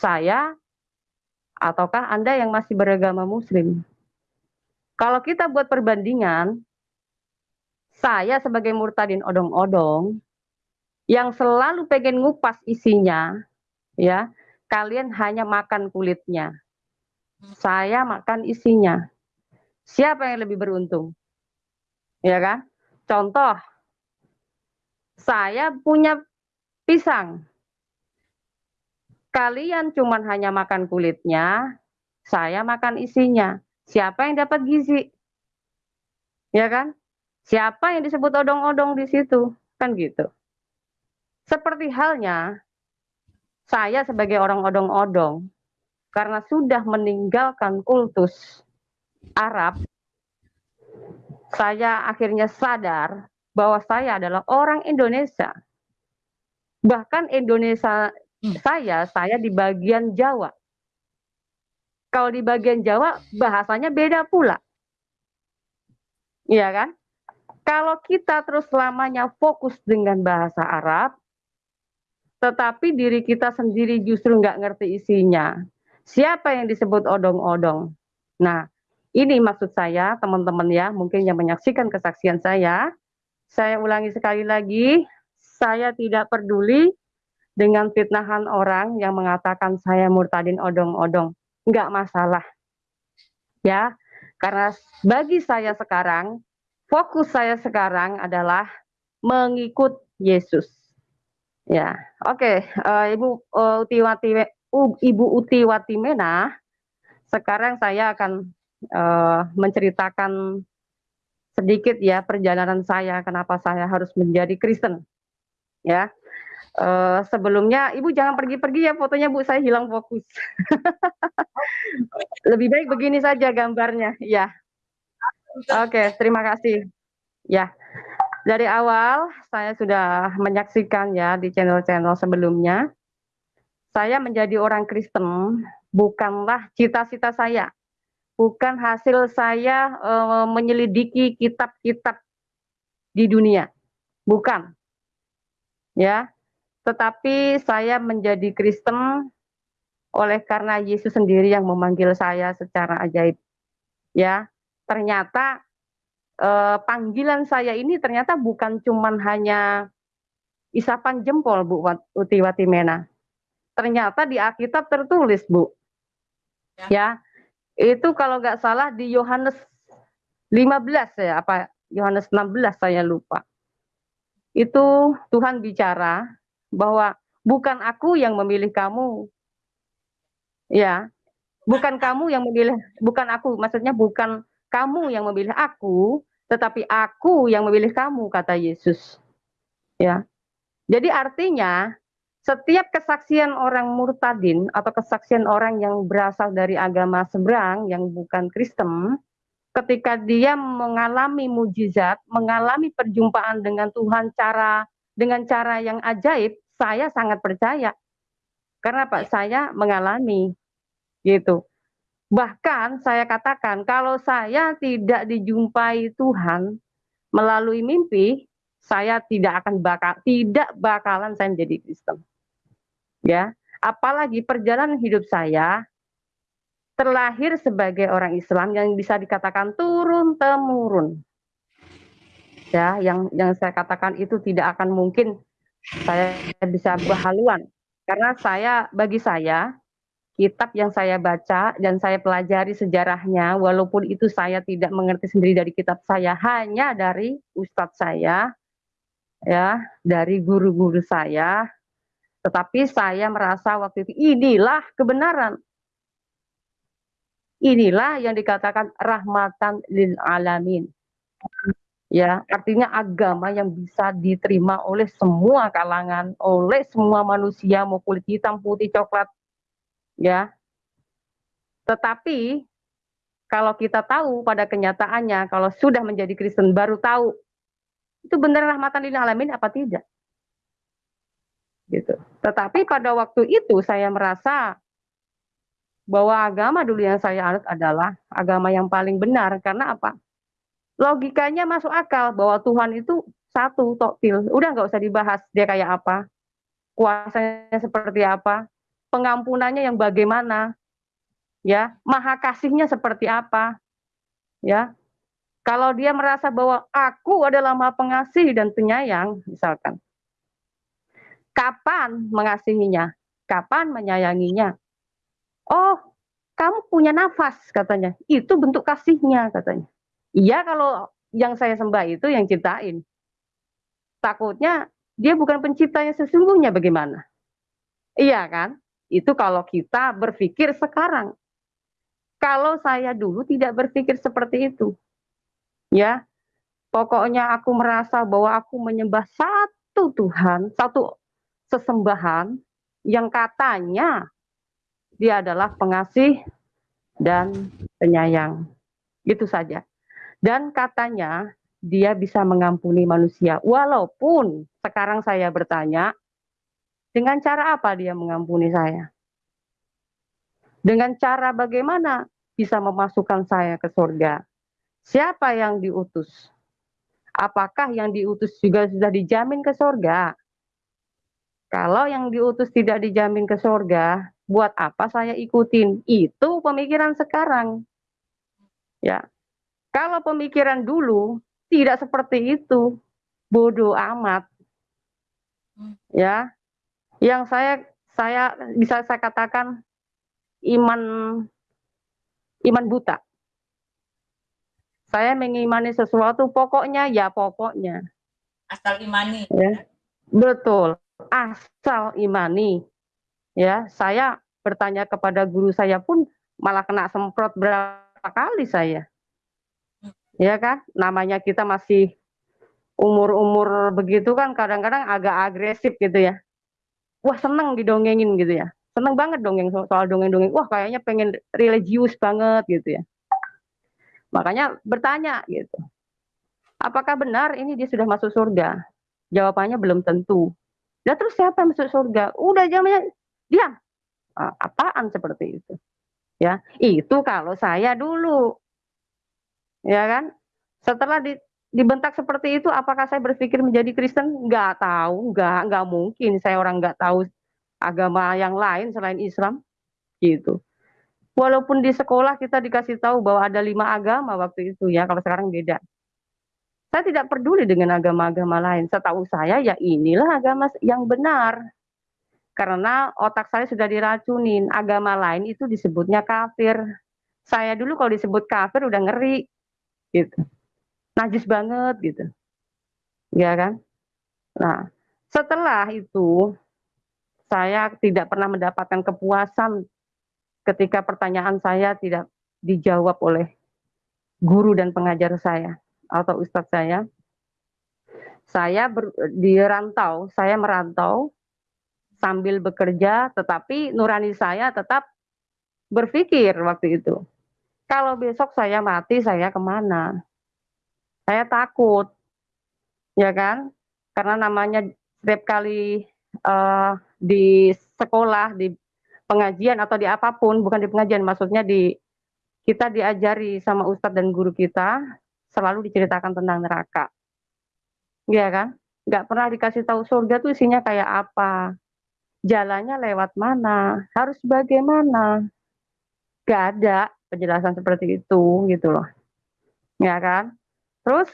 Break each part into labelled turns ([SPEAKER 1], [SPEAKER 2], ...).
[SPEAKER 1] saya ataukah Anda yang masih beragama muslim? Kalau kita buat perbandingan, saya sebagai murtadin odong-odong yang selalu pengen ngupas isinya, ya, kalian hanya makan kulitnya. Saya makan isinya. Siapa yang lebih beruntung? Ya kan? Contoh, saya punya pisang. Kalian cuma hanya makan kulitnya, saya makan isinya. Siapa yang dapat gizi? Ya kan? Siapa yang disebut odong-odong di situ? Kan gitu. Seperti halnya saya sebagai orang odong-odong karena sudah meninggalkan kultus Arab, saya akhirnya sadar bahwa saya adalah orang Indonesia. Bahkan Indonesia. Saya, saya di bagian Jawa. Kalau di bagian Jawa bahasanya beda pula. Iya kan? Kalau kita terus selamanya fokus dengan bahasa Arab, tetapi diri kita sendiri justru nggak ngerti isinya. Siapa yang disebut odong-odong? Nah, ini maksud saya, teman-teman ya, mungkin yang menyaksikan kesaksian saya. Saya ulangi sekali lagi, saya tidak peduli dengan fitnahan orang yang mengatakan saya murtadin odong-odong. Nggak masalah. Ya, karena bagi saya sekarang, fokus saya sekarang adalah mengikut Yesus Ya, oke, okay. eh, Ibu uh, Utiwati Ibu Utiwati Mena, sekarang saya akan uh, menceritakan sedikit ya perjalanan saya kenapa saya harus menjadi Kristen. Ya. Uh, sebelumnya Ibu jangan pergi-pergi ya fotonya Bu, saya hilang fokus. Lebih baik begini saja gambarnya, ya. Oke, okay, terima kasih. Ya. Dari awal saya sudah menyaksikan ya di channel-channel sebelumnya. Saya menjadi orang Kristen bukanlah cita-cita saya. Bukan hasil saya e, menyelidiki kitab-kitab di dunia. Bukan. Ya. Tetapi saya menjadi Kristen oleh karena Yesus sendiri yang memanggil saya secara ajaib. Ya. Ternyata eh, panggilan saya ini ternyata bukan cuman hanya isapan jempol Bu Utiwati Mena. Ternyata di Alkitab tertulis Bu. Ya. ya. Itu kalau nggak salah di Yohanes 15 ya apa Yohanes 16 saya lupa. Itu Tuhan bicara bahwa bukan aku yang memilih kamu. Ya. Bukan kamu yang memilih, bukan aku, maksudnya bukan kamu yang memilih aku, tetapi aku yang memilih kamu kata Yesus. Ya. Jadi artinya setiap kesaksian orang murtadin atau kesaksian orang yang berasal dari agama seberang yang bukan Kristen, ketika dia mengalami mujizat, mengalami perjumpaan dengan Tuhan cara dengan cara yang ajaib, saya sangat percaya. Karena Pak, saya mengalami gitu. Bahkan saya katakan kalau saya tidak dijumpai Tuhan melalui mimpi, saya tidak akan bakal tidak bakalan saya menjadi Kristen. Ya, apalagi perjalanan hidup saya terlahir sebagai orang Islam yang bisa dikatakan turun temurun. Ya, yang yang saya katakan itu tidak akan mungkin saya bisa berhaluan karena saya bagi saya kitab yang saya baca dan saya pelajari sejarahnya, walaupun itu saya tidak mengerti sendiri dari kitab saya, hanya dari ustadz saya, ya, dari guru-guru saya, tetapi saya merasa waktu itu inilah kebenaran. Inilah yang dikatakan rahmatan lil alamin. Ya, artinya agama yang bisa diterima oleh semua kalangan, oleh semua manusia mau kulit hitam, putih, coklat, ya. Tetapi kalau kita tahu pada kenyataannya kalau sudah menjadi Kristen baru tahu itu benar rahmatan lil alamin apa tidak. Gitu. Tetapi pada waktu itu saya merasa bahwa agama dulu yang saya anut adalah agama yang paling benar karena apa? Logikanya masuk akal bahwa Tuhan itu satu toktil, udah nggak usah dibahas dia kayak apa, kuasanya seperti apa, pengampunannya yang bagaimana, ya, maha kasihnya seperti apa, ya. Kalau dia merasa bahwa aku adalah maha pengasih dan penyayang, misalkan, kapan mengasihinya? Kapan menyayanginya? Oh, kamu punya nafas katanya. Itu bentuk kasihnya katanya. Iya kalau yang saya sembah itu yang ciptain. Takutnya dia bukan pencipta yang sesungguhnya bagaimana? Iya kan? Itu kalau kita berpikir sekarang. Kalau saya dulu tidak berpikir seperti itu. Ya. Pokoknya aku merasa bahwa aku menyembah satu Tuhan, satu sesembahan yang katanya dia adalah pengasih dan penyayang. Itu saja. Dan katanya dia bisa mengampuni manusia. Walaupun sekarang saya bertanya, dengan cara apa dia mengampuni saya? Dengan cara bagaimana bisa memasukkan saya ke surga? Siapa yang diutus? Apakah yang diutus juga sudah dijamin ke surga? Kalau yang diutus tidak dijamin ke surga, buat apa saya ikutin? Itu pemikiran sekarang. Ya. Kalau pemikiran dulu tidak seperti itu, bodoh amat. Ya. Yang saya saya bisa saya katakan iman iman buta. Saya mengimani sesuatu pokoknya ya pokoknya.
[SPEAKER 2] Asal imani.
[SPEAKER 1] Ya. Betul asal imani. Ya, saya bertanya kepada guru saya pun malah kena semprot berapa kali saya. Ya kan? Namanya kita masih umur-umur begitu kan kadang-kadang agak agresif gitu ya. Wah, seneng didongengin gitu ya. Seneng banget dongeng soal dongeng-dongeng. Wah, kayaknya pengen religius banget gitu ya. Makanya bertanya gitu. Apakah benar ini dia sudah masuk surga? Jawabannya belum tentu. Ya terus siapa yang masuk surga? Udah jamnya diam. Apaan seperti itu? Ya, itu kalau saya dulu. Ya kan? Setelah di, dibentak seperti itu, apakah saya berpikir menjadi Kristen? Nggak tahu, nggak, nggak mungkin. Saya orang nggak tahu agama yang lain selain Islam. Gitu. Walaupun di sekolah kita dikasih tahu bahwa ada lima agama waktu itu ya, kalau sekarang beda. Saya tidak peduli dengan agama-agama lain. Setahu saya ya inilah agama yang benar. Karena otak saya sudah diracunin. Agama lain itu disebutnya kafir. Saya dulu kalau disebut kafir udah ngeri. Gitu. Najis banget gitu. Ya kan? Nah, setelah itu saya tidak pernah mendapatkan kepuasan ketika pertanyaan saya tidak dijawab oleh guru dan pengajar saya atau ustadz saya, saya ber, di rantau, saya merantau sambil bekerja, tetapi nurani saya tetap berpikir waktu itu. Kalau besok saya mati, saya ke mana? Saya takut, ya kan? Karena namanya setiap kali uh, di sekolah, di pengajian atau di apa pun, bukan di pengajian, maksudnya di kita diajari sama ustadz dan guru kita selalu diceritakan tentang neraka. Iya kan? Nggak pernah dikasih tahu surga tuh isinya kayak apa. Jalannya lewat mana, harus bagaimana. Gak ada penjelasan seperti itu gitu loh. Ya kan? Terus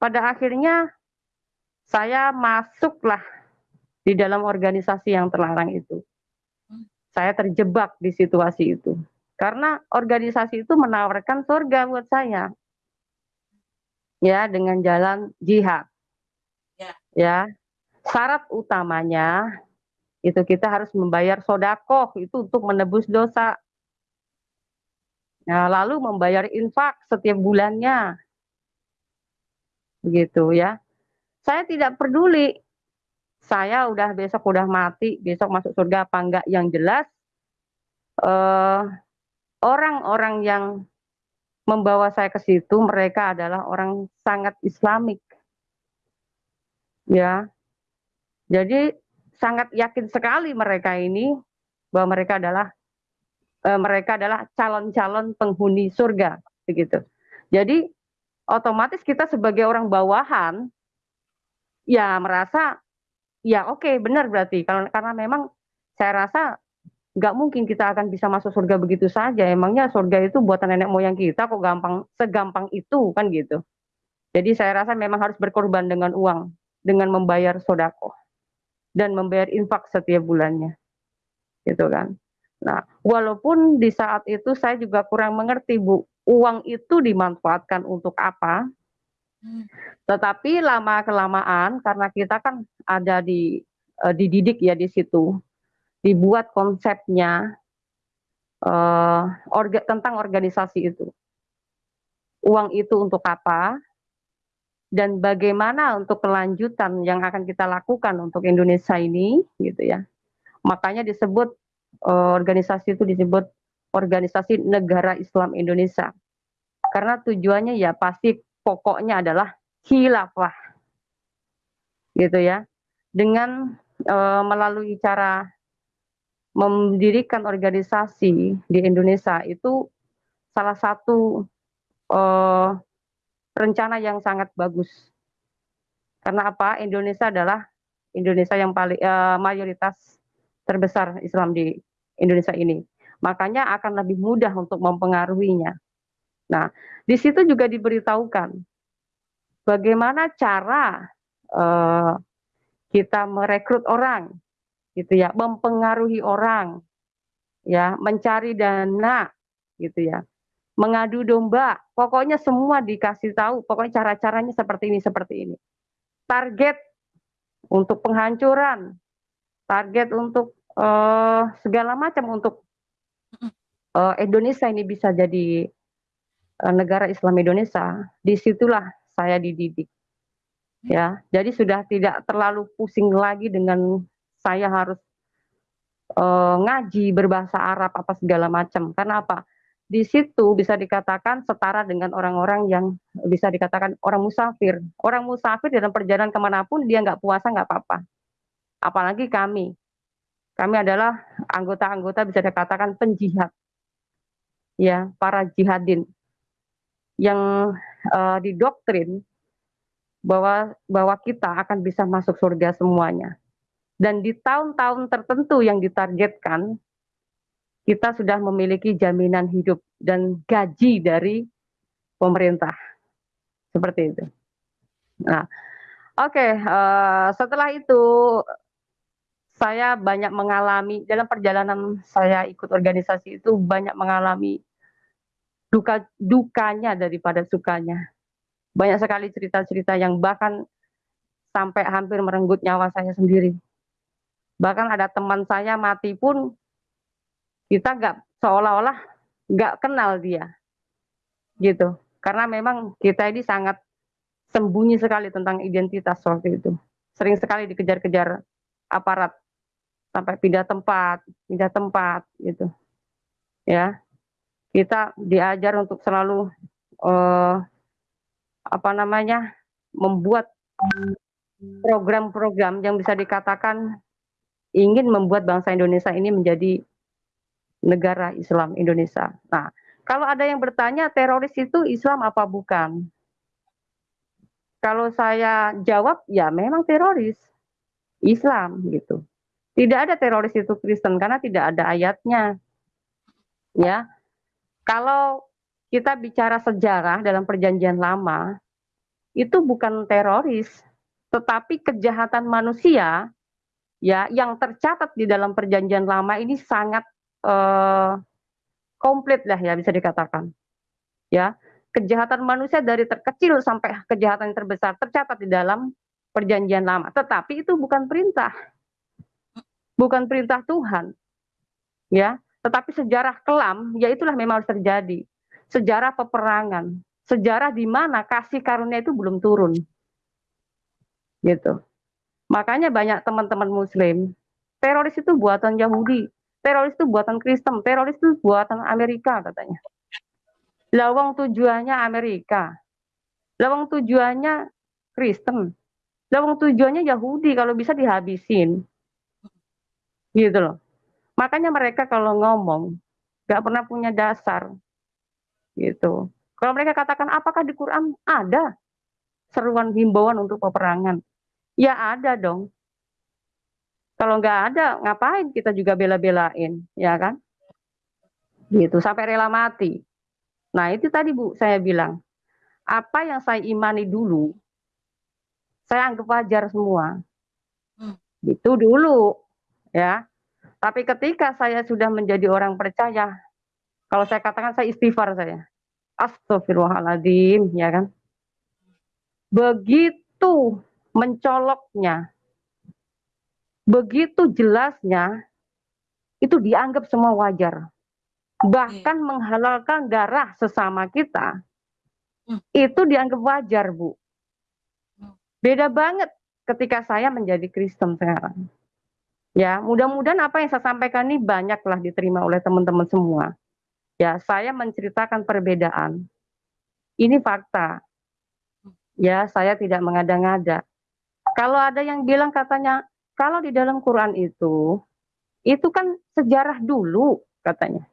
[SPEAKER 1] pada akhirnya saya masuklah di dalam organisasi yang terlarang itu. Saya terjebak di situasi itu. Karena organisasi itu menawarkan surga buat saya ya dengan jalan jihad. Ya. ya. Syarat utamanya itu kita harus membayar sodakoh itu untuk menebus dosa. Nah, lalu membayar infak setiap bulannya. Begitu ya. Saya tidak peduli. Saya udah besok udah mati, besok masuk surga apa enggak yang jelas eh, orang-orang yang membawa saya ke situ mereka adalah orang sangat islamik. Ya. Jadi sangat yakin sekali mereka ini bahwa mereka adalah mereka adalah calon-calon penghuni surga begitu. Jadi otomatis kita sebagai orang bawahan ya merasa ya oke okay, benar berarti karena karena memang saya rasa nggak mungkin kita akan bisa masuk surga begitu saja. Emangnya surga itu buatan nenek moyang kita kok gampang segampang itu kan gitu. Jadi saya rasa memang harus berkorban dengan uang, dengan membayar sodako dan membayar infak setiap bulannya, gitu kan. Nah, walaupun di saat itu saya juga kurang mengerti Bu, uang itu dimanfaatkan untuk apa? Hmm. Tetapi lama kelamaan karena kita kan ada di uh, dididik ya di situ, dibuat konsepnya uh, orga, tentang organisasi itu. Uang itu untuk apa? Dan bagaimana untuk kelanjutan yang akan kita lakukan untuk Indonesia ini, gitu ya. Makanya disebut organisasi itu disebut organisasi negara Islam Indonesia. Karena tujuannya ya pasti pokoknya adalah khilafah. Gitu ya. Dengan uh, melalui cara mendirikan organisasi di Indonesia itu salah satu uh, rencana yang sangat bagus. Karena apa? Indonesia adalah Indonesia yang paling uh, mayoritas terbesar Islam di Indonesia ini. Makanya akan lebih mudah untuk mempengaruhinya. Nah, di situ juga diberitahukan bagaimana cara uh, kita merekrut orang, gitu ya, mempengaruhi orang, ya, mencari dana, gitu ya, mengadu domba, pokoknya semua dikasih tahu, pokoknya cara-caranya seperti ini, seperti ini. Target untuk penghancuran, target untuk uh, segala macam untuk uh, Indonesia ini bisa jadi uh, negara Islam Indonesia, di situlah saya dididik. Ya, jadi sudah tidak terlalu pusing lagi dengan saya harus uh, ngaji berbahasa Arab apa segala macam. Karena apa? Di situ bisa dikatakan setara dengan orang-orang yang bisa dikatakan orang musafir. Orang musafir dalam perjalanan ke mana pun dia nggak puasa nggak apa-apa. Apalagi kami, kami adalah anggota-anggota bisa dikatakan penjihad. Ya, para jihadin yang uh, didoktrin bahwa bahwa kita akan bisa masuk surga semuanya. Dan di tahun-tahun tertentu yang ditargetkan, kita sudah memiliki jaminan hidup dan gaji dari pemerintah. Seperti itu. Nah, oke, okay, uh, eh, setelah itu saya banyak mengalami dalam perjalanan saya ikut organisasi itu banyak mengalami duka dukanya daripada sukanya. Banyak sekali cerita-cerita yang bahkan sampai hampir merenggut nyawa saya sendiri. Bahkan ada teman saya mati pun kita nggak seolah-olah nggak kenal dia, gitu. Karena memang kita ini sangat sembunyi sekali tentang identitas waktu itu. Sering sekali dikejar-kejar aparat sampai pindah tempat, pindah tempat gitu. Ya. Kita diajar untuk selalu uh, apa namanya? membuat program-program yang bisa dikatakan ingin membuat bangsa Indonesia ini menjadi negara Islam Indonesia. Nah, kalau ada yang bertanya teroris itu Islam apa bukan? Kalau saya jawab ya memang teroris Islam gitu. Tidak ada teroris itu Kristen karena tidak ada ayatnya. Ya. Kalau kita bicara sejarah dalam perjanjian lama, itu bukan teroris, tetapi kejahatan manusia ya yang tercatat di dalam perjanjian lama ini sangat uh, komplit lah ya bisa dikatakan. Ya, kejahatan manusia dari terkecil sampai kejahatan yang terbesar tercatat di dalam perjanjian lama, tetapi itu bukan perintah bukan perintah Tuhan. Ya, tetapi sejarah kelam ya itulah memang harus terjadi. Sejarah peperangan, sejarah di mana kasih karunia itu belum turun. Gitu. Makanya banyak teman-teman muslim, teroris itu buatan Yahudi, teroris itu buatan Kristen, teroris itu buatan Amerika katanya. Lawang tujuannya Amerika. Lawang tujuannya Kristen. Lawang tujuannya Yahudi kalau bisa dihabisin gitu loh. Makanya mereka kalau ngomong nggak pernah punya dasar, gitu. Kalau mereka katakan apakah di Quran ada seruan himbauan untuk peperangan? Ya ada dong. Kalau nggak ada, ngapain kita juga bela-belain, ya kan? Gitu, sampai rela mati. Nah, itu tadi Bu, saya bilang, apa yang saya imani dulu, saya anggap wajar semua. Hmm. Itu dulu, ya. Tapi ketika saya sudah menjadi orang percaya, kalau saya katakan saya istighfar saya. Astagfirullahaladzim, ya kan? Begitu mencoloknya begitu jelasnya itu dianggap semua wajar. Bahkan hmm. menghalalkan darah sesama kita hmm. itu dianggap wajar, Bu. Hmm. Beda banget ketika saya menjadi Kristen sekarang. Ya, mudah-mudahan apa yang saya sampaikan ini banyaklah diterima oleh teman-teman semua. Ya, saya menceritakan perbedaan. Ini fakta. Ya, saya tidak mengada-ngada. Kalau ada yang bilang katanya kalau di dalam Quran itu, itu kan sejarah dulu katanya.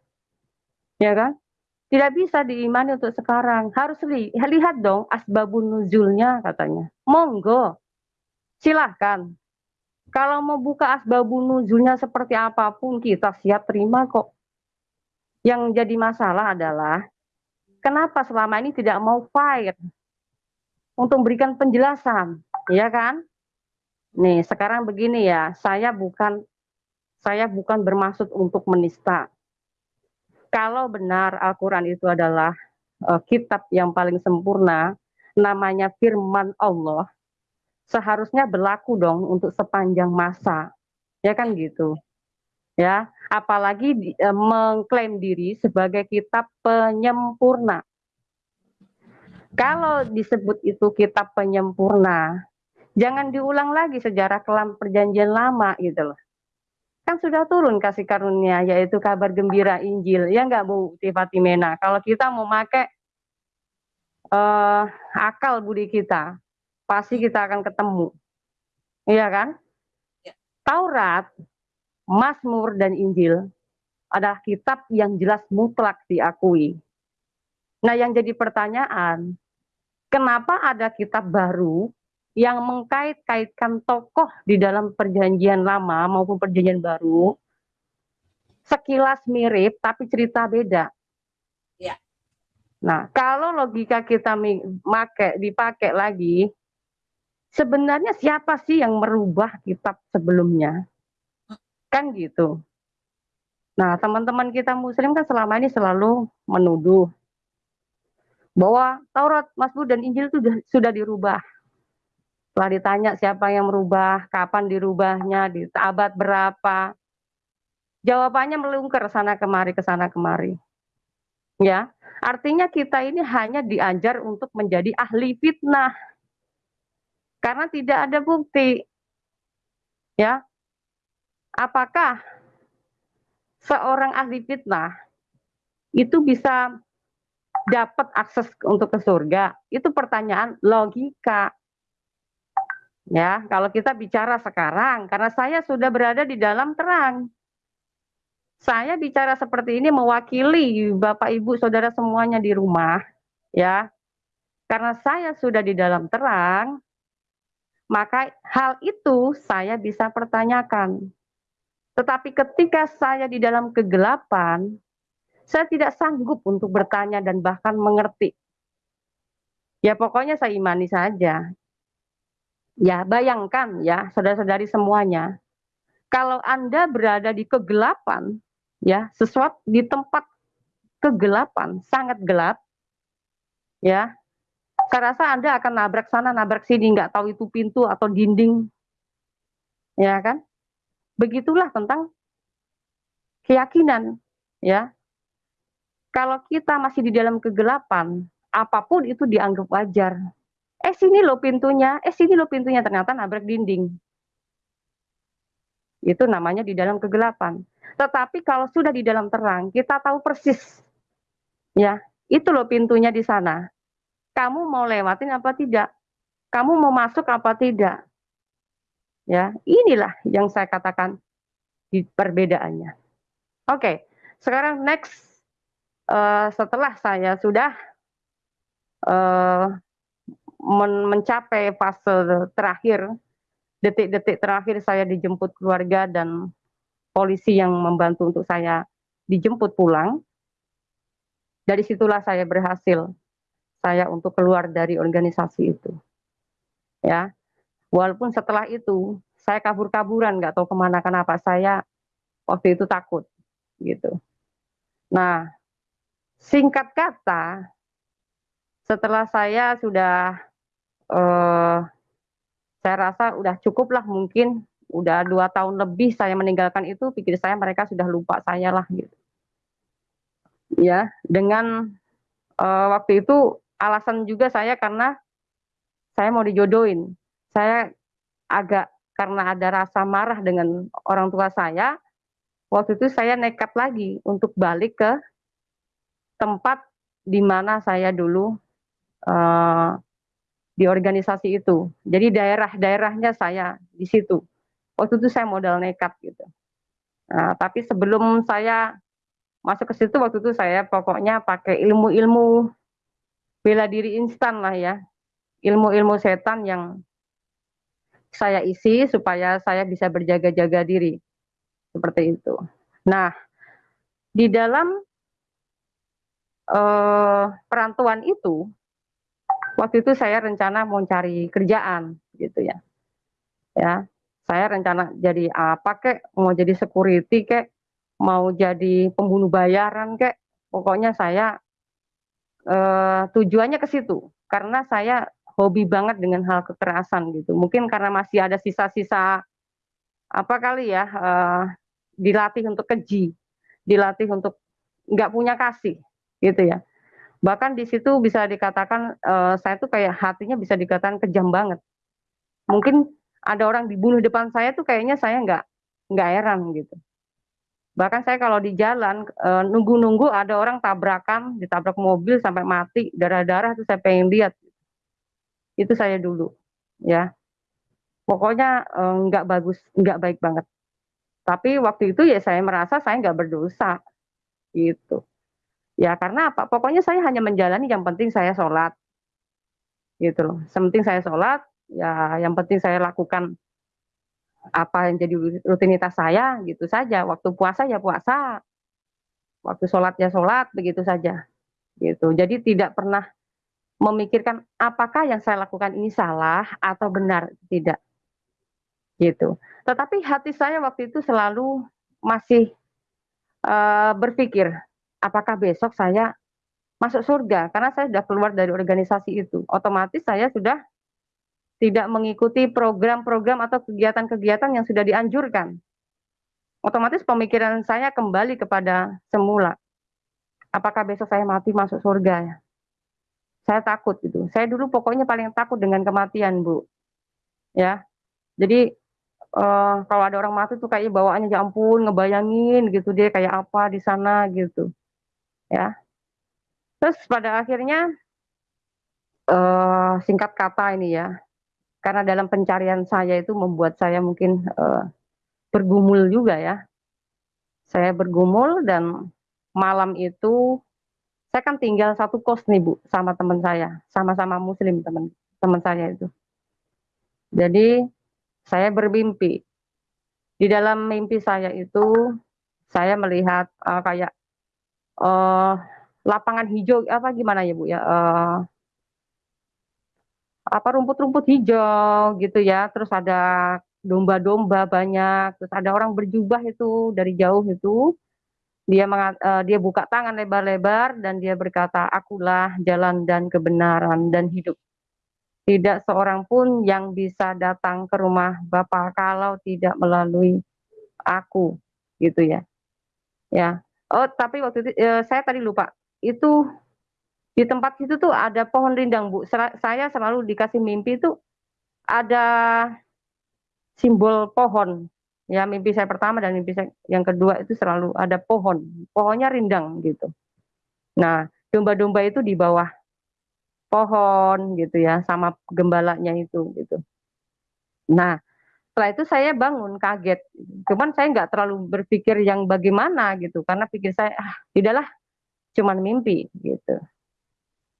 [SPEAKER 1] Ya kan? Tidak bisa diimani untuk sekarang. Harus li lihat dong asbabun nuzulnya katanya. Monggo. Silahkan. Kalau mau buka asbabun nuzulnya seperti apa pun kita siap terima kok. Yang jadi masalah adalah kenapa selama ini tidak mau fight untuk memberikan penjelasan, ya kan? Nih, sekarang begini ya, saya bukan saya bukan bermaksud untuk menista. Kalau benar Al-Qur'an itu adalah uh, kitab yang paling sempurna, namanya firman Allah, seharusnya berlaku dong untuk sepanjang masa. Ya kan gitu. Ya, apalagi uh, mengklaim diri sebagai kitab penyempurna. Kalau disebut itu kitab penyempurna, Jangan diulang lagi sejarah kelam perjanjian lama gitu loh. Kan sudah turun kasih karunia yaitu kabar gembira Injil. Ya enggak Bu Fatimena. Kalau kita mau pakai uh, akal budi kita, pasti kita akan ketemu. Iya kan? Ya. Taurat, Mazmur dan Injil adalah kitab yang jelas mutlak diakui. Nah, yang jadi pertanyaan, kenapa ada kitab baru yang mengkait-kaitkan tokoh di dalam perjanjian lama maupun perjanjian baru sekilas mirip tapi cerita beda. Ya. Nah, kalau logika kita make dipakai lagi, sebenarnya siapa sih yang merubah kitab sebelumnya? Kan gitu. Nah, teman-teman kita muslim kan selama ini selalu menuduh bahwa Taurat, Mazmur dan Injil itu sudah, dirubah. Setelah ditanya siapa yang merubah, kapan dirubahnya, di abad berapa, jawabannya melungker sana kemari ke sana kemari. Ya, artinya kita ini hanya diajar untuk menjadi ahli fitnah. Karena tidak ada bukti. Ya. Apakah seorang ahli fitnah itu bisa dapat akses untuk ke surga? Itu pertanyaan logika. Ya, kalau kita bicara sekarang, karena saya sudah berada di dalam terang. Saya bicara seperti ini mewakili Bapak Ibu Saudara semuanya di rumah, ya. Karena saya sudah di dalam terang, maka hal itu saya bisa pertanyakan. Tetapi ketika saya di dalam kegelapan, saya tidak sanggup untuk bertanya dan bahkan mengerti. Ya pokoknya saya imani saja. Ya, bayangkan ya, saudara-saudari semuanya, kalau Anda berada di kegelapan, ya, sesuatu di tempat kegelapan, sangat gelap, ya, saya rasa Anda akan nabrak sana, nabrak sini, nggak tahu itu pintu atau dinding, ya kan? Begitulah tentang keyakinan, ya. Kalau kita masih di dalam kegelapan, apa pun itu dianggap wajar, eh sini lo pintunya, eh sini lo pintunya, ternyata nabrak dinding. Itu namanya di dalam kegelapan. Tetapi kalau sudah di dalam terang, kita tahu persis. Ya, itu lo pintunya di sana. Kamu mau lewatin apa tidak? Kamu mau masuk apa tidak? Ya, inilah yang saya katakan di perbedaannya. Oke, sekarang next uh, setelah saya sudah uh, men mencapai fase terakhir detik-detik terakhir saya dijemput keluarga dan polisi yang membantu untuk saya dijemput pulang, dari situlah saya berhasil saya untuk keluar dari organisasi itu. Ya, walaupun setelah itu saya kabur-kaburan, nggak tahu ke mana kenapa saya waktu itu takut, gitu. Nah, singkat kata, setelah saya sudah uh, saya rasa udah cukup lah mungkin udah dua tahun lebih saya meninggalkan itu pikir saya mereka sudah lupa saya lah gitu ya dengan uh, waktu itu alasan juga saya karena saya mau dijodohin saya agak karena ada rasa marah dengan orang tua saya waktu itu saya nekat lagi untuk balik ke tempat di mana saya dulu uh, di organisasi itu. Jadi daerah-daerahnya saya di situ. Waktu itu saya modal nekat gitu. Nah, tapi sebelum saya masuk ke situ waktu itu saya pokoknya pakai ilmu-ilmu bela diri instan lah ya. Ilmu-ilmu setan yang saya isi supaya saya bisa berjaga-jaga diri. Seperti itu. Nah, di dalam uh, perantuan itu waktu itu saya rencana mau cari kerjaan gitu ya ya saya rencana jadi apa kek mau jadi security kek mau jadi pembunuh bayaran kek pokoknya saya eh, tujuannya ke situ. Karena saya hobi banget dengan hal kekerasan gitu. Mungkin karena masih ada sisa-sisa apa kali ya eh, dilatih untuk keji dilatih untuk nggak punya kasih gitu ya. Bahkan di situ bisa dikatakan uh, saya tuh kayak hatinya bisa dikatakan kejam banget. Mungkin ada orang dibunuh depan saya tuh kayaknya saya nggak nggak heran gitu bahkan saya kalau di jalan uh, nunggu-nunggu ada orang tabrakan ditabrak mobil sampai mati darah-darah tuh saya pengen lihat itu saya dulu ya pokoknya uh, nggak bagus nggak baik banget tapi waktu itu ya saya merasa saya nggak berdosa gitu Ya karena apa? Pokoknya saya hanya menjalani yang penting saya sholat. Gitu loh. Sementing saya sholat, ya yang penting saya lakukan apa yang jadi rutinitas saya gitu saja. Waktu puasa ya puasa. Waktu sholat ya sholat, begitu saja. Gitu. Jadi tidak pernah memikirkan apakah yang saya lakukan ini salah atau benar, tidak. Gitu. Tetapi hati saya waktu itu selalu masih uh, berpikir apakah besok saya masuk surga karena saya sudah keluar dari organisasi itu otomatis saya sudah tidak mengikuti program-program atau kegiatan-kegiatan yang sudah dianjurkan. Otomatis pemikiran saya kembali kepada semula. Apakah besok saya mati masuk surga ya? Saya takut gitu. Saya dulu pokoknya paling takut dengan kematian bu. Ya. Jadi uh, kalau ada orang mati tuh kayak bawaannya ya ampun ngebayangin gitu. Dia kayak apa di sana gitu. Ya. Terus pada akhirnya uh, singkat kata ini ya, karena dalam pencarian saya itu membuat saya mungkin uh, bergumul juga ya. Saya bergumul dan malam itu saya kan tinggal satu kos nih Bu sama teman saya, sama-sama muslim teman teman saya itu. Jadi saya bermimpi. Di dalam mimpi saya itu saya melihat uh, kayak uh, lapangan hijau apa gimana ya Bu ya, uh, apa rumput-rumput hijau gitu ya, terus ada domba-domba banyak, terus ada orang berjubah itu dari jauh itu, dia mengat, uh, dia buka tangan lebar-lebar dan dia berkata, "Akulah jalan dan kebenaran dan hidup. Tidak seorang pun yang bisa datang ke rumah Bapa kalau tidak melalui aku." Gitu ya. Ya, Oh, tapi waktu itu e, saya tadi lupa. Itu di tempat itu tuh ada pohon rindang, Bu. Saya selalu dikasih mimpi itu ada simbol pohon. Ya, mimpi saya pertama dan mimpi saya yang kedua itu selalu ada pohon. Pohonnya rindang gitu. Nah, domba-domba itu di bawah pohon gitu ya, sama gembalanya itu gitu. Nah, setelah itu saya bangun kaget cuman saya nggak terlalu berpikir yang bagaimana gitu karena pikir saya ah tidaklah cuman mimpi gitu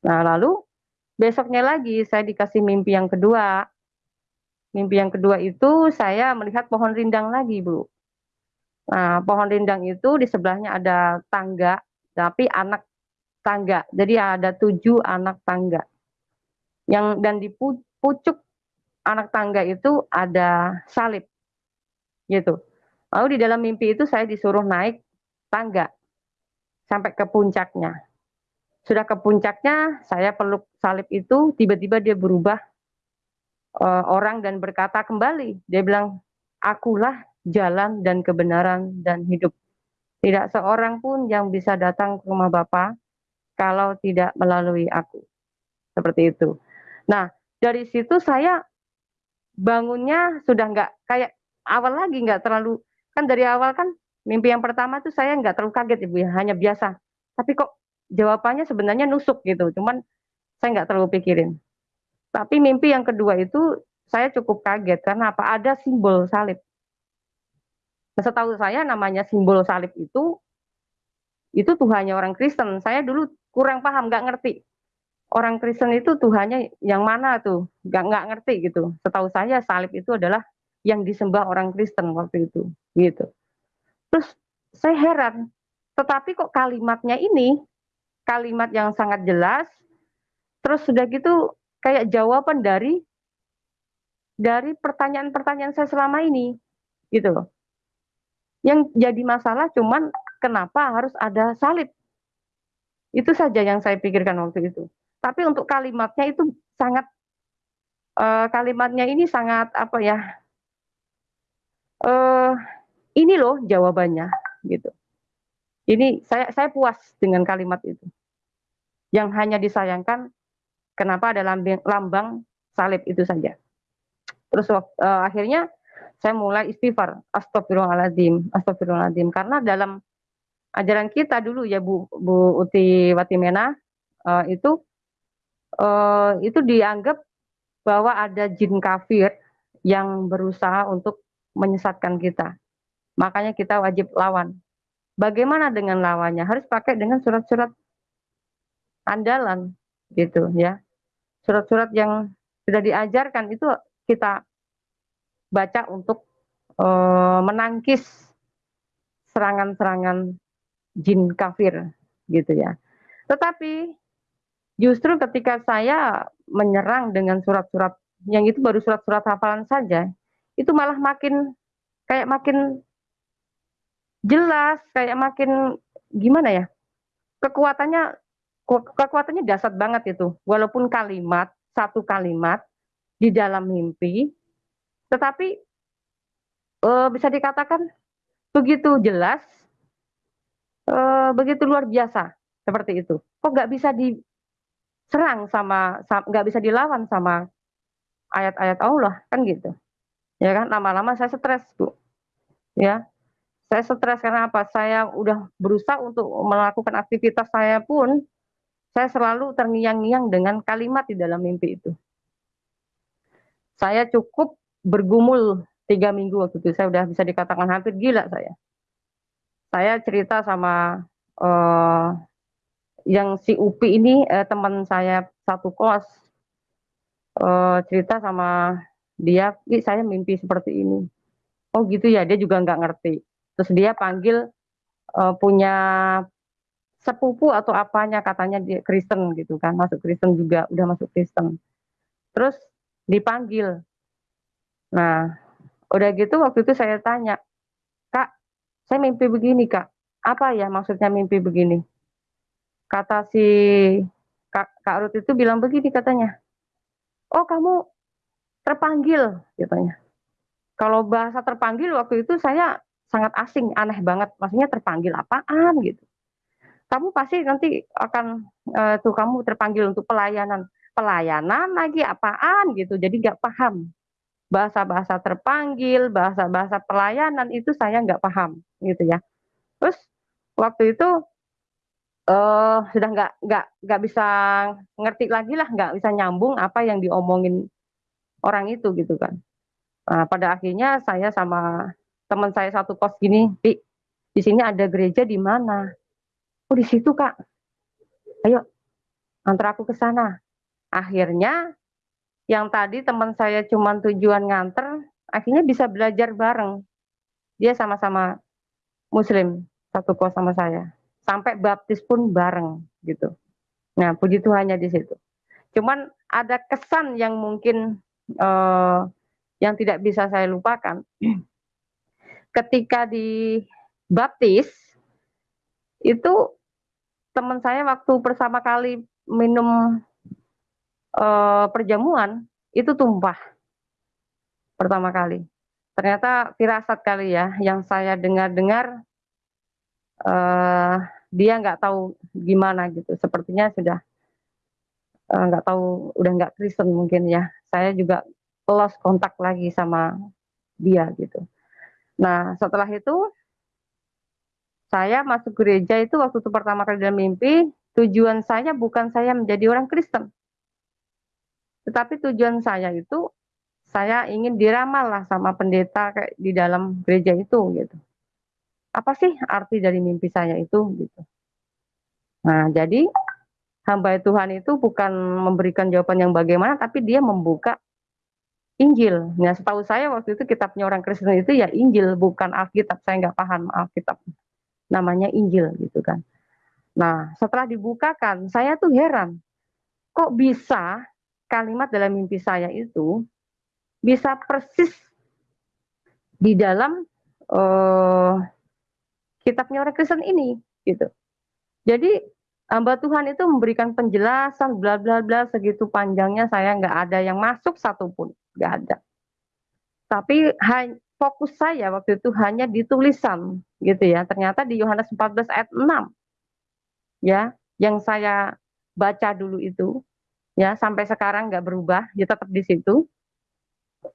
[SPEAKER 1] nah lalu besoknya lagi saya dikasih mimpi yang kedua mimpi yang kedua itu saya melihat pohon rindang lagi, Bu. Nah, pohon rindang itu di sebelahnya ada tangga, tapi anak tangga. Jadi ada tujuh anak tangga. Yang dan di pucuk anak tangga itu ada salib. Gitu. Lalu di dalam mimpi itu saya disuruh naik tangga sampai ke puncaknya. Sudah ke puncaknya, saya peluk salib itu, tiba-tiba dia berubah uh, orang dan berkata kembali. Dia bilang, akulah jalan dan kebenaran dan hidup. Tidak seorang pun yang bisa datang ke rumah Bapa kalau tidak melalui aku. Seperti itu. Nah, dari situ saya bangunnya sudah nggak kayak awal lagi, nggak terlalu, kan dari awal kan mimpi yang pertama tuh saya nggak terlalu kaget Ibu ya, hanya biasa. Tapi kok jawabannya sebenarnya nusuk gitu, cuman saya nggak terlalu pikirin. Tapi mimpi yang kedua itu saya cukup kaget karena apa? Ada simbol salib. Setahu saya namanya simbol salib itu itu Tuhannya orang Kristen. Saya dulu kurang paham, nggak ngerti. Orang Kristen itu Tuhannya yang mana tuh? Nggak nggak ngerti gitu. Setahu saya salib itu adalah yang disembah orang Kristen waktu itu, gitu. Terus saya heran, tetapi kok kalimatnya ini kalimat yang sangat jelas, terus sudah gitu kayak jawaban dari dari pertanyaan-pertanyaan saya selama ini, gitu loh. Yang jadi masalah cuman kenapa harus ada salib. Itu saja yang saya pikirkan waktu itu. Tapi untuk kalimatnya itu sangat uh, kalimatnya ini sangat apa ya? Uh, ini loh jawabannya gitu. Ini saya saya puas dengan kalimat itu. Yang hanya disayangkan kenapa ada lambang, lambang salib itu saja. Terus uh, akhirnya saya mulai istighfar astagfirullahaladzim astagfirullahaladzim karena dalam ajaran kita dulu ya Bu Bu Uti Watimena uh, itu uh, itu dianggap bahwa ada jin kafir yang berusaha untuk menyesatkan kita. Makanya kita wajib lawan. Bagaimana dengan lawannya? Harus pakai dengan surat-surat andalan gitu ya. Surat-surat yang sudah diajarkan itu kita baca untuk uh, menangkis serangan-serangan jin kafir gitu ya. Tetapi justru ketika saya menyerang dengan surat-surat yang itu baru surat-surat hafalan saja, itu malah makin kayak makin jelas, kayak makin gimana ya? Kekuatannya kekuatannya dasar banget itu. Walaupun kalimat satu kalimat di dalam mimpi tetapi uh, bisa dikatakan begitu jelas, uh, begitu luar biasa seperti itu. Kok nggak bisa diserang sama, nggak bisa dilawan sama ayat-ayat Allah kan gitu. Ya kan lama-lama saya stres bu, ya saya stres karena apa? Saya udah berusaha untuk melakukan aktivitas saya pun, saya selalu terngiang-ngiang dengan kalimat di dalam mimpi itu. Saya cukup bergumul tiga minggu waktu itu. Saya udah bisa dikatakan hampir gila saya. Saya cerita sama uh, yang si Upi ini uh, teman saya satu kos uh, cerita sama dia saya mimpi seperti ini. Oh gitu ya dia juga nggak ngerti. Terus dia panggil uh, punya sepupu atau apanya katanya dia Kristen gitu kan masuk Kristen juga udah masuk Kristen terus dipanggil Nah, udah gitu waktu itu saya tanya, Kak, saya mimpi begini Kak, apa ya maksudnya mimpi begini? Kata si Kak, Kak Ruth itu bilang begini katanya, oh kamu terpanggil katanya. Kalau bahasa terpanggil waktu itu saya sangat asing, aneh banget, maksudnya terpanggil apaan gitu. Kamu pasti nanti akan uh, tuh kamu terpanggil untuk pelayanan, pelayanan lagi apaan gitu, jadi nggak paham bahasa-bahasa terpanggil, bahasa-bahasa pelayanan itu saya nggak paham gitu ya. Terus waktu itu uh, sudah nggak nggak nggak bisa ngerti lagi lah, nggak bisa nyambung apa yang diomongin orang itu gitu kan. Nah, pada akhirnya saya sama teman saya satu kos gini, di di sini ada gereja di mana? Oh di situ kak. Ayo, antar aku ke sana. Akhirnya yang tadi teman saya cuma tujuan nganter, akhirnya bisa belajar bareng. Dia sama-sama muslim, satu kos sama saya. Sampai baptis pun bareng gitu. Nah, puji Tuhannya di situ. Cuman ada kesan yang mungkin uh, yang tidak bisa saya lupakan. Ketika di baptis itu teman saya waktu pertama kali minum uh, perjamuan itu tumpah pertama kali. Ternyata firasat kali ya yang saya dengar-dengar uh, dia nggak tahu gimana gitu. Sepertinya sudah uh, nggak tahu udah nggak Kristen mungkin ya. Saya juga lost kontak lagi sama dia gitu. Nah setelah itu saya masuk gereja itu waktu itu pertama kali dalam mimpi tujuan saya bukan saya menjadi orang Kristen tetapi tujuan saya itu saya ingin diramal lah sama pendeta kayak di dalam gereja itu gitu. Apa sih arti dari mimpi saya itu gitu. Nah, jadi hamba Tuhan itu bukan memberikan jawaban yang bagaimana tapi dia membuka Injil. Nah, setahu saya waktu itu kitabnya orang Kristen itu ya Injil, bukan Alkitab. Saya nggak paham Alkitab. Namanya Injil gitu kan. Nah, setelah dibukakan, saya tuh heran. Kok bisa kalimat dalam mimpi saya itu bisa persis di dalam uh, kitabnya orang Kristen ini gitu. Jadi hamba Tuhan itu memberikan penjelasan bla bla bla segitu panjangnya saya nggak ada yang masuk satupun nggak ada. Tapi fokus saya waktu itu hanya di tulisan gitu ya. Ternyata di Yohanes 14 ayat 6 ya yang saya baca dulu itu ya sampai sekarang nggak berubah, dia tetap di situ.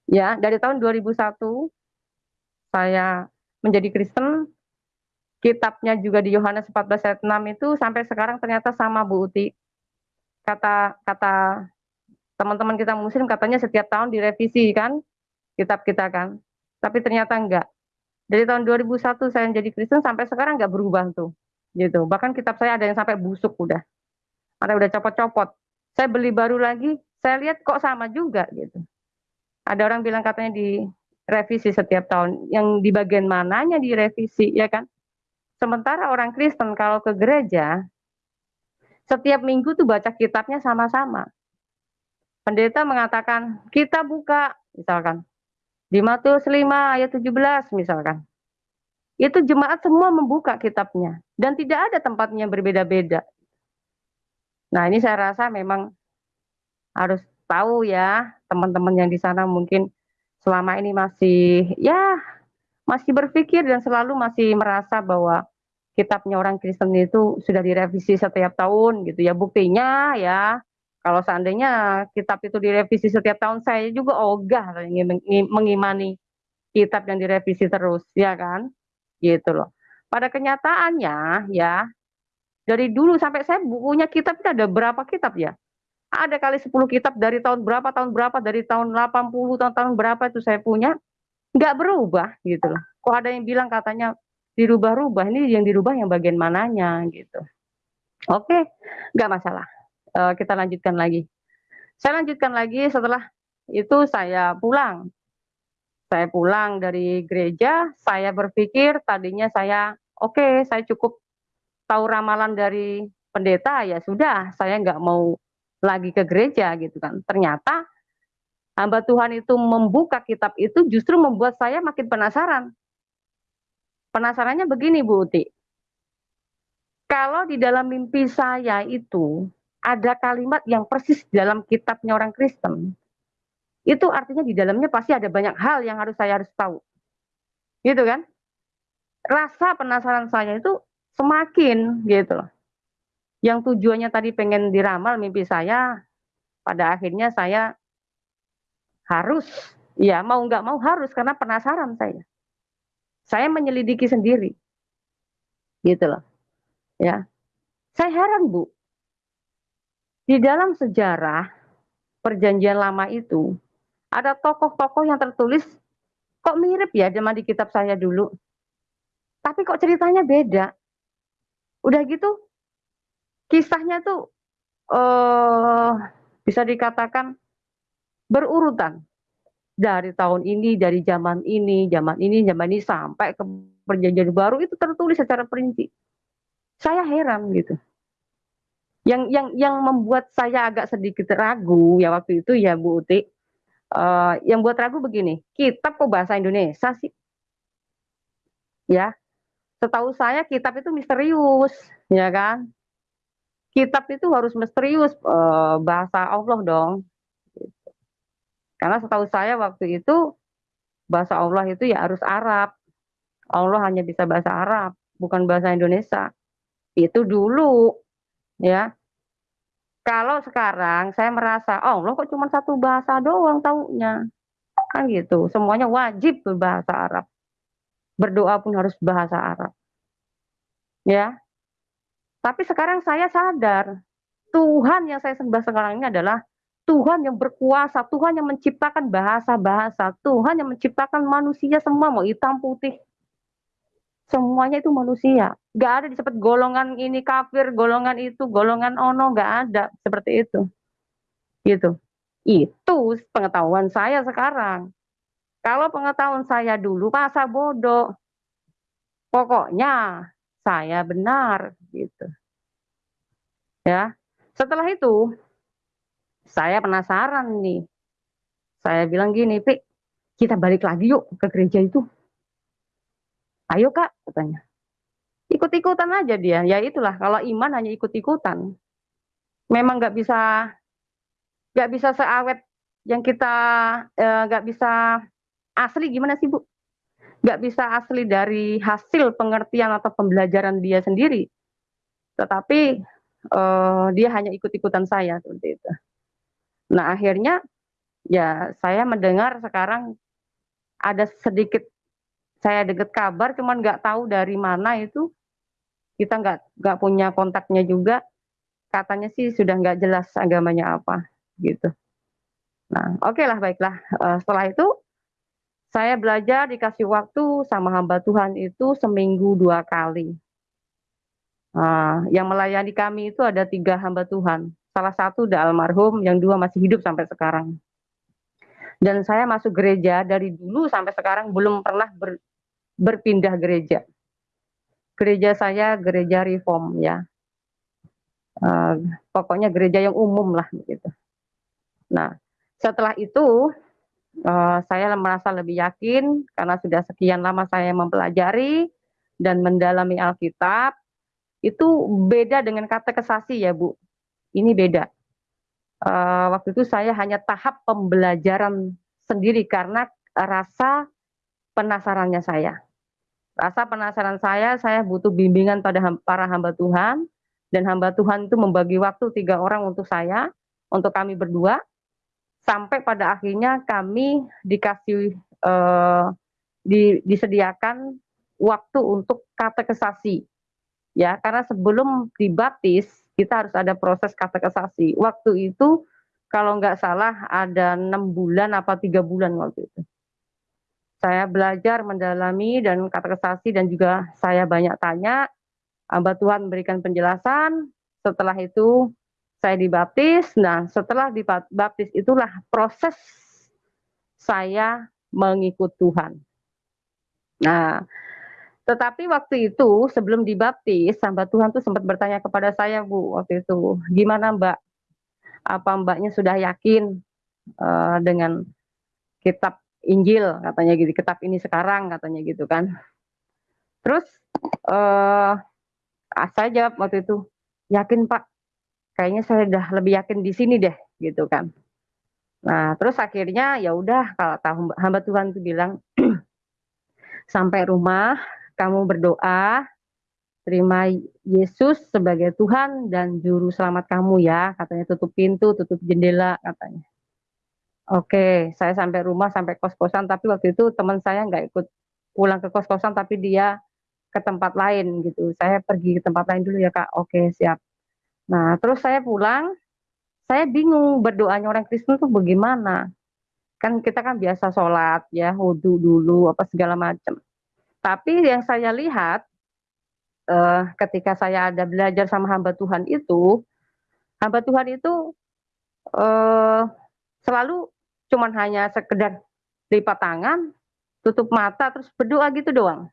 [SPEAKER 1] Ya, dari tahun 2001 saya menjadi Kristen, kitabnya juga di Yohanes 14 ayat 6 itu sampai sekarang ternyata sama Bu Uti. Kata kata teman-teman kita muslim katanya setiap tahun direvisi kan kitab kita kan. Tapi ternyata enggak. Dari tahun 2001 saya menjadi Kristen sampai sekarang nggak berubah tuh. Gitu. Bahkan kitab saya ada yang sampai busuk udah. Ada udah copot-copot saya beli baru lagi, saya lihat kok sama juga gitu. Ada orang bilang katanya di revisi setiap tahun, yang di bagian mananya direvisi ya kan? Sementara orang Kristen kalau ke gereja, setiap minggu tuh baca kitabnya sama-sama. Pendeta mengatakan, kita buka, misalkan, di Matius 5 ayat 17 misalkan. Itu jemaat semua membuka kitabnya. Dan tidak ada tempatnya berbeda-beda. Nah, ini saya rasa memang harus tahu ya, teman-teman yang di sana mungkin selama ini masih ya masih berpikir dan selalu masih merasa bahwa kitabnya orang Kristen itu sudah direvisi setiap tahun gitu ya. Buktinya ya kalau seandainya kitab itu direvisi setiap tahun saya juga ogah mengimani kitab yang direvisi terus ya kan gitu loh pada kenyataannya ya dari dulu sampai saya bukunya kitab itu ada berapa kitab ya? Ada kali 10 kitab dari tahun berapa, tahun berapa, dari tahun 80, tahun, tahun berapa itu saya punya. Nggak berubah gitu loh. Kok ada yang bilang katanya dirubah-rubah, ini yang dirubah yang bagian mananya gitu. Oke, nggak masalah. Uh, kita lanjutkan lagi. Saya lanjutkan lagi setelah itu saya pulang. Saya pulang dari gereja, saya berpikir tadinya saya, oke, okay, saya cukup tahu ramalan dari pendeta ya sudah saya nggak mau lagi ke gereja gitu kan ternyata hamba Tuhan itu membuka kitab itu justru membuat saya makin penasaran penasarannya begini Bu Uti kalau di dalam mimpi saya itu ada kalimat yang persis dalam kitabnya orang Kristen itu artinya di dalamnya pasti ada banyak hal yang harus saya harus tahu gitu kan rasa penasaran saya itu semakin gitu loh. Yang tujuannya tadi pengen diramal mimpi saya, pada akhirnya saya harus, ya mau nggak mau harus karena penasaran saya. Saya menyelidiki sendiri, gitu loh. Ya, saya heran bu, di dalam sejarah perjanjian lama itu ada tokoh-tokoh yang tertulis kok mirip ya zaman di kitab saya dulu, tapi kok ceritanya beda. Udah gitu kisahnya tuh uh, bisa dikatakan berurutan dari tahun ini, dari zaman ini, zaman ini, zaman ini sampai ke perjanjian baru itu tertulis secara perinci. Saya heran gitu. Yang yang yang membuat saya agak sedikit ragu ya waktu itu ya Bu Uti, uh, yang buat ragu begini, kitab kok bahasa Indonesia sih? Ya, setahu saya kitab itu misterius, ya kan? Kitab itu harus misterius uh, bahasa Allah dong. Karena setahu saya waktu itu bahasa Allah itu ya harus Arab. Allah hanya bisa bahasa Arab, bukan bahasa Indonesia. Itu dulu, ya. Kalau sekarang saya merasa, oh Allah kok cuma satu bahasa doang taunya. Kan gitu, semuanya wajib berbahasa Arab. Berdoa pun harus bahasa Arab. Ya. Tapi sekarang saya sadar, Tuhan yang saya sembah sekarang ini adalah Tuhan yang berkuasa, Tuhan yang menciptakan bahasa-bahasa, Tuhan yang menciptakan manusia semua mau hitam putih. Semuanya itu manusia. Gak ada disebut golongan ini kafir, golongan itu, golongan ono, gak ada seperti itu. Gitu. Itu pengetahuan saya sekarang. Kalau pengetahuan saya dulu masa bodoh. Pokoknya saya benar gitu. Ya. Setelah itu saya penasaran nih. Saya bilang gini, Pi, kita balik lagi yuk ke gereja itu. Ayo kak, katanya. Ikut-ikutan aja dia. Ya itulah, kalau iman hanya ikut-ikutan. Memang nggak bisa nggak bisa seawet yang kita eh, nggak bisa asli gimana sih bu? Nggak bisa asli dari hasil pengertian atau pembelajaran dia sendiri. Tetapi eh, dia hanya ikut-ikutan saya seperti itu. Nah akhirnya ya saya mendengar sekarang ada sedikit saya dengar kabar cuman nggak tahu dari mana itu kita nggak nggak punya kontaknya juga katanya sih sudah nggak jelas agamanya apa gitu. Nah oke okay lah baiklah uh, setelah itu saya belajar dikasih waktu sama hamba Tuhan itu seminggu dua kali. Uh, yang melayani kami itu ada tiga hamba Tuhan salah satu udah almarhum, yang dua masih hidup sampai sekarang. Dan saya masuk gereja dari dulu sampai sekarang belum pernah ber, berpindah gereja. Gereja saya gereja reform ya. Uh, pokoknya gereja yang umum lah begitu. Nah, setelah itu uh, saya merasa lebih yakin karena sudah sekian lama saya mempelajari dan mendalami Alkitab. Itu beda dengan kata kesasi ya Bu ini beda. Uh, waktu itu saya hanya tahap pembelajaran sendiri karena rasa penasarannya saya. Rasa penasaran saya, saya butuh bimbingan pada para hamba Tuhan, dan hamba Tuhan itu membagi waktu tiga orang untuk saya, untuk kami berdua, sampai pada akhirnya kami dikasih uh, di, disediakan waktu untuk katekesasi ya karena sebelum dibaptis kita harus ada proses katekisasi. Waktu itu kalau nggak salah ada enam bulan apa tiga bulan waktu itu. Saya belajar mendalami dan katekisasi dan juga saya banyak tanya. Hamba Tuhan memberikan penjelasan. Setelah itu saya dibaptis. Nah setelah dibaptis itulah proses saya mengikut Tuhan. Nah tetapi waktu itu sebelum dibaptis, hamba Tuhan tuh sempat bertanya kepada saya, Bu, waktu itu, gimana Mbak? Apa Mbaknya sudah yakin uh, dengan kitab Injil katanya gitu, kitab ini sekarang katanya gitu kan. Terus uh, saya jawab waktu itu, yakin Pak, kayaknya saya udah lebih yakin di sini deh gitu kan. Nah, terus akhirnya ya udah kalau tahu hamba Tuhan itu bilang sampai rumah kamu berdoa, terima Yesus sebagai Tuhan dan Juru Selamat kamu ya, katanya tutup pintu, tutup jendela, katanya. Oke, saya sampai rumah, sampai kos-kosan, tapi waktu itu teman saya nggak ikut pulang ke kos-kosan, tapi dia ke tempat lain gitu. Saya pergi ke tempat lain dulu ya kak, oke siap. Nah, terus saya pulang, saya bingung berdoanya orang Kristen tuh bagaimana. Kan kita kan biasa sholat ya, wudhu dulu, apa segala macam tapi yang saya lihat uh, ketika saya ada belajar sama hamba Tuhan itu, hamba Tuhan itu uh, selalu cuman hanya sekedar lipat tangan, tutup mata, terus berdoa gitu doang.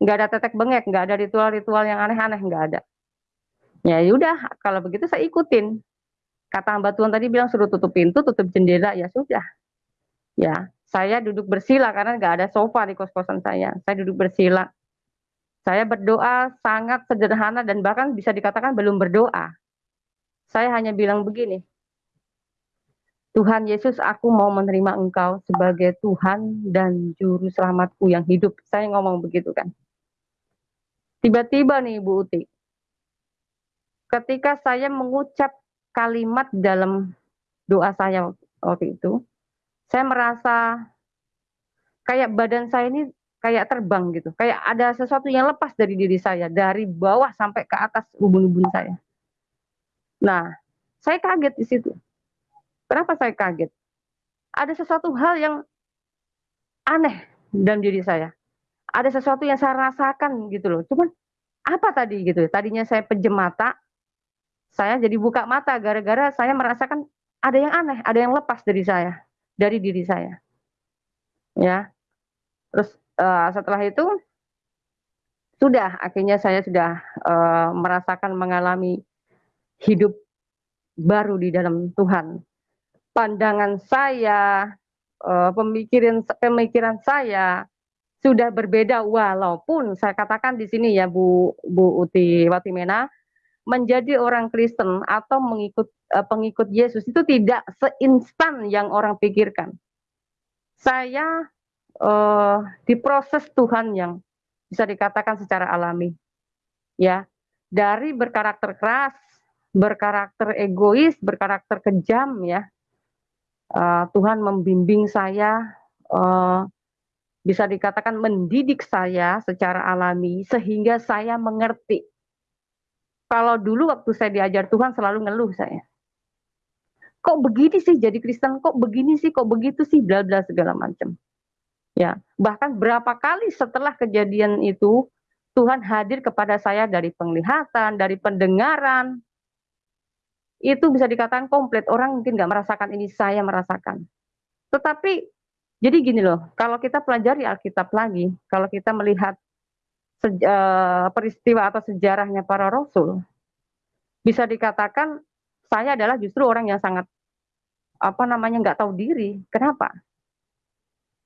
[SPEAKER 1] Nggak ada tetek bengek, nggak ada ritual-ritual yang aneh-aneh, nggak ada. Ya yaudah, kalau begitu saya ikutin. Kata hamba Tuhan tadi bilang suruh tutup pintu, tutup jendela, ya sudah. Ya, saya duduk bersila karena nggak ada sofa di kos-kosan saya. Saya duduk bersila. Saya berdoa sangat sederhana dan bahkan bisa dikatakan belum berdoa. Saya hanya bilang begini, Tuhan Yesus, aku mau menerima Engkau sebagai Tuhan dan Juru Selamatku yang hidup. Saya ngomong begitu kan. Tiba-tiba nih Bu Uti, ketika saya mengucap kalimat dalam doa saya waktu itu, saya merasa kayak badan saya ini kayak terbang gitu, kayak ada sesuatu yang lepas dari diri saya, dari bawah sampai ke atas ubun-ubun saya. Nah, saya kaget di situ Kenapa saya kaget? Ada sesuatu hal yang aneh dalam diri saya. Ada sesuatu yang saya rasakan gitu loh. Cuman apa tadi gitu? Tadinya saya pejem mata, saya jadi buka mata gara-gara saya merasakan ada yang aneh, ada yang lepas dari saya, dari diri saya. Ya. Terus uh, setelah itu sudah akhirnya saya sudah uh, merasakan mengalami hidup baru di dalam Tuhan pandangan saya, uh, pemikiran pemikiran saya sudah berbeda walaupun saya katakan di sini ya Bu Bu Uti Watimena menjadi orang Kristen atau mengikut uh, pengikut Yesus itu tidak seinstan yang orang pikirkan. Saya uh, diproses Tuhan yang bisa dikatakan secara alami. Ya, dari berkarakter keras, berkarakter egois, berkarakter kejam ya, uh, Tuhan membimbing saya, uh, bisa dikatakan mendidik saya secara alami sehingga saya mengerti. Kalau dulu waktu saya diajar Tuhan selalu ngeluh saya. Kok begini sih jadi Kristen? Kok begini sih? Kok begitu sih? Bla bla segala macam. Ya, bahkan berapa kali setelah kejadian itu Tuhan hadir kepada saya dari penglihatan, dari pendengaran, itu bisa dikatakan komplit. Orang mungkin nggak merasakan ini, saya merasakan. Tetapi, jadi gini loh, kalau kita pelajari Alkitab lagi, kalau kita melihat uh, peristiwa atau sejarahnya para rasul, bisa dikatakan saya adalah justru orang yang sangat apa namanya nggak tahu diri. Kenapa?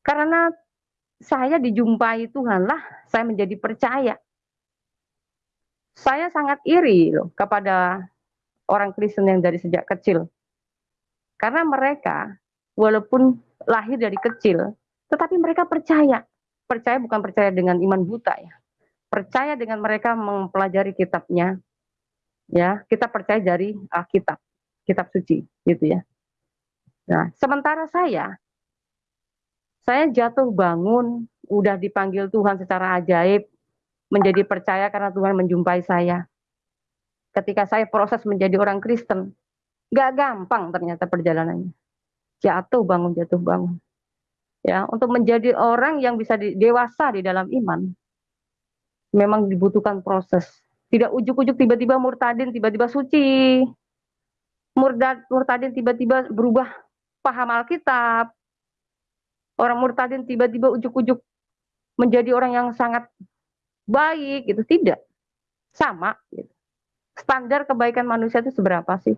[SPEAKER 1] Karena saya dijumpai Tuhan lah, saya menjadi percaya. Saya sangat iri loh kepada orang Kristen yang dari sejak kecil. Karena mereka walaupun lahir dari kecil, tetapi mereka percaya. Percaya bukan percaya dengan iman buta ya. Percaya dengan mereka mempelajari kitabnya. Ya, kita percaya dari Alkitab, kitab suci gitu ya. Nah, sementara saya saya jatuh bangun, udah dipanggil Tuhan secara ajaib, menjadi percaya karena Tuhan menjumpai saya ketika saya proses menjadi orang Kristen, gak gampang ternyata perjalanannya. Jatuh bangun, jatuh bangun. Ya, untuk menjadi orang yang bisa dewasa di dalam iman, memang dibutuhkan proses. Tidak ujuk-ujuk tiba-tiba murtadin, tiba-tiba suci. Murdad, murtadin tiba-tiba berubah paham Alkitab. Orang murtadin tiba-tiba ujuk-ujuk menjadi orang yang sangat baik, gitu tidak. Sama, gitu standar kebaikan manusia itu seberapa sih?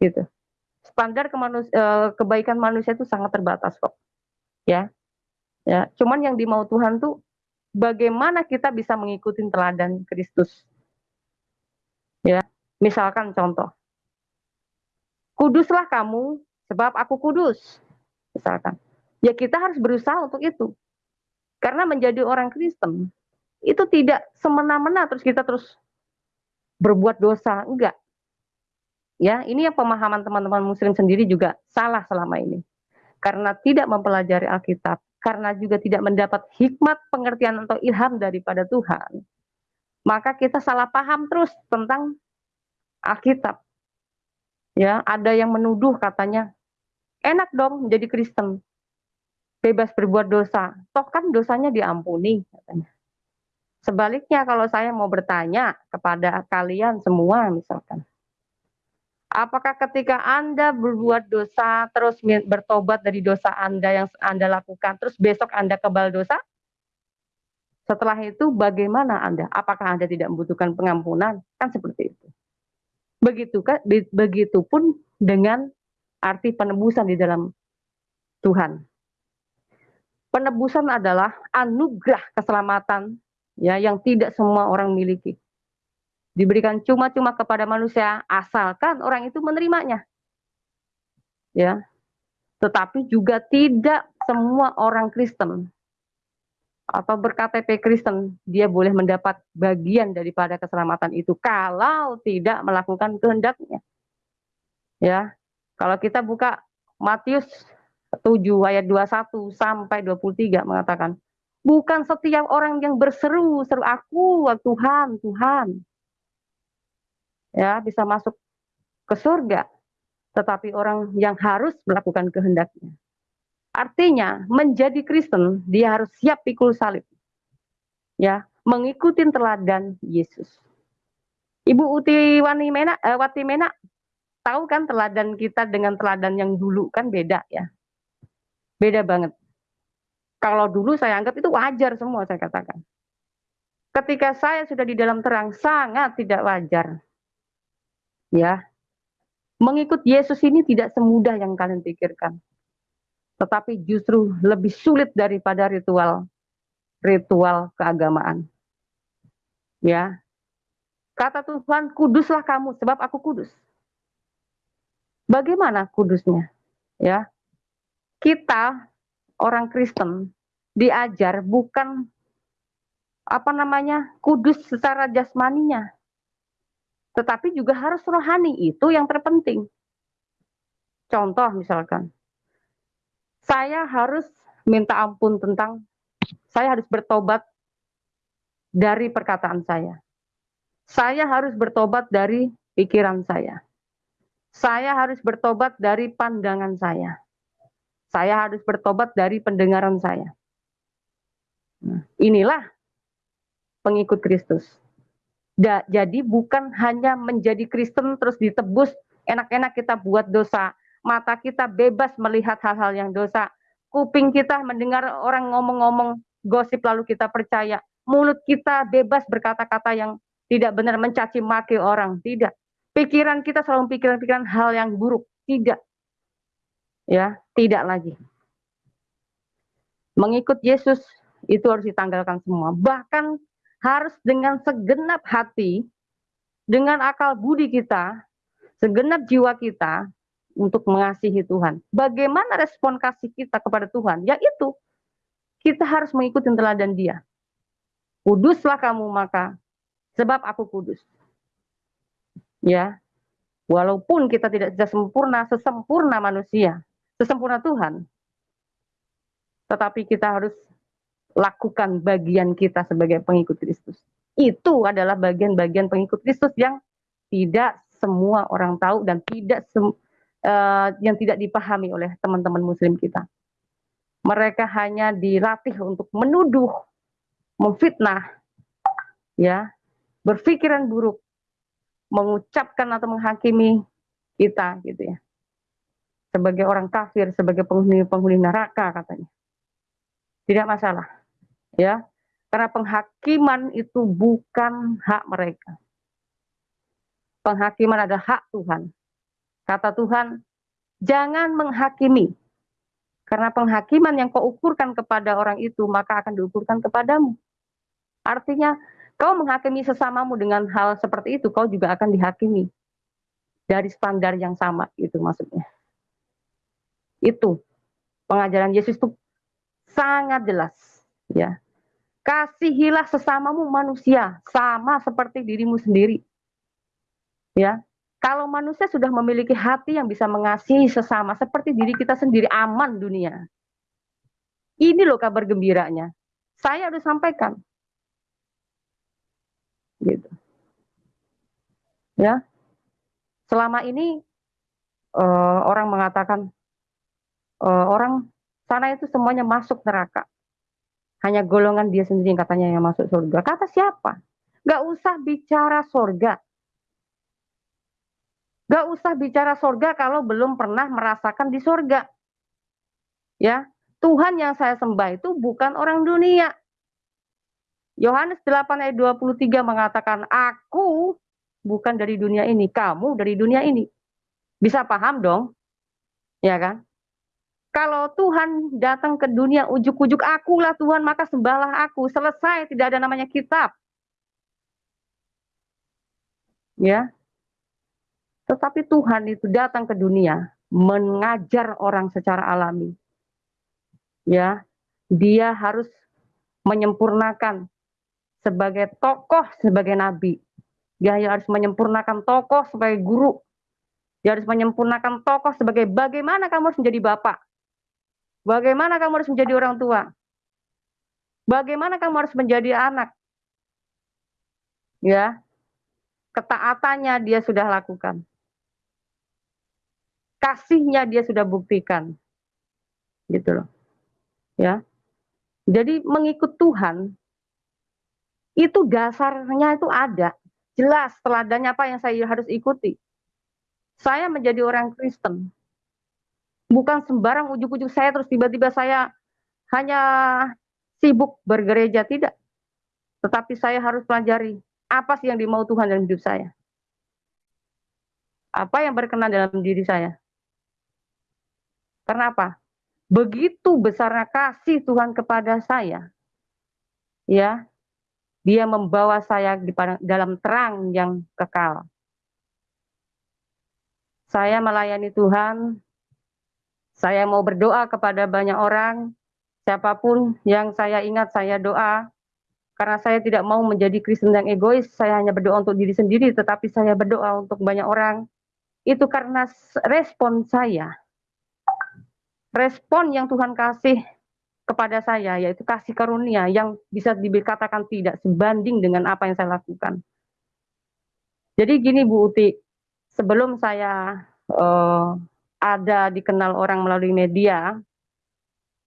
[SPEAKER 1] Gitu. Standar eh, kebaikan manusia itu sangat terbatas kok. Ya. Ya, cuman yang dimau Tuhan tuh bagaimana kita bisa mengikuti teladan Kristus. Ya, misalkan contoh. Kuduslah kamu sebab aku kudus. Misalkan. Ya kita harus berusaha untuk itu. Karena menjadi orang Kristen itu tidak semena-mena terus kita terus berbuat dosa, enggak. Ya, ini yang pemahaman teman-teman muslim sendiri juga salah selama ini. Karena tidak mempelajari Alkitab, karena juga tidak mendapat hikmat pengertian atau ilham daripada Tuhan, maka kita salah paham terus tentang Alkitab. Ya, ada yang menuduh katanya, enak dong menjadi Kristen, bebas berbuat dosa, toh kan dosanya diampuni katanya. Sebaliknya kalau saya mau bertanya kepada kalian semua misalkan, Apakah ketika Anda berbuat dosa, terus bertobat dari dosa Anda yang Anda lakukan, terus besok Anda kebal dosa? Setelah itu bagaimana Anda? Apakah Anda tidak membutuhkan pengampunan? Kan seperti itu. Begitu? Begitupun dengan arti penebusan di dalam Tuhan. Penebusan adalah anugerah keselamatan ya yang tidak semua orang miliki diberikan cuma-cuma kepada manusia asalkan orang itu menerimanya. Ya. Tetapi juga tidak semua orang Kristen atau berKTP Kristen dia boleh mendapat bagian daripada keselamatan itu kalau tidak melakukan kehendaknya. Ya. Kalau kita buka Matius 7 ayat 21 sampai 23 mengatakan, bukan setiap orang yang berseru, seru aku, Tuhan, Tuhan, ya bisa masuk ke surga, tetapi orang yang harus melakukan kehendaknya. Artinya, menjadi Kristen, dia harus siap pikul salib. Ya, mengikuti teladan Yesus. Ibu Uti Wani Mena, eh, Wati Mena, tahu kan teladan kita dengan teladan yang dulu kan beda ya. Beda banget. Kalau dulu saya anggap itu wajar semua saya katakan. Ketika saya sudah di dalam terang sangat tidak wajar Ya. Mengikut Yesus ini tidak semudah yang kalian pikirkan. Tetapi justru lebih sulit daripada ritual ritual keagamaan. Ya. Kata Tuhan, kuduslah kamu sebab aku kudus. Bagaimana kudusnya? Ya. Kita orang Kristen diajar bukan apa namanya? kudus secara jasmaninya, tetapi juga harus rohani. Itu yang terpenting. Contoh misalkan, saya harus minta ampun tentang, saya harus bertobat dari perkataan saya. Saya harus bertobat dari pikiran saya. Saya harus bertobat dari pandangan saya. Saya harus bertobat dari pendengaran saya. Nah, inilah pengikut Kristus. Da, jadi bukan hanya menjadi Kristen terus ditebus, enak-enak kita buat dosa. Mata kita bebas melihat hal-hal yang dosa. Kuping kita mendengar orang ngomong-ngomong gosip lalu kita percaya. Mulut kita bebas berkata-kata yang tidak benar mencaci maki orang, tidak. Pikiran kita selalu pikiran-pikiran hal yang buruk, tidak. Ya, tidak lagi. Mengikut Yesus itu harus ditanggalkan semua. Bahkan harus dengan segenap hati, dengan akal budi kita, segenap jiwa kita untuk mengasihi Tuhan. Bagaimana respon kasih kita kepada Tuhan? Yaitu kita harus mengikuti teladan Dia. Kuduslah kamu maka, sebab aku kudus. Ya, walaupun kita tidak bisa sempurna, sesempurna manusia, sesempurna Tuhan, tetapi kita harus lakukan bagian kita sebagai pengikut Kristus. Itu adalah bagian-bagian pengikut Kristus yang tidak semua orang tahu dan tidak sem uh, yang tidak dipahami oleh teman-teman muslim kita. Mereka hanya dilatih untuk menuduh, memfitnah, ya, berpikiran buruk, mengucapkan atau menghakimi kita gitu ya. Sebagai orang kafir, sebagai penghuni-penghuni neraka katanya. Tidak masalah ya. Karena penghakiman itu bukan hak mereka. Penghakiman adalah hak Tuhan. Kata Tuhan jangan menghakimi. Karena penghakiman yang kau ukurkan kepada orang itu maka akan diukurkan kepadamu. Artinya kau menghakimi sesamamu dengan hal seperti itu kau juga akan dihakimi. Dari standar yang sama itu maksudnya itu. Pengajaran Yesus itu sangat jelas ya. Kasihilah sesamamu manusia sama seperti dirimu sendiri ya. Kalau manusia sudah memiliki hati yang bisa mengasihi sesama seperti diri kita sendiri aman dunia. Ini loh kabar gembiranya. Saya harus sampaikan. Gitu. Ya. Selama ini uh, orang mengatakan uh, orang sana itu semuanya masuk neraka hanya golongan dia sendiri yang katanya yang masuk surga. Kata siapa? Gak usah bicara surga. Gak usah bicara sorga kalau belum pernah merasakan di sorga. Ya, Tuhan yang saya sembah itu bukan orang dunia. Yohanes 8 ayat 23 mengatakan, Aku bukan dari dunia ini, kamu dari dunia ini. Bisa paham dong? Ya kan? Kalau Tuhan datang ke dunia ujuk-ujuk akulah Tuhan, maka sembahlah aku. Selesai, tidak ada namanya kitab. Ya, tetapi Tuhan itu datang ke dunia mengajar orang secara alami. Ya, dia harus menyempurnakan sebagai tokoh, sebagai nabi. Dia harus menyempurnakan tokoh sebagai guru. Dia harus menyempurnakan tokoh sebagai bagaimana kamu harus menjadi bapak. Bagaimana kamu harus menjadi orang tua. Bagaimana kamu harus menjadi anak. Ya, ketaatannya dia sudah lakukan kasihnya dia sudah buktikan. Gitu loh. Ya. Jadi mengikut Tuhan itu dasarnya itu ada. Jelas teladannya apa yang saya harus ikuti. Saya menjadi orang Kristen. Bukan sembarang ujuk-ujuk saya terus tiba-tiba saya hanya sibuk bergereja tidak. Tetapi saya harus pelajari apa sih yang dimau Tuhan dalam hidup saya. Apa yang berkenan dalam diri saya. Karena apa? Begitu besarnya kasih Tuhan kepada saya, ya, Dia membawa saya di dalam terang yang kekal. Saya melayani Tuhan, saya mau berdoa kepada banyak orang, siapa pun yang saya ingat saya doa, karena saya tidak mau menjadi Kristen yang egois, saya hanya berdoa untuk diri sendiri, tetapi saya berdoa untuk banyak orang. Itu karena respon saya respon yang Tuhan kasih kepada saya yaitu kasih karunia yang bisa dikatakan tidak sebanding dengan apa yang saya lakukan. Jadi gini Bu Uti, sebelum saya uh, ada dikenal orang melalui media,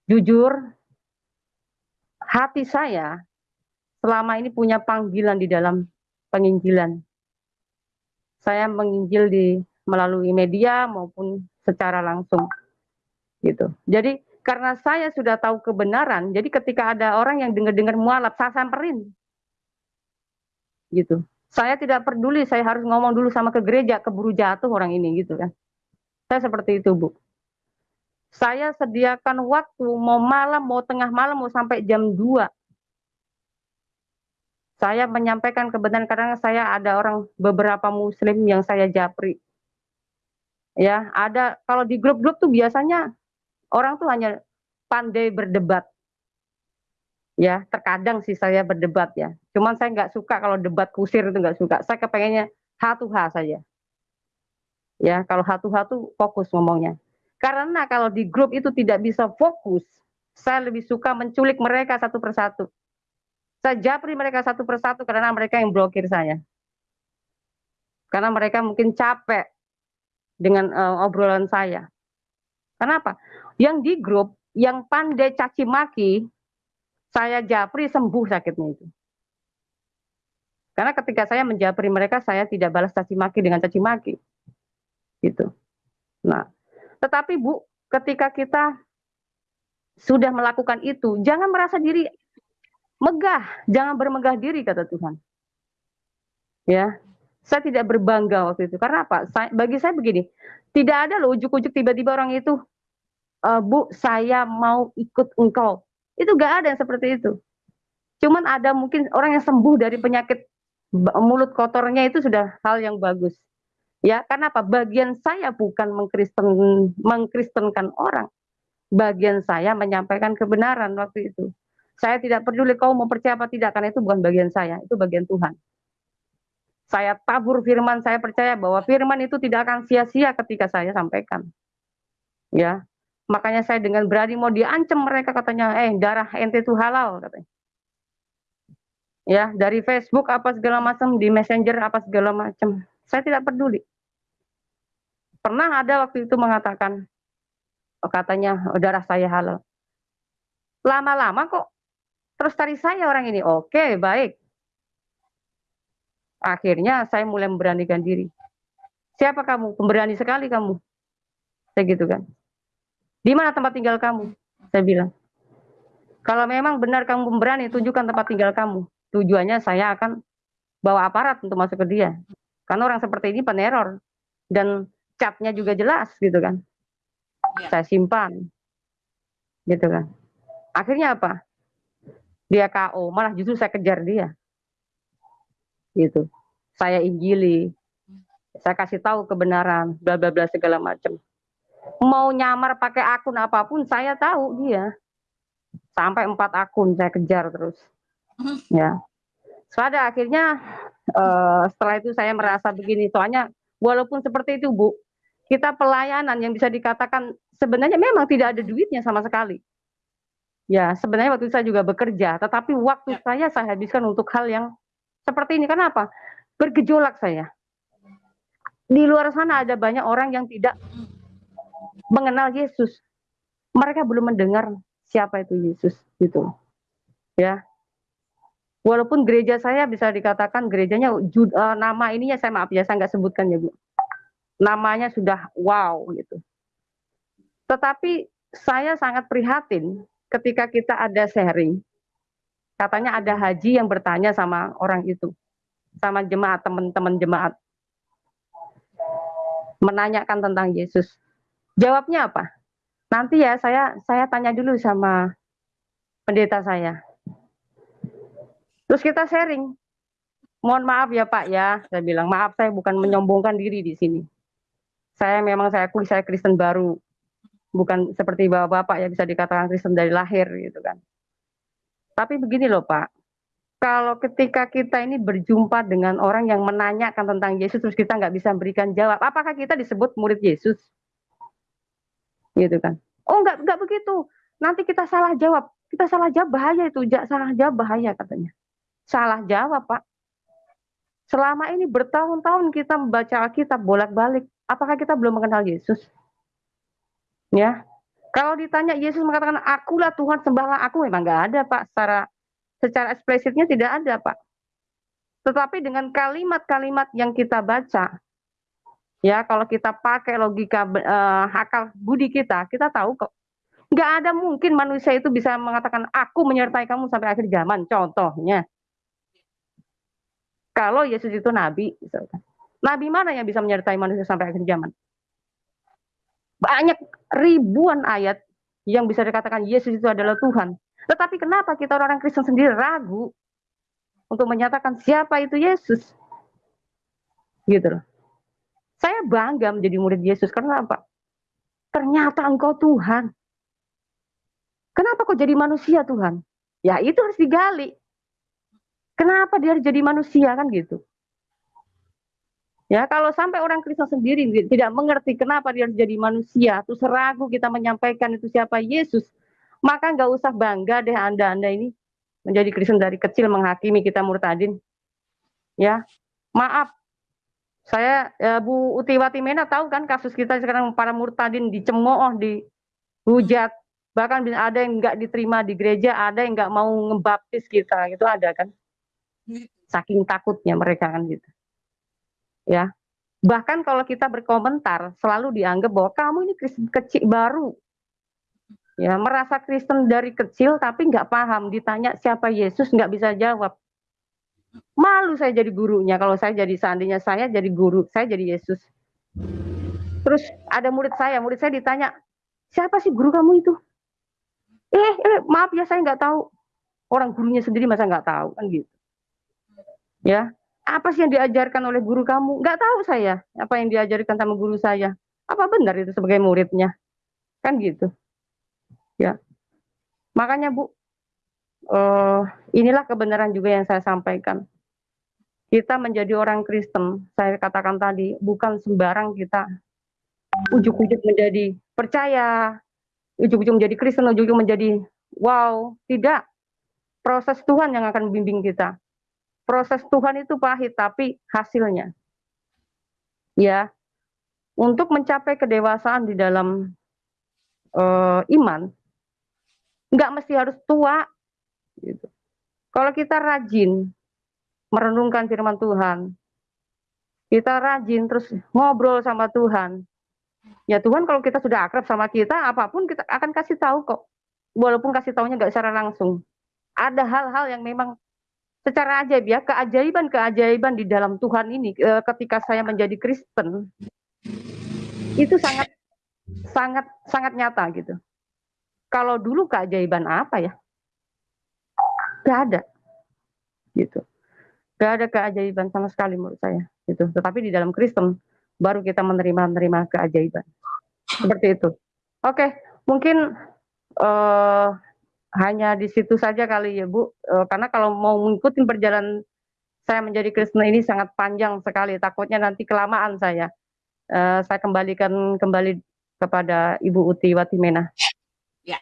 [SPEAKER 1] jujur hati saya selama ini punya panggilan di dalam penginjilan. Saya menginjil di melalui media maupun secara langsung gitu. Jadi karena saya sudah tahu kebenaran, jadi ketika ada orang yang dengar-dengar mualaf, saya samperin. Gitu. Saya tidak peduli, saya harus ngomong dulu sama ke gereja, keburu jatuh orang ini gitu kan. Saya seperti itu, Bu. Saya sediakan waktu mau malam, mau tengah malam, mau sampai jam 2. Saya menyampaikan kebenaran karena saya ada orang beberapa muslim yang saya japri. Ya, ada kalau di grup-grup tuh biasanya orang tuh hanya pandai berdebat. Ya, terkadang sih saya berdebat ya. Cuman saya nggak suka kalau debat kusir itu nggak suka. Saya kepengennya hatu-ha saja. Ya, kalau hatu-hatu fokus ngomongnya. Karena kalau di grup itu tidak bisa fokus, saya lebih suka menculik mereka satu persatu. Saya japri mereka satu persatu karena mereka yang blokir saya. Karena mereka mungkin capek dengan uh, obrolan saya. Kenapa? Yang di grup yang pandai caci maki, saya japri sembuh sakitnya itu. Karena ketika saya menjapri mereka, saya tidak balas caci maki dengan caci maki. Gitu. Nah, tetapi Bu, ketika kita sudah melakukan itu, jangan merasa diri megah, jangan bermegah diri kata Tuhan. Ya, saya tidak berbangga waktu itu. Karena apa? Saya, bagi saya begini, tidak ada loh ujuk-ujuk tiba-tiba orang itu uh, Bu, saya mau ikut engkau. Itu gak ada yang seperti itu. Cuman ada mungkin orang yang sembuh dari penyakit mulut kotornya itu sudah hal yang bagus. Ya, karena apa? Bagian saya bukan mengkristen mengkristenkan orang. Bagian saya menyampaikan kebenaran waktu itu. Saya tidak peduli kau mau percaya apa tidak, karena itu bukan bagian saya, itu bagian Tuhan. Saya tabur firman, saya percaya bahwa firman itu tidak akan sia-sia ketika saya sampaikan. Ya, Makanya saya dengan berani mau diancam mereka katanya, eh darah ente itu halal katanya. Ya, dari Facebook apa segala macam, di Messenger apa segala macam. Saya tidak peduli. Pernah ada waktu itu mengatakan, oh, katanya oh, darah saya halal. Lama-lama kok terus tadi saya orang ini. Oke, baik. Akhirnya saya mulai memberanikan diri. Siapa kamu? Pemberani sekali kamu. Saya gitu kan. Di mana tempat tinggal kamu? Saya bilang. Kalau memang benar kamu pemberani, tunjukkan tempat tinggal kamu. Tujuannya saya akan bawa aparat untuk masuk ke dia. Karena orang seperti ini peneror. Dan catnya juga jelas gitu kan. Ya. Saya simpan. Gitu kan. Akhirnya apa? Dia KO, malah justru saya kejar dia. Gitu. Saya injili. Saya kasih tahu kebenaran, bla bla bla segala macam mau nyamar pakai akun apa pun saya tahu dia sampai empat akun saya kejar terus ya pada akhirnya uh, setelah itu saya merasa begini soalnya walaupun seperti itu bu kita pelayanan yang bisa dikatakan sebenarnya memang tidak ada duitnya sama sekali ya sebenarnya waktu itu saya juga bekerja tetapi waktu ya. saya saya habiskan untuk hal yang seperti ini kenapa bergejolak saya di luar sana ada banyak orang yang tidak mengenal Yesus. Mereka belum mendengar siapa itu Yesus gitu. Ya. Walaupun gereja saya bisa dikatakan gerejanya uh, nama ininya saya maaf ya saya nggak sebutkan ya Bu. Namanya sudah wow gitu. Tetapi saya sangat prihatin ketika kita ada sharing. Katanya ada haji yang bertanya sama orang itu. Sama jemaat, teman-teman jemaat. Menanyakan tentang Yesus. Jawabnya apa? Nanti ya saya saya tanya dulu sama pendeta saya. Terus kita sharing. Mohon maaf ya Pak ya, saya bilang maaf saya bukan menyombongkan diri di sini. Saya memang saya akui saya Kristen baru, bukan seperti bapak-bapak yang bisa dikatakan Kristen dari lahir gitu kan. Tapi begini loh Pak, kalau ketika kita ini berjumpa dengan orang yang menanyakan tentang Yesus terus kita nggak bisa berikan jawab, apakah kita disebut murid Yesus? gitu kan. Oh nggak nggak begitu. Nanti kita salah jawab. Kita salah jawab bahaya itu. Salah jawab bahaya katanya. Salah jawab pak. Selama ini bertahun-tahun kita membaca Alkitab bolak-balik apakah kita belum mengenal Yesus? Ya. Kalau ditanya Yesus mengatakan akulah Tuhan sembahlah aku. Memang nggak ada pak. Secara secara eksplisitnya tidak ada pak. Tetapi dengan kalimat-kalimat yang kita baca Ya, kalau kita pakai logika uh, akal budi kita, kita tahu kok. Nggak ada mungkin manusia itu bisa mengatakan aku menyertai kamu sampai akhir zaman. Contohnya, kalau Yesus itu nabi, misalkan. Nabi mana yang bisa menyertai manusia sampai akhir zaman? Banyak ribuan ayat yang bisa dikatakan Yesus itu adalah Tuhan. Tetapi kenapa kita orang Kristen sendiri ragu untuk menyatakan siapa itu Yesus? Gitu loh. Saya bangga menjadi murid Yesus karena apa? Ternyata engkau Tuhan. Kenapa kok jadi manusia Tuhan? Ya itu harus digali. Kenapa dia harus jadi manusia kan gitu? Ya kalau sampai orang Kristen sendiri tidak mengerti kenapa dia jadi manusia, terus ragu kita menyampaikan itu siapa Yesus, maka nggak usah bangga deh anda anda ini menjadi Kristen dari kecil menghakimi kita murtadin. Ya maaf saya ya, Bu Utiwati Mena tahu kan kasus kita sekarang para murtadin dicemooh, dihujat, bahkan ada yang nggak diterima di gereja, ada yang nggak mau ngebaptis kita, itu ada kan? Saking takutnya mereka kan gitu. Ya, bahkan kalau kita berkomentar selalu dianggap bahwa kamu ini Kristen kecil baru, ya merasa Kristen dari kecil tapi nggak paham, ditanya siapa Yesus nggak bisa jawab Malu saya jadi gurunya kalau saya jadi seandainya saya jadi guru, saya jadi Yesus. Terus ada murid saya, murid saya ditanya, siapa sih guru kamu itu? Eh, eh maaf ya saya nggak tahu. Orang gurunya sendiri masa nggak tahu kan gitu. Ya, apa sih yang diajarkan oleh guru kamu? Nggak tahu saya apa yang diajarkan sama guru saya. Apa benar itu sebagai muridnya? Kan gitu. Ya, makanya Bu, uh, inilah kebenaran juga yang saya sampaikan. Kita menjadi orang Kristen, saya katakan tadi, bukan sembarang kita ujuk-ujuk menjadi percaya, ujuk-ujuk menjadi Kristen, ujuk-ujuk menjadi wow, tidak. Proses Tuhan yang akan membimbing kita. Proses Tuhan itu pahit, tapi hasilnya. Ya, untuk mencapai kedewasaan di dalam uh, iman, nggak mesti harus tua, Gitu. Kalau kita rajin merenungkan firman Tuhan, kita rajin terus ngobrol sama Tuhan. Ya Tuhan kalau kita sudah akrab sama kita, apa pun kita akan kasih tahu kok. Walaupun kasih tahunya nggak secara langsung. Ada hal-hal yang memang secara ajaib ya, keajaiban-keajaiban di dalam Tuhan ini e, ketika saya menjadi Kristen itu sangat sangat sangat nyata gitu. Kalau dulu keajaiban apa ya? Gak ada. Gitu. Gak ada keajaiban sama sekali menurut saya. Gitu. Tetapi di dalam Kristen baru kita menerima-nerima keajaiban. Seperti itu. Oke, mungkin uh, hanya di situ saja kali ya Bu, uh, karena kalau mau mengikuti perjalanan saya menjadi Kristen ini sangat panjang sekali, takutnya nanti kelamaan saya. Uh, saya kembalikan kembali kepada Ibu Uti Watimena.
[SPEAKER 2] Ya,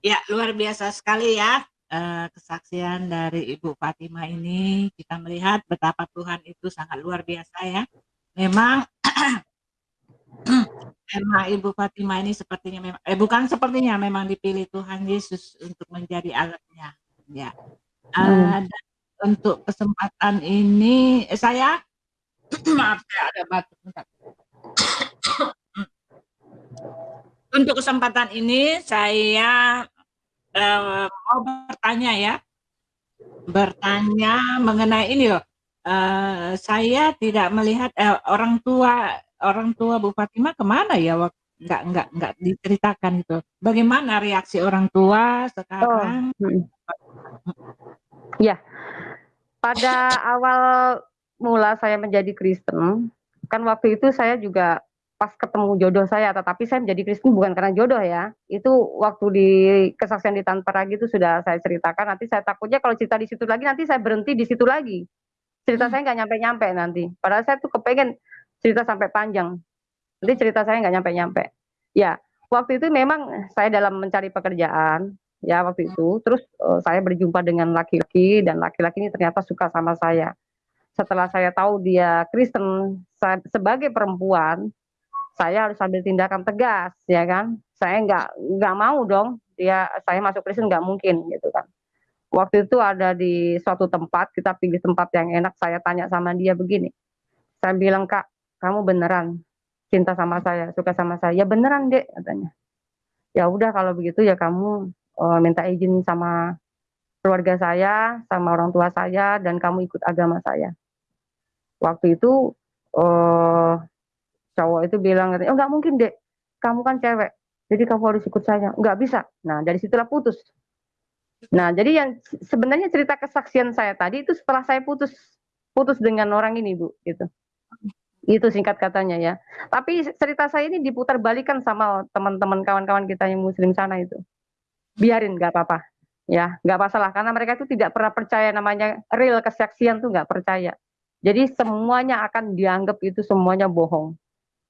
[SPEAKER 2] ya luar biasa sekali ya uh, kesaksian dari Ibu Fatima ini kita melihat betapa Tuhan itu sangat luar biasa ya. Memang memang Ibu Fatima ini sepertinya memang eh bukan sepertinya memang dipilih Tuhan Yesus untuk menjadi alatnya ya. Uh, hmm. untuk kesempatan ini eh, saya maaf saya ada batuk untuk kesempatan ini saya uh, mau bertanya ya, bertanya mengenai ini loh. Uh, saya tidak melihat uh, orang tua orang tua Bu Fatima ke mana ya waktu nggak nggak nggak diceritakan itu. Bagaimana reaksi orang tua sekarang? Oh. Hmm.
[SPEAKER 1] Ya, pada awal mula saya menjadi Kristen, kan waktu itu saya juga pas ketemu jodoh saya, tetapi saya menjadi Kristen bukan karena jodoh ya. Itu waktu di kesaksian di Tanpa Ragi itu sudah saya ceritakan. Nanti saya takutnya kalau cerita di situ lagi, nanti saya berhenti di situ lagi. Cerita hmm. saya nggak nyampe-nyampe nanti. Padahal saya tuh kepengen cerita sampai panjang. Nanti cerita saya nggak nyampe-nyampe. Ya, waktu itu memang saya dalam mencari pekerjaan, ya waktu itu. Terus uh, saya berjumpa dengan laki-laki dan laki-laki ini ternyata suka sama saya. Setelah saya tahu dia Kristen, saya, sebagai perempuan, saya harus ambil tindakan tegas ya kan saya nggak nggak mau dong dia saya masuk Kristen nggak mungkin gitu kan waktu itu ada di suatu tempat kita pilih tempat yang enak saya tanya sama dia begini saya bilang kak kamu beneran cinta sama saya suka sama saya? Ya beneran dek katanya. Ya udah kalau begitu ya kamu uh, minta izin sama keluarga saya sama orang tua saya dan kamu ikut agama saya. Waktu itu uh, cowok itu bilang oh nggak mungkin dek. Kamu kan cewek jadi kamu harus ikut saya. Nggak bisa. Nah dari situlah putus. Nah jadi yang sebenarnya cerita kesaksian saya tadi itu setelah saya putus putus dengan orang ini bu gitu itu singkat katanya ya. Tapi cerita saya ini diputar balikan sama teman-teman kawan-kawan kita yang muslim sana itu. Biarin nggak apa-apa ya. Nggak masalah karena mereka itu tidak pernah percaya namanya real kesaksian tuh nggak percaya. Jadi semuanya akan dianggap itu semuanya bohong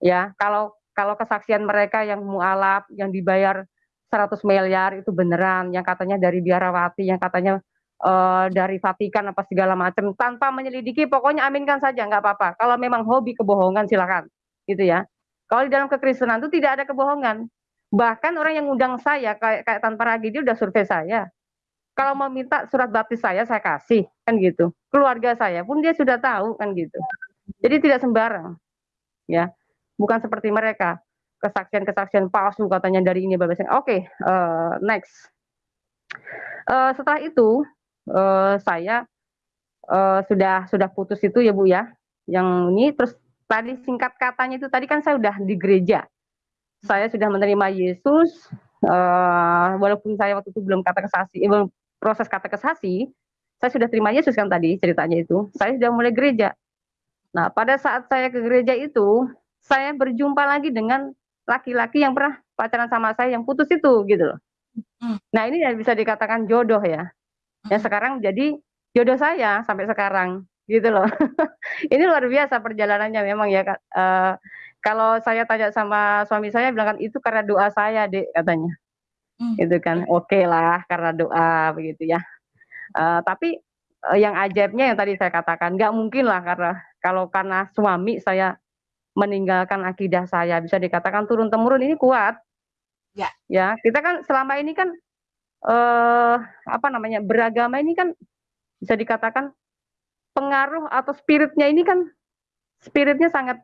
[SPEAKER 1] ya. Kalau kalau kesaksian mereka yang mualaf yang dibayar 100 miliar itu beneran yang katanya dari biarawati yang katanya uh, dari Vatikan apa segala macam tanpa menyelidiki pokoknya aminkan saja nggak apa-apa. Kalau memang hobi kebohongan silakan. Gitu ya. Kalau di dalam kekristenan itu tidak ada kebohongan. Bahkan orang yang undang saya kayak kayak tanpa ragi dia udah survei saya. Kalau mau minta surat baptis saya saya kasih kan gitu. Keluarga saya pun dia sudah tahu kan gitu. Jadi tidak sembarang ya. Bukan seperti mereka. Kesaksian-kesaksian palsu katanya dari ini Oke, okay, uh, eh, next. Uh, setelah itu uh, saya uh, sudah sudah putus itu ya Bu ya. Yang ini terus tadi singkat katanya itu tadi kan saya sudah di gereja. Saya sudah menerima Yesus uh, walaupun saya waktu itu belum kata kesasi, eh, proses kata kesasi, saya sudah terima Yesus kan tadi ceritanya itu. Saya sudah mulai gereja. Nah, pada saat saya ke gereja itu, saya berjumpa lagi dengan laki-laki yang pernah pacaran sama saya yang putus itu gitu loh. Hmm. Nah ini bisa dikatakan jodoh ya. Yang sekarang jadi jodoh saya sampai sekarang gitu loh. ini luar biasa perjalanannya memang ya kak. Uh, kalau saya tanya sama suami saya bilang kan itu karena doa saya dek katanya. Hmm. Gitu kan. Oke okay lah karena doa begitu ya. Uh, tapi uh, yang ajaibnya yang tadi saya katakan nggak mungkin lah karena kalau karena suami saya meninggalkan akidah saya bisa dikatakan turun temurun ini kuat ya ya kita kan selama ini kan eh, apa namanya beragama ini kan bisa dikatakan pengaruh atau spiritnya ini kan spiritnya sangat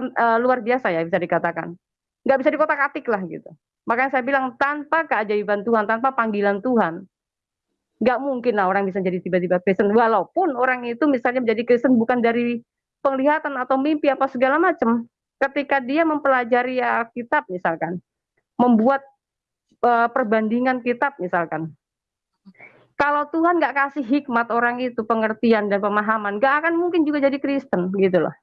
[SPEAKER 1] uh, luar biasa ya bisa dikatakan. Nggak bisa dikotak-atik lah gitu. Makanya saya bilang tanpa keajaiban Tuhan, tanpa panggilan Tuhan, nggak mungkin lah orang bisa jadi tiba-tiba Kristen. Walaupun orang itu misalnya menjadi Kristen bukan dari penglihatan atau mimpi apa segala macam. Ketika dia mempelajari kitab misalkan, membuat perbandingan kitab misalkan. Kalau Tuhan nggak kasih hikmat orang itu pengertian dan pemahaman, nggak akan mungkin juga jadi Kristen gitu loh.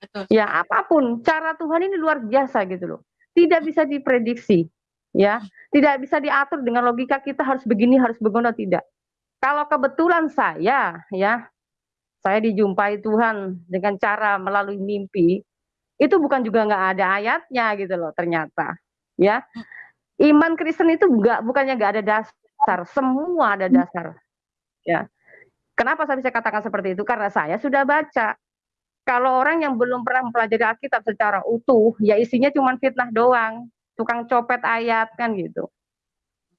[SPEAKER 1] Betul. Ya apa pun cara Tuhan ini luar biasa gitu loh. Tidak bisa diprediksi, ya. Tidak bisa diatur dengan logika kita harus begini, harus begono tidak. Kalau kebetulan saya, ya, saya dijumpai Tuhan dengan cara melalui mimpi, itu bukan juga nggak ada ayatnya gitu loh ternyata, ya. Iman Kristen itu enggak bukannya nggak ada dasar, semua ada dasar, ya. Kenapa saya bisa katakan seperti itu? Karena saya sudah baca kalau orang yang belum pernah mempelajari Alkitab secara utuh, ya isinya cuma fitnah doang, tukang copet ayat kan gitu.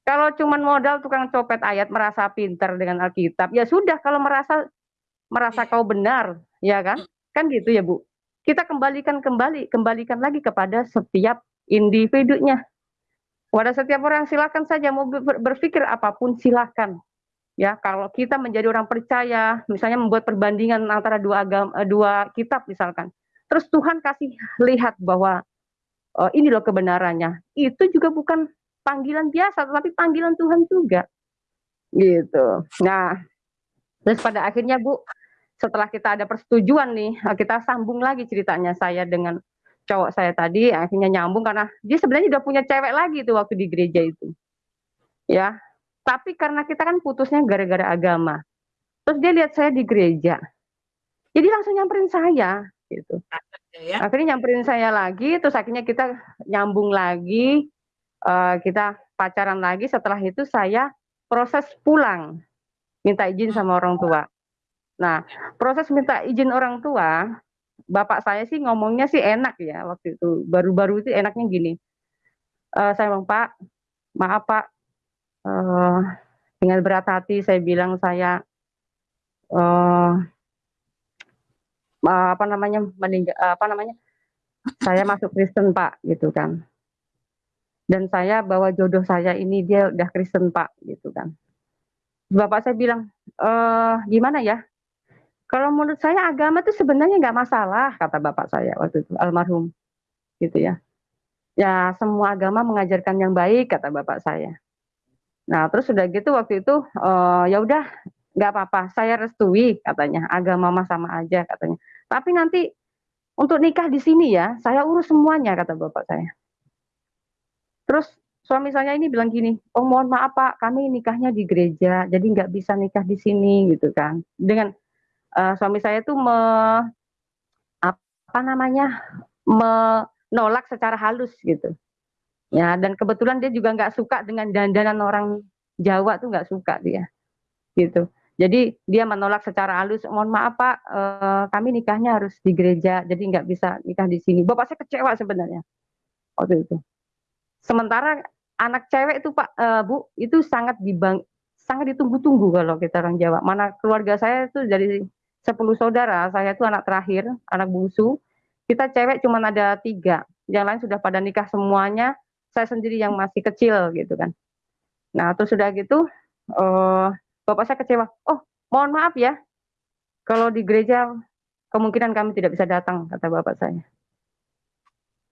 [SPEAKER 1] Kalau cuma modal tukang copet ayat merasa pinter dengan Alkitab, ya sudah kalau merasa merasa kau benar, ya kan? Kan gitu ya, Bu. Kita kembalikan kembali, kembalikan lagi kepada setiap individunya. Pada setiap orang silakan saja mau berpikir apa pun silakan. Ya kalau kita menjadi orang percaya misalnya membuat perbandingan antara dua agama eh, dua kitab misalkan. Terus Tuhan kasih lihat bahwa oh, ini loh kebenarannya. Itu juga bukan panggilan biasa tetapi panggilan Tuhan juga. Gitu. Nah terus pada akhirnya Bu setelah kita ada persetujuan nih eh, kita sambung lagi ceritanya saya dengan cowok saya tadi akhirnya nyambung karena dia sebenarnya udah punya cewek lagi tuh waktu di gereja itu ya tapi karena kita kan putusnya gara-gara agama. Terus dia lihat saya di gereja. Jadi langsung nyamperin saya gitu. Ya. Akhirnya nyamperin saya lagi, terus akhirnya kita nyambung lagi, uh, kita pacaran lagi. Setelah itu saya proses pulang, minta izin sama orang tua. Nah, proses minta izin orang tua, bapak saya sih ngomongnya sih enak ya waktu itu. Baru-baru itu enaknya gini. Uh, saya bilang Pak, maaf Pak, uh, dengan berat hati saya bilang saya uh, apa namanya meninggal apa namanya saya masuk Kristen Pak gitu kan dan saya bawa jodoh saya ini dia udah Kristen Pak gitu kan bapak saya bilang eh gimana ya kalau menurut saya agama itu sebenarnya nggak masalah kata bapak saya waktu itu almarhum gitu ya ya semua agama mengajarkan yang baik kata bapak saya Nah, terus sudah gitu waktu itu uh, ya udah nggak apa-apa, saya restui katanya, agama mah sama aja katanya. Tapi nanti untuk nikah di sini ya, saya urus semuanya kata bapak saya. Terus suami saya ini bilang gini, oh mohon maaf pak, kami nikahnya di gereja, jadi nggak bisa nikah di sini gitu kan. Dengan uh, suami saya itu me, apa namanya menolak secara halus gitu. Ya dan kebetulan dia juga nggak suka dengan dandanan orang Jawa tuh nggak suka dia gitu. Jadi dia menolak secara halus mohon maaf pak eh, kami nikahnya harus di gereja jadi nggak bisa nikah di sini. Bapak saya kecewa sebenarnya waktu itu. Sementara anak cewek itu pak eh, bu itu sangat dibang sangat ditunggu-tunggu kalau kita orang Jawa. Mana keluarga saya itu dari 10 saudara saya itu anak terakhir anak bungsu kita cewek cuma ada tiga yang lain sudah pada nikah semuanya saya sendiri yang masih kecil gitu kan. Nah terus sudah gitu, uh, bapak saya kecewa. Oh mohon maaf ya, kalau di gereja kemungkinan kami tidak bisa datang kata bapak saya.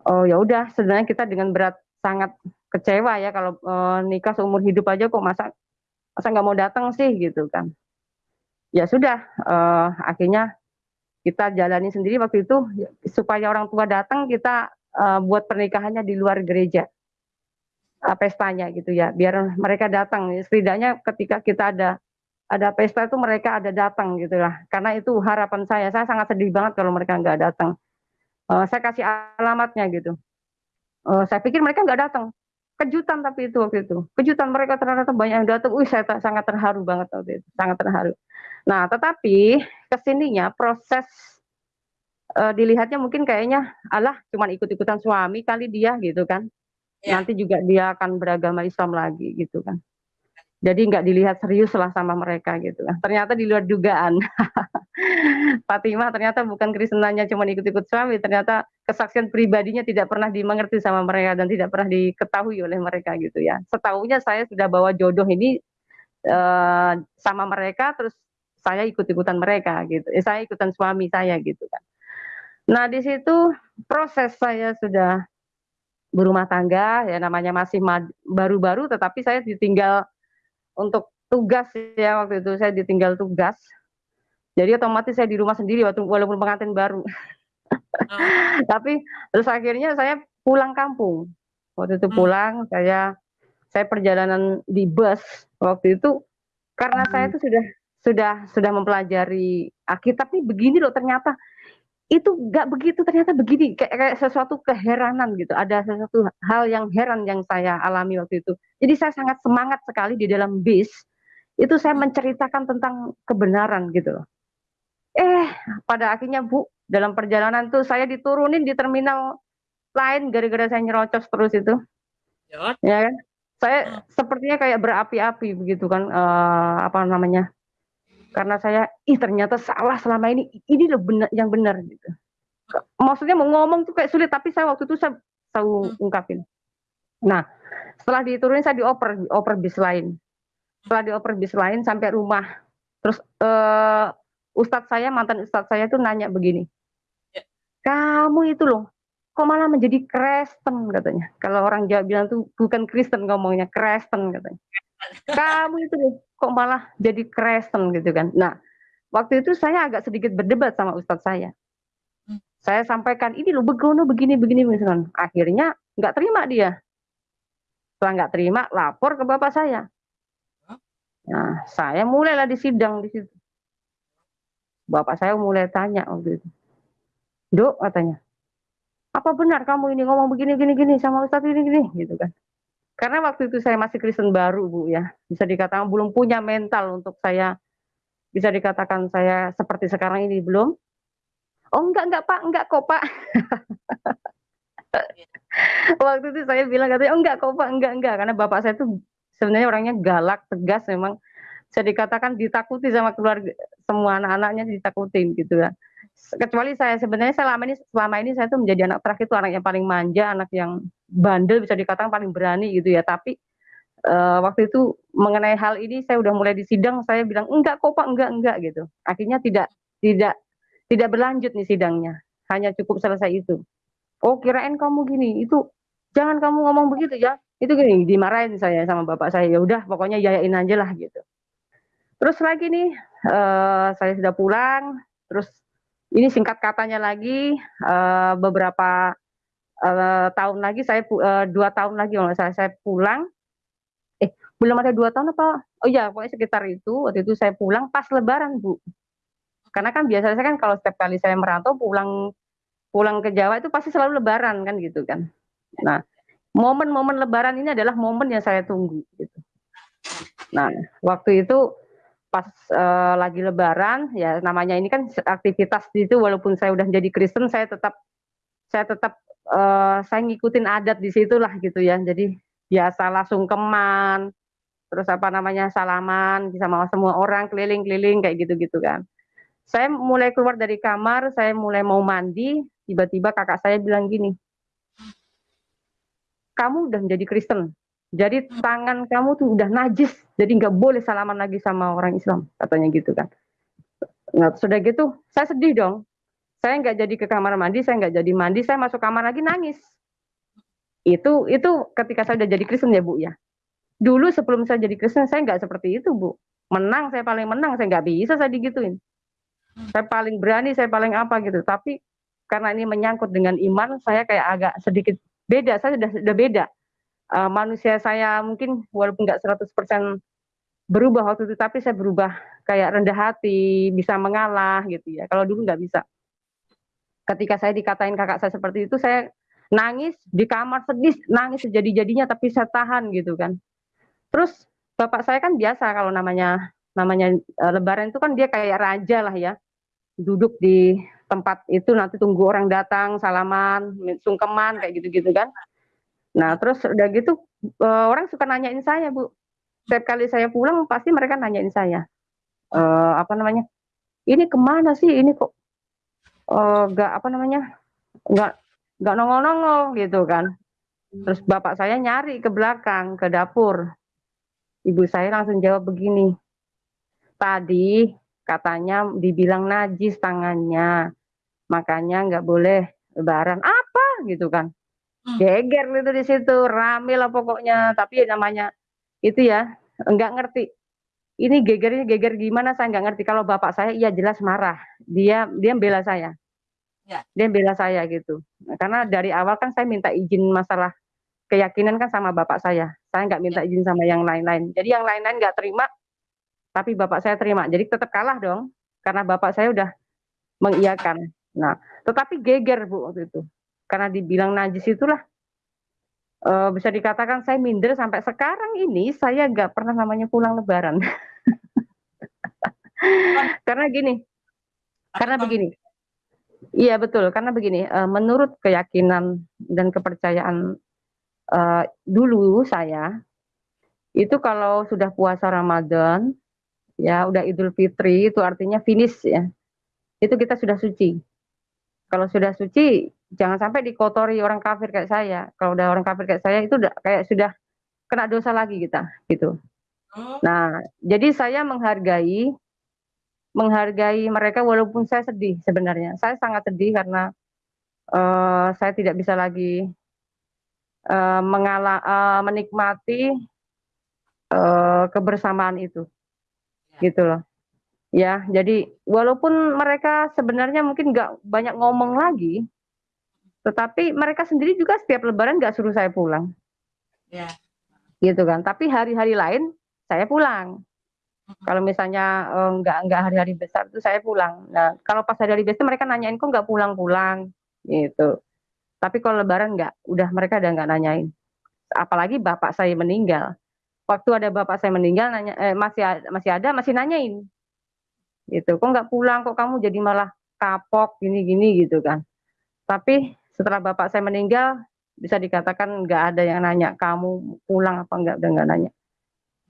[SPEAKER 1] Oh ya udah, sebenarnya kita dengan berat sangat kecewa ya kalau uh, nikah seumur hidup aja kok masa masa nggak mau datang sih gitu kan. Ya sudah, uh, akhirnya kita jalani sendiri waktu itu supaya orang tua datang kita uh, buat pernikahannya di luar gereja. Uh, pestanya gitu ya biar mereka datang. Setidaknya ketika kita ada ada pesta itu mereka ada datang gitu lah. Karena itu harapan saya saya sangat sedih banget kalau mereka nggak datang. Uh, saya kasih alamatnya gitu. Uh, saya pikir mereka nggak datang kejutan tapi itu waktu itu. Kejutan mereka ternyata banyak yang datang. Wih saya sangat terharu banget waktu itu. Sangat terharu. Nah tetapi ke sininya proses uh, dilihatnya mungkin kayaknya Allah cuma ikut-ikutan suami kali dia gitu kan. Ya. nanti juga dia akan beragama Islam lagi gitu kan. Jadi nggak dilihat serius lah sama mereka gitu kan. Ternyata di luar dugaan. Fatimah ternyata bukan Kristenannya cuma ikut-ikut suami, ternyata kesaksian pribadinya tidak pernah dimengerti sama mereka dan tidak pernah diketahui oleh mereka gitu ya. Setahunya saya sudah bawa jodoh ini uh, sama mereka terus saya ikut-ikutan mereka gitu. Eh, saya ikutan suami saya gitu kan. Nah, di situ proses saya sudah berumah tangga ya namanya masih baru-baru tetapi saya ditinggal untuk tugas ya waktu itu saya ditinggal tugas jadi otomatis saya di rumah sendiri waktu walaupun pengantin baru. Oh. Tapi terus akhirnya saya pulang kampung. Waktu itu hmm. pulang saya saya perjalanan di bus waktu itu karena hmm. saya itu sudah sudah sudah mempelajari Alkitab nih begini loh ternyata itu nggak begitu ternyata begini kayak, kayak sesuatu keheranan gitu ada sesuatu hal yang heran yang saya alami waktu itu jadi saya sangat semangat sekali di dalam bis itu saya menceritakan tentang kebenaran gitu loh Eh, pada akhirnya Bu, dalam perjalanan tuh saya diturunin di terminal lain gara-gara saya nyerocos terus itu. Ya, ya kan? Saya hmm. sepertinya kayak berapi-api begitu kan uh, apa namanya? Karena saya ih ternyata salah selama ini. Ini loh benar yang benar gitu. Maksudnya mau ngomong tuh kayak sulit tapi saya waktu itu saya tahu hmm. ungkapin. Nah, setelah diturunin saya dioper dioper bis lain. Setelah dioper bis lain sampai rumah. Terus uh, ustadz saya mantan ustadz saya tuh nanya begini ya. kamu itu loh kok malah menjadi Kristen katanya kalau orang Jawa bilang tuh bukan Kristen ngomongnya Kristen katanya kamu itu loh kok malah jadi Kristen gitu kan. Nah waktu itu saya agak sedikit berdebat sama ustadz saya. Hmm. saya sampaikan ini loh begono begini begini misalkan akhirnya nggak terima dia. Setelah nggak terima lapor ke bapak saya. Nah saya mulailah di sidang di situ. Bapak saya mulai tanya waktu itu. Dok katanya apa benar kamu ini ngomong begini gini gini sama ustadz ini gini? Gitu kan karena waktu itu saya masih Kristen baru bu ya. Bisa dikatakan belum punya mental untuk saya bisa dikatakan saya seperti sekarang ini belum? Oh enggak enggak pak enggak kok pak. Waktu itu saya bilang katanya oh enggak kok pak enggak enggak. Karena bapak saya tuh sebenarnya orangnya galak tegas memang bisa dikatakan ditakuti sama keluarga semua anak-anaknya ditakutin gitu ya kecuali saya sebenarnya selama ini selama ini saya tuh menjadi anak terakhir itu anak yang paling manja anak yang bandel bisa dikatakan paling berani gitu ya. Tapi uh, waktu itu mengenai hal ini saya udah mulai di sidang saya bilang enggak kok pak enggak enggak gitu. Akhirnya tidak tidak tidak berlanjut nih sidangnya. Hanya cukup selesai itu. Oh kirain kamu gini itu jangan kamu ngomong begitu ya. Itu gini dimarahin saya sama bapak saya. Ya udah pokoknya yayain aja lah gitu. Terus lagi nih, uh, saya sudah pulang, terus ini singkat katanya lagi, uh, beberapa uh, tahun lagi saya uh, dua tahun lagi kalau saya saya pulang, eh belum ada dua tahun apa? Oh iya, pokoknya sekitar itu waktu itu saya pulang pas Lebaran bu, karena kan biasanya kan kalau setiap kali saya merantau pulang pulang ke Jawa itu pasti selalu Lebaran kan gitu kan. Nah momen-momen Lebaran ini adalah momen yang saya tunggu gitu. Nah waktu itu pas uh, lagi lebaran ya namanya ini kan aktivitas itu walaupun saya udah jadi Kristen saya tetap saya tetap uh, saya ngikutin adat di situlah gitu ya. Jadi biasa langsung keman terus apa namanya salaman bisa sama semua orang keliling-keliling kayak gitu-gitu kan. Saya mulai keluar dari kamar saya mulai mau mandi tiba-tiba kakak saya bilang gini kamu udah menjadi Kristen jadi tangan kamu tuh udah najis, jadi nggak boleh salaman lagi sama orang Islam, katanya gitu kan. Nah, sudah gitu, saya sedih dong. Saya nggak jadi ke kamar mandi, saya nggak jadi mandi, saya masuk kamar lagi nangis. Itu itu ketika saya udah jadi Kristen ya Bu ya. Dulu sebelum saya jadi Kristen saya nggak seperti itu Bu. Menang saya paling menang, saya nggak bisa saya digituin. Saya paling berani, saya paling apa gitu. Tapi karena ini menyangkut dengan iman, saya kayak agak sedikit beda. Saya sudah sudah beda uh, manusia saya mungkin walaupun nggak 100% berubah waktu itu tapi saya berubah. Kayak rendah hati bisa mengalah gitu ya. Kalau dulu nggak bisa. Ketika saya dikatain kakak saya seperti itu saya nangis di kamar sedih nangis sejadi-jadinya tapi saya tahan gitu kan. Terus bapak saya kan biasa kalau namanya namanya uh, lebaran itu kan dia kayak raja lah ya. Duduk di tempat itu nanti tunggu orang datang salaman sungkeman kayak gitu-gitu kan Nah, terus udah gitu uh, orang suka nanyain saya, Bu. Setiap kali saya pulang pasti mereka nanyain saya. Uh, apa namanya? Ini ke mana sih? Ini kok eee, nggak apa namanya, nggak nggak nongol-nongol gitu kan. Terus bapak saya nyari ke belakang, ke dapur. Ibu saya langsung jawab begini, "Tadi katanya dibilang najis tangannya, makanya nggak boleh lebaran." "Apa?" Gitu kan.
[SPEAKER 2] Mmm.
[SPEAKER 1] Geger itu di situ, rame lah pokoknya. Tapi namanya itu ya, nggak ngerti, ini gegernya geger gimana saya nggak ngerti. Kalau bapak saya iya jelas marah, dia dia membela saya.
[SPEAKER 2] Ya.
[SPEAKER 1] Dia membela saya gitu. Karena dari awal kan saya minta izin masalah keyakinan kan sama bapak saya. Saya nggak
[SPEAKER 2] Ya.
[SPEAKER 1] minta izin sama yang lain-lain. Jadi yang lain-lain nggak terima, tapi bapak saya terima. Jadi tetap kalah dong, karena bapak saya udah mengiyakan. Nah, tetapi geger Bu waktu itu. Karena dibilang najis itulah eee, bisa dikatakan saya minder sampai sekarang ini saya nggak pernah namanya pulang lebaran. Karena gini karena begini iya betul, karena begini, eee, menurut keyakinan dan kepercayaan, eee, dulu saya, itu kalau sudah puasa Ramadan, ya udah Idul Fitri itu artinya finish ya, itu kita sudah suci. Kalau sudah suci, jangan sampai dikotori orang kafir kayak saya. Kalau udah orang kafir kayak saya itu udah kayak sudah kena dosa lagi kita, gitu.
[SPEAKER 2] Oh.
[SPEAKER 1] Nah, jadi saya menghargai menghargai mereka walaupun saya sedih sebenarnya. Saya sangat sedih karena, eee, saya tidak bisa lagi, eee, mengala eee, menikmati, eee, kebersamaan itu,
[SPEAKER 2] Ya.
[SPEAKER 1] gitu loh. Ya, jadi walaupun mereka sebenarnya mungkin nggak banyak ngomong lagi, tetapi mereka sendiri juga setiap lebaran nggak suruh saya pulang.
[SPEAKER 2] Ya.
[SPEAKER 1] Gitu kan. Tapi hari-hari lain saya pulang. Kalau misalnya, eee, nggak nggak hari-hari besar itu saya pulang. Nah, kalau pas hari-hari biasa mereka nanyain, "Kok nggak pulang-pulang?" Gitu. Tapi kalau lebaran nggak, udah mereka udah nggak nanyain. Apalagi bapak saya meninggal. Waktu ada bapak saya meninggal nanya eee, masih masih ada, masih nanyain. Gitu, "Kok nggak pulang? Kok kamu jadi malah kapok gini-gini?" Gitu kan. Tapi setelah bapak saya meninggal, bisa dikatakan nggak ada yang nanya, "Kamu pulang apa enggak?" Udah nggak nanya.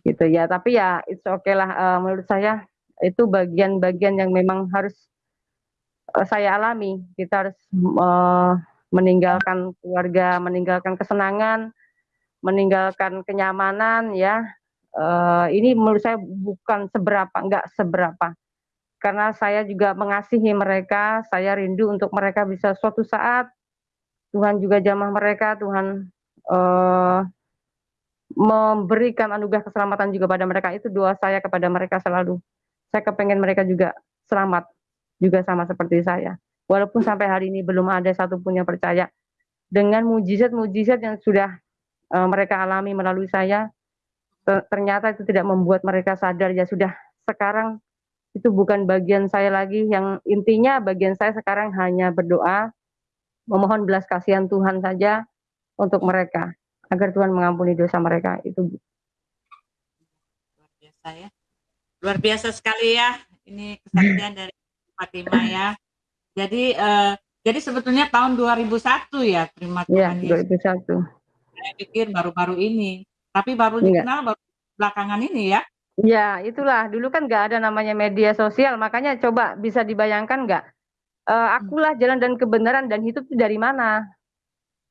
[SPEAKER 1] Gitu ya, tapi ya it's okay lah, eee, menurut saya itu bagian-bagian yang memang harus eee, saya alami. Kita harus, eee, meninggalkan keluarga, meninggalkan kesenangan, meninggalkan kenyamanan ya, eee, ini menurut saya bukan seberapa, nggak seberapa. Karena saya juga mengasihi mereka, saya rindu untuk mereka bisa suatu saat Tuhan juga jamah mereka, Tuhan, eee, memberikan anugerah keselamatan juga pada mereka, itu doa saya kepada mereka selalu. Saya kepengen mereka juga selamat, juga sama seperti saya. Walaupun sampai hari ini belum ada satupun yang percaya dengan mukjizat-mukjizat yang sudah, eee, mereka alami melalui saya, te ternyata itu tidak membuat mereka sadar, ya sudah sekarang itu bukan bagian saya lagi, yang intinya bagian saya sekarang hanya berdoa, memohon belas kasihan Tuhan saja untuk mereka, agar Tuhan mengampuni dosa mereka, itu.
[SPEAKER 2] Luar biasa ya. Luar biasa sekali ya, ini kesaksian dari Fatimah ya. Jadi, eee, jadi sebetulnya tahun 2001 ya terima
[SPEAKER 1] Iya,
[SPEAKER 2] Tuhan Yesus?
[SPEAKER 1] 2001.
[SPEAKER 2] Saya pikir baru-baru ini, tapi baru
[SPEAKER 1] Enggak.
[SPEAKER 2] dikenal baru belakangan ini ya?
[SPEAKER 1] Iya, itulah, dulu kan nggak ada namanya media sosial, makanya coba bisa dibayangkan nggak,
[SPEAKER 2] Mmm.
[SPEAKER 1] akulah jalan dan kebenaran dan hidup itu dari mana?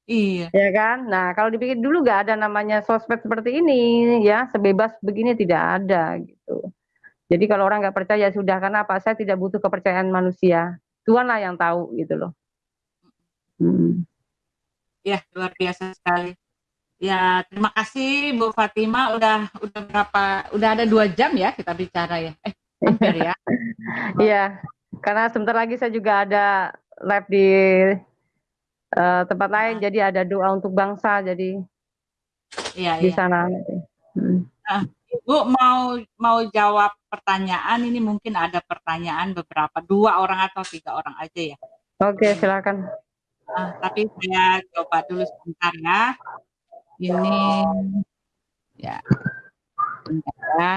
[SPEAKER 2] Iya.
[SPEAKER 1] Ya kan? Nah, kalau dipikir dulu nggak ada namanya sosmed seperti ini ya, sebebas begini tidak ada, gitu. Jadi kalau orang nggak percaya, ya sudah, karena apa, saya tidak butuh kepercayaan manusia, Tuhanlah yang tahu, gitu loh. Mhm.
[SPEAKER 2] Iya, luar biasa sekali. Ya, terima kasih Bu Fatimah udah udah berapa udah ada 2 jam ya kita bicara ya? Eh, hampir ya?
[SPEAKER 1] Iya, karena sebentar lagi saya juga ada live di, eee, tempat lain,
[SPEAKER 2] Heeh.
[SPEAKER 1] jadi ada doa untuk bangsa, jadi
[SPEAKER 2] Iya
[SPEAKER 1] di
[SPEAKER 2] iya.
[SPEAKER 1] sana. Mhm.
[SPEAKER 2] Nah, Ibu mau mau jawab pertanyaan, ini mungkin ada pertanyaan beberapa, 2 orang atau 3 orang aja ya?
[SPEAKER 1] Oke,
[SPEAKER 2] Mmm.
[SPEAKER 1] silakan.
[SPEAKER 2] Ah, tapi saya coba dulu sebentar ya. Ini ya. Bentar ya,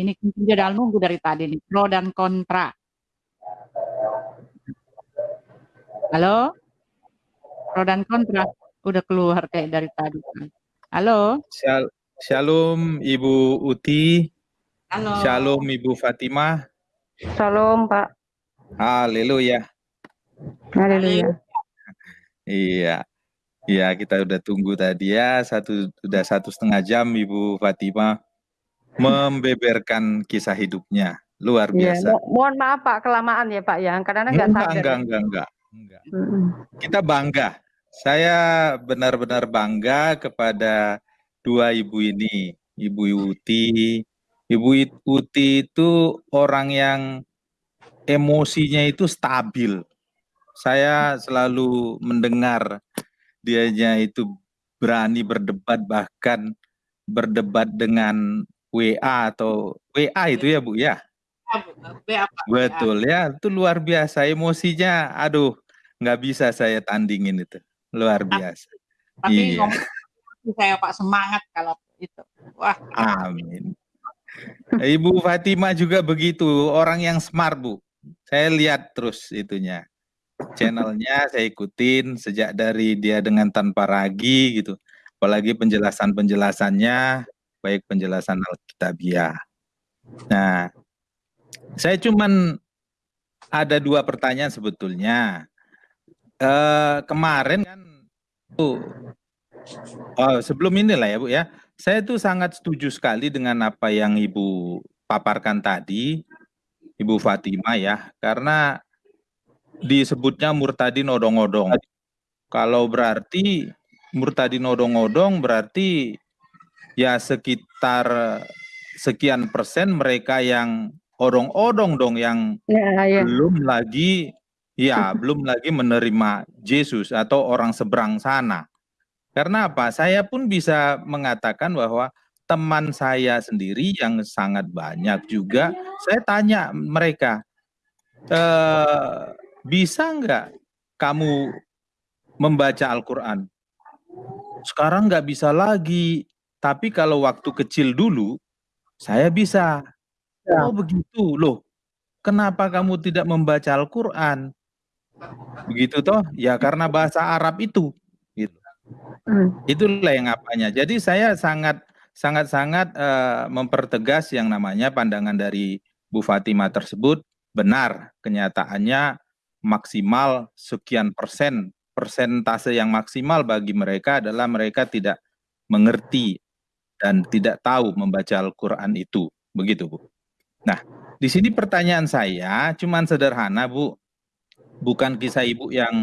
[SPEAKER 2] ini kuncinya udah nunggu dari tadi nih, pro dan kontra. Halo? Pro dan kontra, udah keluar kayak dari tadi kan. Halo?
[SPEAKER 3] Syal shalom Ibu Uti.
[SPEAKER 2] Halo.
[SPEAKER 3] Shalom Ibu Fatimah.
[SPEAKER 1] Shalom, Pak.
[SPEAKER 3] Haleluya.
[SPEAKER 1] Haleluya.
[SPEAKER 3] Iya. Iya, kita udah tunggu tadi ya, satu udah satu setengah jam Ibu Fatima membeberkan kisah hidupnya. Luar
[SPEAKER 1] Iya,
[SPEAKER 3] biasa.
[SPEAKER 1] mo mohon maaf Pak kelamaan ya Pak ya, karena nggak
[SPEAKER 3] Enggak,
[SPEAKER 1] sadar.
[SPEAKER 3] enggak, enggak, enggak, enggak.
[SPEAKER 1] Mhm.
[SPEAKER 3] Kita bangga. Saya benar-benar bangga kepada dua ibu ini, Ibu Uti. Ibu Uti itu orang yang emosinya itu stabil. Saya selalu mendengar dianya itu berani berdebat bahkan berdebat dengan WA atau WA itu ya Bu ya.
[SPEAKER 2] Ya, apa?
[SPEAKER 3] Betul ya, itu luar biasa emosinya. Aduh, nggak bisa saya tandingin itu. Luar biasa.
[SPEAKER 2] Tapi
[SPEAKER 3] Iya.
[SPEAKER 2] ngomong saya Pak semangat kalau itu. Wah,
[SPEAKER 3] Amin. Ibu Fatima juga begitu, orang yang smart Bu. Saya lihat terus itunya. Channelnya saya ikutin sejak dari dia dengan tanpa ragi gitu. Apalagi penjelasan-penjelasannya, baik penjelasan Alkitabiah. Nah, saya cuman ada dua pertanyaan sebetulnya. Eh, kemarin kan tuh, oh, sebelum inilah ya Bu ya, saya tuh sangat setuju sekali dengan apa yang Ibu paparkan tadi, Ibu Fatima ya, karena disebutnya murtadi nodong-odong. Kalau berarti murtadi nodong-odong berarti ya sekitar sekian persen mereka yang odong-odong dong yang
[SPEAKER 1] Ya, ya.
[SPEAKER 3] belum lagi ya belum lagi menerima Yesus atau orang seberang sana. Karena apa? Saya pun bisa mengatakan bahwa teman saya sendiri yang sangat banyak juga saya tanya mereka eh, bisa nggak kamu membaca Al-Quran? Sekarang nggak bisa lagi, tapi kalau waktu kecil dulu saya bisa.
[SPEAKER 1] Ya.
[SPEAKER 3] Oh begitu loh. Kenapa kamu tidak membaca Al-Quran? Begitu toh? Ya karena bahasa Arab itu. Gitu.
[SPEAKER 1] Hmm.
[SPEAKER 3] Itulah yang apanya. Jadi saya sangat sangat sangat eh, mempertegas yang namanya pandangan dari Bu Fatima tersebut benar. Kenyataannya maksimal sekian persen persentase yang maksimal bagi mereka adalah mereka tidak mengerti dan tidak tahu membaca Al-Quran itu. Begitu Bu. Nah, di sini pertanyaan saya cuman sederhana Bu. Bukan kisah Ibu yang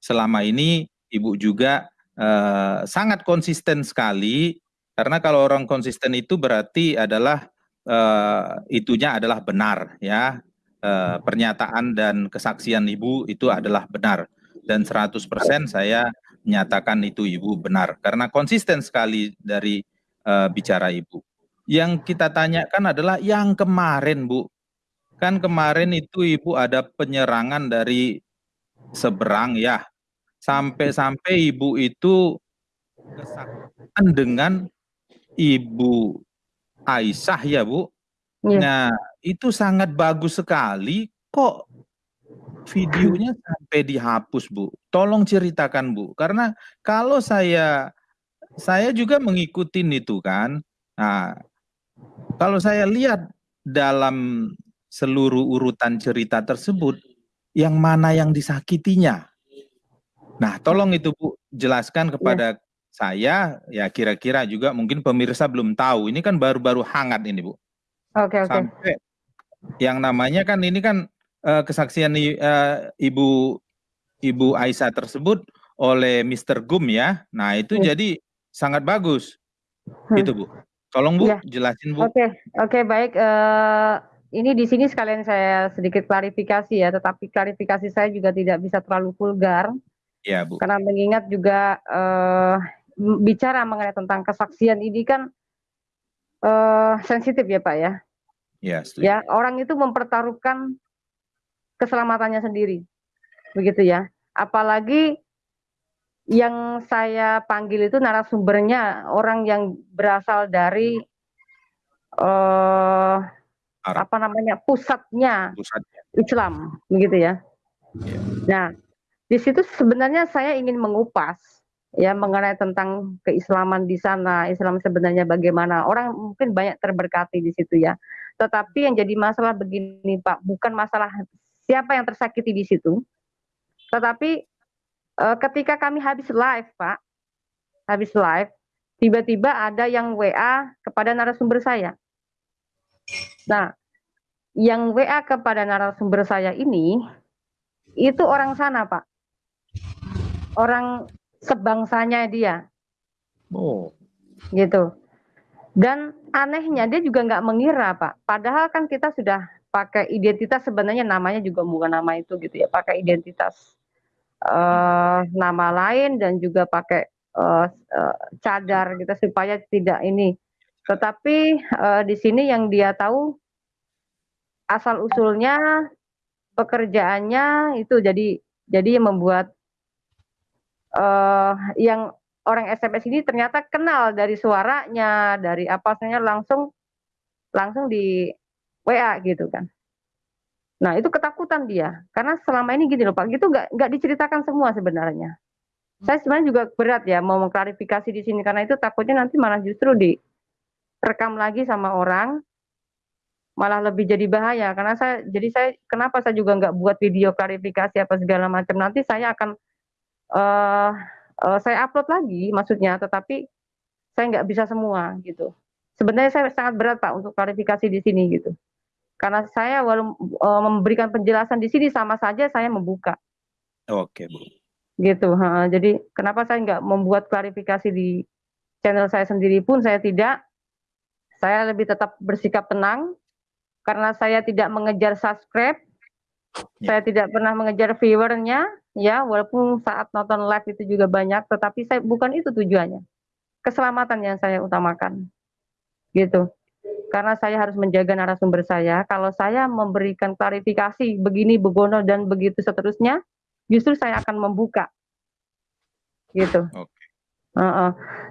[SPEAKER 3] selama ini Ibu juga eh, sangat konsisten sekali. Karena kalau orang konsisten itu berarti adalah eh, itunya adalah benar ya. Eh, pernyataan dan kesaksian ibu itu adalah benar. Dan 100% saya menyatakan itu ibu benar. Karena konsisten sekali dari eh, bicara ibu. Yang kita tanyakan adalah yang kemarin Bu, kan kemarin itu ibu ada penyerangan dari seberang ya, sampai-sampai ibu itu kesaksian dengan ibu Aisyah ya Bu.
[SPEAKER 1] Iya.
[SPEAKER 3] Nah, itu sangat bagus sekali. Kok videonya sampai dihapus, Bu? Tolong ceritakan, Bu. Karena kalau saya saya juga mengikuti itu kan. Nah, kalau saya lihat dalam seluruh urutan cerita tersebut, yang mana yang disakitinya? Nah, tolong itu Bu jelaskan kepada saya ya kira-kira juga mungkin pemirsa belum tahu. Ini kan baru-baru hangat ini, Bu
[SPEAKER 1] Oke, oke.
[SPEAKER 3] sampai yang namanya kan ini kan eh, kesaksian eh, ibu ibu Aisyah tersebut oleh Mr. Gum ya. Nah itu
[SPEAKER 1] Hmm.
[SPEAKER 3] jadi sangat bagus.
[SPEAKER 1] Hmm.
[SPEAKER 3] Itu bu. Tolong bu
[SPEAKER 1] Ya.
[SPEAKER 3] jelasin bu.
[SPEAKER 1] Oke, oke baik. Eh, ini di sini sekalian saya sedikit klarifikasi ya, tetapi klarifikasi saya juga tidak bisa terlalu vulgar
[SPEAKER 3] Ya bu.
[SPEAKER 1] karena mengingat juga eh, bicara mengenai tentang kesaksian ini kan eh, sensitif ya Pak ya.
[SPEAKER 3] Ya.
[SPEAKER 1] Ya orang itu mempertaruhkan keselamatannya sendiri, begitu ya. Apalagi yang saya panggil itu narasumbernya orang yang berasal dari eh
[SPEAKER 3] Arab.
[SPEAKER 1] apa namanya pusatnya
[SPEAKER 3] Pusatnya.
[SPEAKER 1] Islam, begitu ya.
[SPEAKER 3] Iya.
[SPEAKER 1] Nah, di situ sebenarnya saya ingin mengupas ya mengenai tentang keislaman di sana, Islam sebenarnya bagaimana. Orang mungkin banyak terberkati di situ ya. Tetapi yang jadi masalah begini Pak, bukan masalah siapa yang tersakiti di situ, Tetapi uh, ketika kami habis live, Pak, habis live, tiba-tiba ada yang WA kepada narasumber saya. Nah, yang WA kepada narasumber saya ini itu orang sana, Pak. Orang sebangsanya dia.
[SPEAKER 3] Oh.
[SPEAKER 1] Gitu. Dan anehnya dia juga nggak mengira, Pak. Padahal kan kita sudah pakai identitas sebenarnya namanya juga bukan nama itu gitu ya, pakai identitas uh, nama lain dan juga pakai uh, uh, cadar gitu supaya tidak ini. Tetapi uh, di sini yang dia tahu asal usulnya pekerjaannya itu jadi jadi membuat uh, yang orang SMS ini ternyata kenal dari suaranya, dari apa langsung langsung di WA gitu kan. Nah itu ketakutan dia, karena selama ini gini loh Pak, gitu nggak nggak diceritakan semua sebenarnya. Saya sebenarnya juga berat ya mau mengklarifikasi di sini karena itu takutnya nanti malah justru direkam lagi sama orang, malah lebih jadi bahaya karena saya jadi saya kenapa saya juga nggak buat video klarifikasi apa segala macam nanti saya akan uh, uh, saya upload lagi maksudnya, tetapi saya nggak bisa semua gitu. Sebenarnya saya sangat berat Pak untuk klarifikasi di sini gitu. Karena saya walau uh, memberikan penjelasan di sini sama saja saya membuka.
[SPEAKER 3] Oke Bu.
[SPEAKER 1] Gitu. Ha, jadi kenapa saya nggak membuat klarifikasi di channel saya sendiri pun saya tidak. Saya lebih tetap bersikap tenang karena saya tidak mengejar subscribe, ya. saya tidak pernah mengejar viewernya, ya walaupun saat nonton live itu juga banyak, tetapi saya bukan itu tujuannya. Keselamatan yang saya utamakan, gitu karena saya harus menjaga narasumber saya. Kalau saya memberikan klarifikasi begini, begono dan begitu seterusnya, justru saya akan membuka, gitu. Okay. Uh -uh.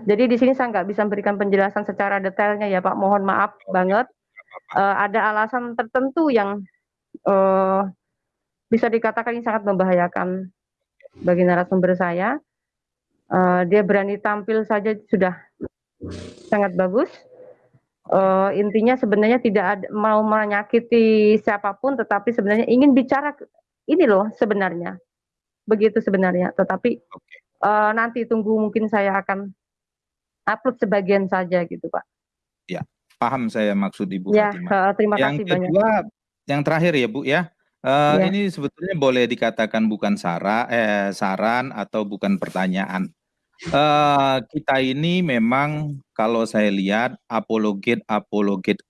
[SPEAKER 1] Jadi di sini saya nggak bisa memberikan penjelasan secara detailnya ya Pak. Mohon maaf okay. banget. Uh, ada alasan tertentu yang uh, bisa dikatakan ini sangat membahayakan bagi narasumber saya. Uh, dia berani tampil saja sudah sangat bagus uh, intinya sebenarnya tidak ada, mau menyakiti siapa pun, tetapi sebenarnya ingin bicara ini loh sebenarnya, begitu sebenarnya. Tetapi uh, nanti tunggu mungkin saya akan upload sebagian saja gitu Pak.
[SPEAKER 3] Ya, paham saya maksud Ibu
[SPEAKER 1] ya, Fatima. Uh, terima
[SPEAKER 3] yang
[SPEAKER 1] kasih
[SPEAKER 3] kedua, banyak. yang terakhir ya Bu ya. Uh, ya. Ini sebetulnya boleh dikatakan bukan sara, eh, saran atau bukan pertanyaan Uh, kita ini memang kalau saya lihat apologet-apologet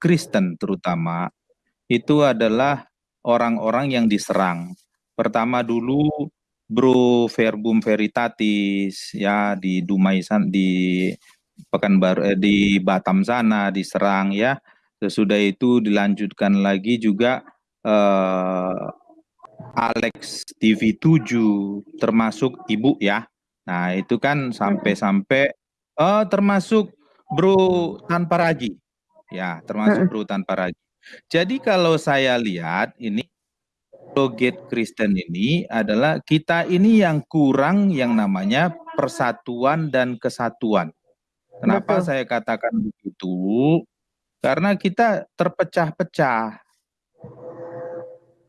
[SPEAKER 3] Kristen terutama itu adalah orang-orang yang diserang. Pertama dulu Bro Verbum Veritatis ya di Dumaisan di Pekanbaru eh, di Batam sana diserang ya. Sesudah itu dilanjutkan lagi juga eh, Alex TV7 termasuk Ibu ya Nah, itu kan sampai-sampai oh, termasuk Bro Tanpa Raji. Ya, termasuk Bro Tanpa Raji. Jadi kalau saya lihat ini Loget Kristen ini adalah kita ini yang kurang yang namanya persatuan dan kesatuan. Kenapa Betul. saya katakan begitu? Karena kita terpecah-pecah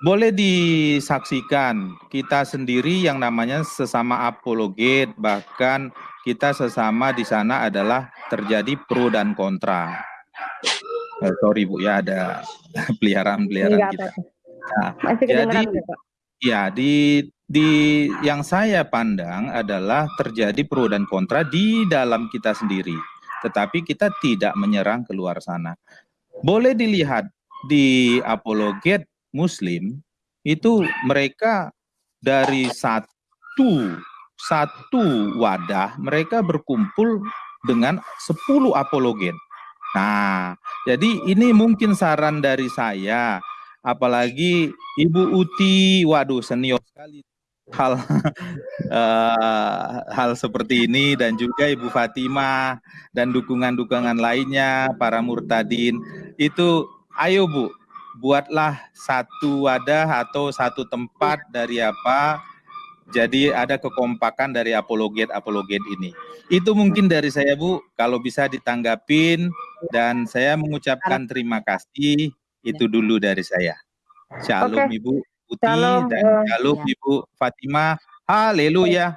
[SPEAKER 3] boleh disaksikan kita sendiri yang namanya sesama apologet bahkan kita sesama di sana adalah terjadi pro dan kontra. Eh, sorry Bu ya ada peliharaan-peliharaan kita. Nah, jadi ya di di yang saya pandang adalah terjadi pro dan kontra di dalam kita sendiri. Tetapi kita tidak menyerang keluar sana. Boleh dilihat di apologet Muslim itu mereka dari satu satu wadah mereka berkumpul dengan 10 apologen. Nah, jadi ini mungkin saran dari saya, apalagi Ibu Uti, waduh senior sekali. Hal uh, hal seperti ini dan juga Ibu Fatima dan dukungan-dukungan lainnya para murtadin. Itu ayo Bu buatlah satu wadah atau satu tempat dari apa jadi ada kekompakan dari apologet-apologet ini. Itu mungkin dari saya Bu, kalau bisa ditanggapin. Dan saya mengucapkan terima kasih itu dulu dari saya. Shalom
[SPEAKER 1] Oke.
[SPEAKER 3] Ibu. Putih
[SPEAKER 1] Shalom,
[SPEAKER 3] dan
[SPEAKER 1] eh,
[SPEAKER 3] shalom
[SPEAKER 2] ya.
[SPEAKER 3] Ibu Fatima. Haleluya.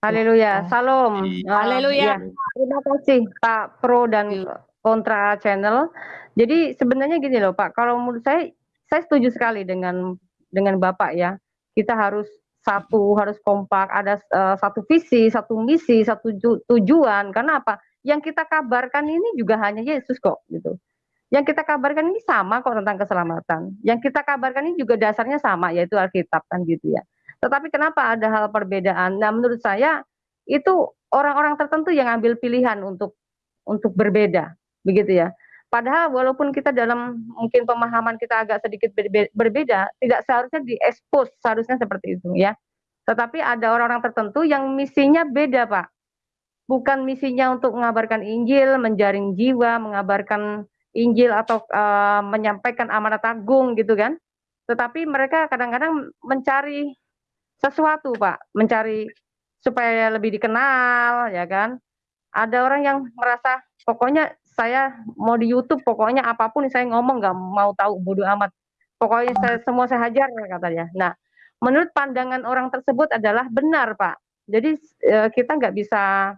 [SPEAKER 1] Haleluya, salam.
[SPEAKER 3] Iya.
[SPEAKER 1] Eh,
[SPEAKER 2] Haleluya.
[SPEAKER 1] ya, terima kasih Pak Pro dan
[SPEAKER 2] Iya.
[SPEAKER 1] Kontra Channel. Jadi sebenarnya gini loh Pak, kalau menurut saya, saya setuju sekali dengan dengan Bapak ya. Kita harus satu, harus kompak, ada eh, satu visi, satu misi, satu ju- tujuan. Karena apa? Yang kita kabarkan ini juga hanya Yesus kok gitu. Yang kita kabarkan ini sama kok tentang keselamatan. Yang kita kabarkan ini juga dasarnya sama yaitu Alkitab kan gitu ya. Tetapi kenapa ada hal perbedaan? Nah, menurut saya itu orang-orang tertentu yang ambil pilihan untuk untuk berbeda, begitu ya. Padahal walaupun kita dalam mungkin pemahaman kita agak sedikit berbe- berbeda, tidak seharusnya diekspos, seharusnya seperti itu ya. Tetapi ada orang-orang tertentu yang misinya beda, Pak. Bukan misinya untuk mengabarkan Injil, menjaring jiwa, mengabarkan Injil atau eh, menyampaikan amanat agung gitu kan. Tetapi mereka kadang-kadang mencari sesuatu, Pak, mencari supaya lebih dikenal, ya kan? Ada orang yang merasa pokoknya saya mau di YouTube, pokoknya apa pun saya ngomong nggak mau tahu bodoh amat. Pokoknya saya semua saya hajar katanya. Nah, menurut pandangan orang tersebut adalah benar, Pak. Jadi eh, kita nggak bisa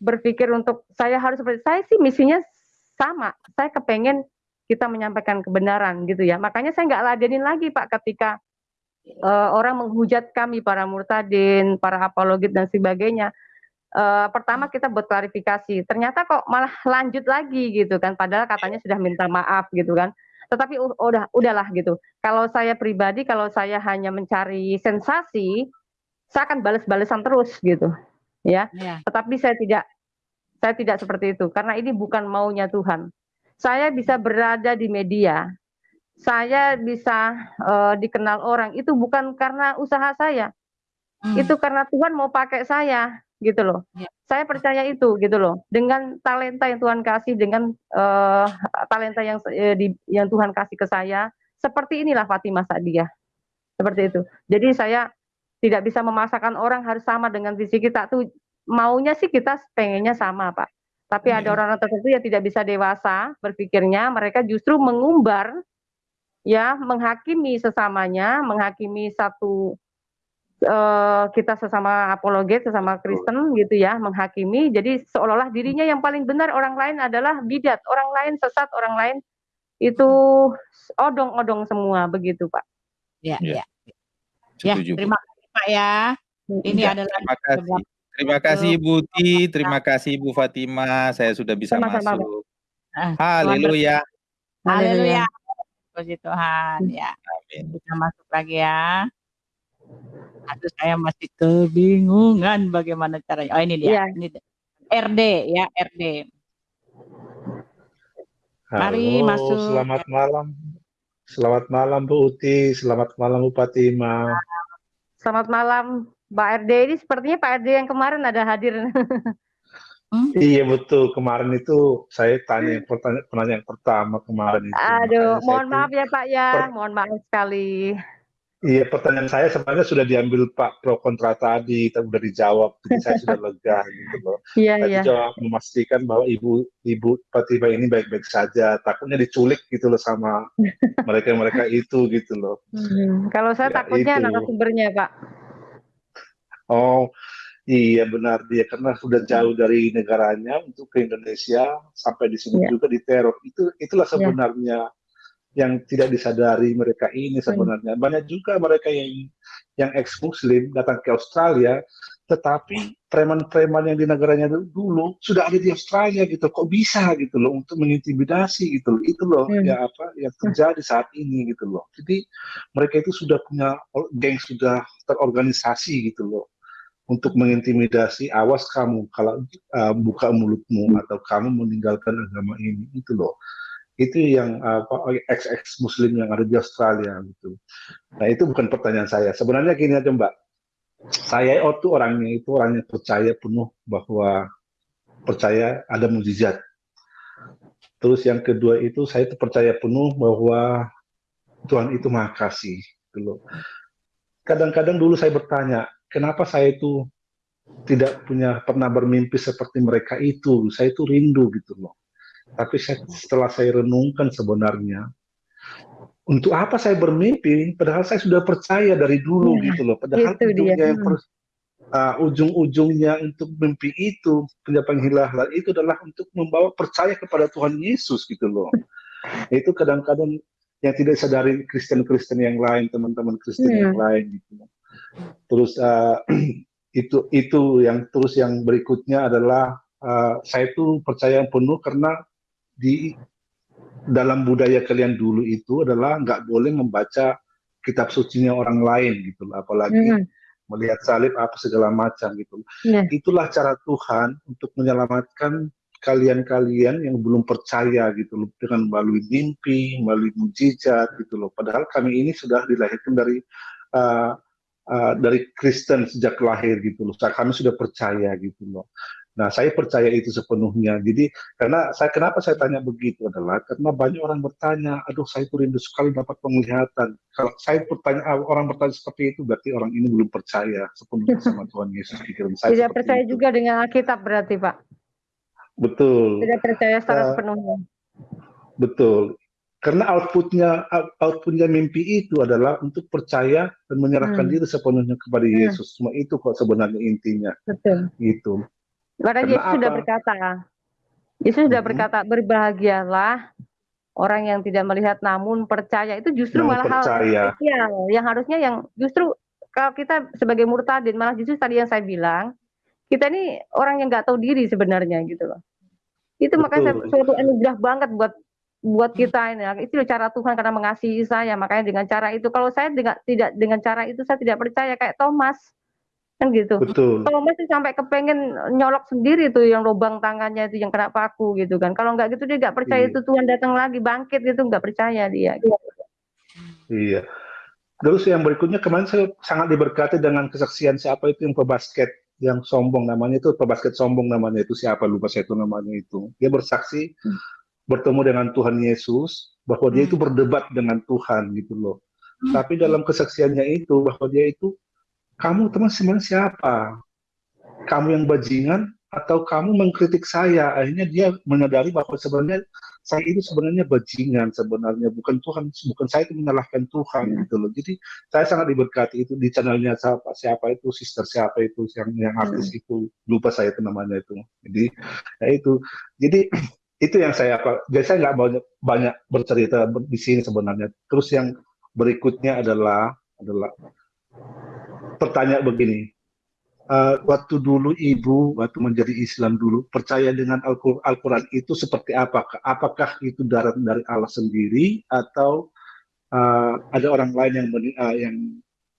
[SPEAKER 1] berpikir untuk saya harus seperti saya sih misinya sama. Saya kepengen kita menyampaikan kebenaran gitu ya. Makanya saya nggak ladenin lagi Pak ketika eh, orang menghujat kami para murtadin, para apologit dan sebagainya. Eh, pertama kita buat klarifikasi. Ternyata kok malah lanjut lagi gitu kan. Padahal katanya sudah minta maaf gitu kan. Tetapi udah udahlah gitu. Kalau saya pribadi kalau saya hanya mencari sensasi, saya akan balas-balesan terus gitu. Ya.
[SPEAKER 2] Ya.
[SPEAKER 1] Tetapi saya tidak saya tidak seperti itu karena ini bukan maunya Tuhan. Saya bisa berada di media, saya bisa eh, dikenal orang itu bukan karena usaha saya,
[SPEAKER 2] Hmm.
[SPEAKER 1] itu karena Tuhan mau pakai saya gitu loh.
[SPEAKER 2] Ya.
[SPEAKER 1] Saya percaya itu gitu loh. Dengan talenta yang Tuhan kasih, dengan eh, talenta yang eh, di- yang Tuhan kasih ke saya, seperti inilah Fatimah Sadiah. Seperti itu. Jadi saya tidak bisa memaksakan orang harus sama dengan visi kita tuh maunya sih kita pengennya sama pak tapi ada
[SPEAKER 2] Hmm.
[SPEAKER 1] orang-orang tertentu yang tidak bisa dewasa berpikirnya mereka justru mengumbar ya menghakimi sesamanya menghakimi satu eh, kita sesama apologet sesama Kristen gitu ya menghakimi jadi seolah-olah dirinya yang paling benar orang lain adalah bidat orang lain sesat orang lain itu odong-odong semua begitu pak
[SPEAKER 2] Ya,
[SPEAKER 3] Ya.
[SPEAKER 2] ya. Ya,
[SPEAKER 3] Setuju,
[SPEAKER 2] terima kasih Pak ya. Ini
[SPEAKER 3] Ya,
[SPEAKER 2] adalah
[SPEAKER 3] terima kasih. Terima kasih Ibu Ti, terima kasih Ibu Fatima, saya sudah bisa
[SPEAKER 1] Sama-sama,
[SPEAKER 3] masuk.
[SPEAKER 2] Ah,
[SPEAKER 3] Haleluya.
[SPEAKER 2] Haleluya. Puji Tuhan ya.
[SPEAKER 3] Amin.
[SPEAKER 2] Kita masuk lagi ya. Aduh saya masih kebingungan bagaimana caranya. Oh ini dia.
[SPEAKER 1] Iya.
[SPEAKER 2] Ini dia. RD ya RD. Mari
[SPEAKER 4] Halo,
[SPEAKER 2] masuk.
[SPEAKER 4] Selamat malam. Selamat malam Bu Uti, selamat malam Bu Fatima.
[SPEAKER 1] Selamat malam Mbak RD ini sepertinya Pak RD yang kemarin ada hadir.
[SPEAKER 4] Iya betul, kemarin itu saya tanya pertanyaan, penanya yang pertama kemarin itu.
[SPEAKER 1] Aduh,
[SPEAKER 4] Makanya
[SPEAKER 1] mohon maaf ya Pak ya,
[SPEAKER 4] per-
[SPEAKER 1] mohon maaf sekali.
[SPEAKER 4] Iya pertanyaan saya sebenarnya sudah diambil Pak Pro kontra tadi, tapi udah dijawab, jadi saya sudah lega gitu loh.
[SPEAKER 1] Iya iya.
[SPEAKER 4] jawab memastikan bahwa Ibu Ibu Fatima ini baik-baik saja, takutnya diculik gitu loh sama mereka-mereka itu gitu loh.
[SPEAKER 1] Hmm, Kalau saya
[SPEAKER 4] Ya,
[SPEAKER 1] takutnya
[SPEAKER 4] itu.
[SPEAKER 1] narasumbernya Pak.
[SPEAKER 4] Oh, iya benar dia karena sudah jauh dari negaranya untuk ke Indonesia sampai di sini
[SPEAKER 1] Iya.
[SPEAKER 4] juga diteror. Itu itulah sebenarnya yang tidak disadari mereka ini sebenarnya. Banyak juga mereka yang yang ex muslim datang ke Australia tetapi preman-preman yang di negaranya dulu sudah ada di Australia gitu. Kok bisa gitu loh untuk mengintimidasi gitu loh. Itu loh
[SPEAKER 1] Hmm.
[SPEAKER 4] ya apa yang terjadi saat ini gitu loh. Jadi mereka itu sudah punya geng sudah terorganisasi gitu loh untuk mengintimidasi awas kamu kalau uh, buka mulutmu atau kamu meninggalkan agama ini itu loh. Itu yang apa ex ex muslim yang ada di Australia gitu. Nah itu bukan pertanyaan saya. Sebenarnya gini aja mbak. Saya itu orangnya itu orangnya percaya penuh bahwa percaya ada mujizat. Terus yang kedua itu saya itu percaya penuh bahwa Tuhan itu maha kasih gitu loh. Kadang-kadang dulu saya bertanya kenapa saya itu tidak punya pernah bermimpi seperti mereka itu. Saya itu rindu gitu loh. Tapi saya, setelah saya renungkan sebenarnya untuk apa saya bermimpi? Padahal saya sudah percaya dari dulu
[SPEAKER 1] Nah,
[SPEAKER 4] gitu loh. Padahal
[SPEAKER 1] itu dia.
[SPEAKER 4] yang
[SPEAKER 1] Hmm.
[SPEAKER 4] per- uh, ujung-ujungnya untuk mimpi itu, hilal itu adalah untuk membawa percaya kepada Tuhan Yesus gitu loh. Itu kadang-kadang yang tidak sadari Kristen-Kristen yang lain, teman-teman Kristen yang
[SPEAKER 1] Hmm.
[SPEAKER 4] lain gitu. Terus uh, itu itu yang terus yang berikutnya adalah uh, saya tuh percaya penuh karena di dalam budaya kalian dulu itu adalah nggak boleh membaca kitab sucinya orang lain gitu apalagi
[SPEAKER 1] Hmm.
[SPEAKER 4] melihat salib apa segala macam gitu.
[SPEAKER 1] Iya.
[SPEAKER 4] Itulah cara Tuhan untuk menyelamatkan kalian-kalian yang belum percaya gitu loh dengan melalui mimpi, melalui mujizat gitu loh. Padahal kami ini sudah dilahirkan dari uh, uh, dari Kristen sejak lahir gitu loh. Kami sudah percaya gitu loh. Nah, saya percaya itu sepenuhnya. Jadi, karena saya kenapa saya tanya begitu adalah karena banyak orang bertanya, aduh saya itu rindu sekali dapat penglihatan. Kalau saya bertanya, ah, orang bertanya seperti itu, berarti orang ini belum percaya sepenuhnya sama Tuhan Yesus. Pikiran saya
[SPEAKER 1] Tidak percaya
[SPEAKER 4] itu.
[SPEAKER 1] juga dengan Alkitab berarti Pak.
[SPEAKER 4] Betul,
[SPEAKER 1] Tidak percaya secara
[SPEAKER 4] Eh,
[SPEAKER 1] sepenuhnya.
[SPEAKER 4] betul. Karena outputnya out- outputnya mimpi itu adalah untuk percaya dan menyerahkan
[SPEAKER 1] Hmm.
[SPEAKER 4] diri sepenuhnya kepada
[SPEAKER 1] Hmm.
[SPEAKER 4] Yesus. Cuma itu kok sebenarnya intinya.
[SPEAKER 1] Betul.
[SPEAKER 4] Gitu.
[SPEAKER 1] Karena
[SPEAKER 4] Karena
[SPEAKER 1] Yesus sudah
[SPEAKER 4] apa?
[SPEAKER 1] berkata, Yesus sudah
[SPEAKER 4] Mhm.
[SPEAKER 1] berkata, berbahagialah orang yang tidak melihat namun percaya. Itu justru
[SPEAKER 4] Yang
[SPEAKER 1] malah hal
[SPEAKER 4] percaya.
[SPEAKER 1] spesial. Yang harusnya yang justru kalau kita sebagai murtadin, malah justru tadi yang saya bilang, kita ini orang yang nggak tahu diri sebenarnya gitu loh. Itu makanya saya,
[SPEAKER 4] Betul.
[SPEAKER 1] suatu anugerah banget buat buat kita ini. Itu cara Tuhan karena mengasihi saya. Makanya dengan cara itu, kalau saya dengan tidak dengan cara itu saya tidak percaya kayak Thomas kan gitu.
[SPEAKER 4] Betul.
[SPEAKER 1] Kalau masih sampai kepengen nyolok sendiri tuh yang lubang tangannya itu yang kena paku gitu kan. Kalau nggak gitu dia nggak percaya
[SPEAKER 4] Iya.
[SPEAKER 1] itu Tuhan datang lagi bangkit gitu nggak percaya dia. Gitu.
[SPEAKER 4] Iya. Terus yang berikutnya kemarin saya sangat diberkati dengan kesaksian siapa itu yang pebasket yang sombong namanya itu pebasket sombong namanya itu siapa lupa saya itu namanya itu. Dia bersaksi
[SPEAKER 1] Hmm.
[SPEAKER 4] Bertemu dengan Tuhan Yesus bahwa dia
[SPEAKER 2] Hmm.
[SPEAKER 4] itu berdebat dengan Tuhan gitu loh.
[SPEAKER 2] Hmm.
[SPEAKER 4] Tapi dalam kesaksiannya itu bahwa dia itu kamu teman sebenarnya siapa? Kamu yang bajingan atau kamu mengkritik saya? Akhirnya dia menyadari bahwa sebenarnya saya itu sebenarnya bajingan sebenarnya bukan Tuhan bukan saya itu menyalahkan Tuhan
[SPEAKER 1] Hmm.
[SPEAKER 4] gitu loh jadi saya sangat diberkati itu di channelnya siapa siapa itu sister siapa itu yang yang artis itu lupa saya itu namanya itu jadi ya itu jadi itu yang saya apa jadi saya nggak banyak banyak bercerita ber- di sini sebenarnya terus yang berikutnya adalah adalah pertanyaan begini Eh, waktu dulu ibu waktu menjadi Islam dulu percaya dengan Al-Qur- Al-Quran itu seperti apakah? Apakah itu dari dari Allah sendiri atau eh, ada orang lain yang meni- eh, yang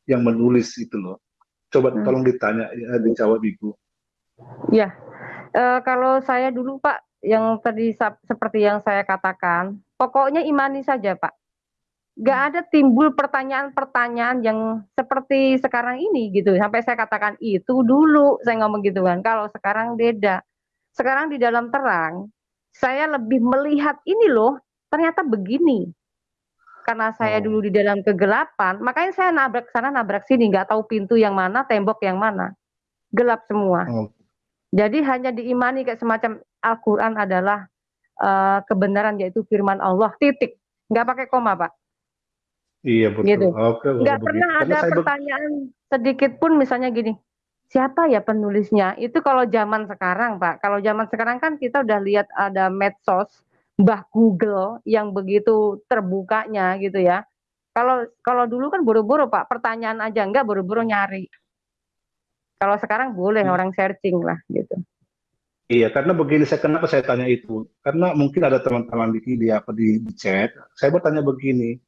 [SPEAKER 4] yang menulis itu loh? Coba
[SPEAKER 1] Hmm.
[SPEAKER 4] tolong ditanya eh, dijawab ibu.
[SPEAKER 1] Ya, eh, kalau saya dulu Pak, yang tadi seperti yang saya katakan, pokoknya imani saja Pak. Gak ada timbul pertanyaan-pertanyaan yang seperti sekarang ini gitu. Sampai saya katakan itu dulu saya ngomong gitu kan. Kalau sekarang beda. Sekarang di dalam terang, saya lebih melihat ini loh, ternyata begini. Karena saya
[SPEAKER 4] Oh.
[SPEAKER 1] dulu di dalam kegelapan, makanya saya nabrak sana nabrak sini, nggak tahu pintu yang mana, tembok yang mana. Gelap semua.
[SPEAKER 4] Oh,
[SPEAKER 1] Jadi hanya diimani kayak semacam Al-Quran adalah eh, kebenaran yaitu firman Allah, titik. Nggak pakai koma, Pak.
[SPEAKER 4] iya betul.
[SPEAKER 1] Gitu.
[SPEAKER 4] Oke,
[SPEAKER 1] Nggak
[SPEAKER 4] begitu.
[SPEAKER 1] pernah
[SPEAKER 4] Karena
[SPEAKER 1] ada pertanyaan sedikit pun misalnya gini, siapa ya penulisnya? Itu kalau zaman sekarang, Pak. Kalau zaman sekarang kan kita udah lihat ada medsos, bah Google yang begitu terbukanya gitu ya. Kalau kalau dulu kan buru-buru, Pak. Pertanyaan aja enggak buru-buru nyari. Kalau sekarang boleh
[SPEAKER 4] Hmm.
[SPEAKER 1] orang searching lah gitu.
[SPEAKER 4] Iya, karena begini, saya kenapa saya tanya itu? Karena mungkin ada teman-teman di, di apa di, di chat, saya bertanya begini,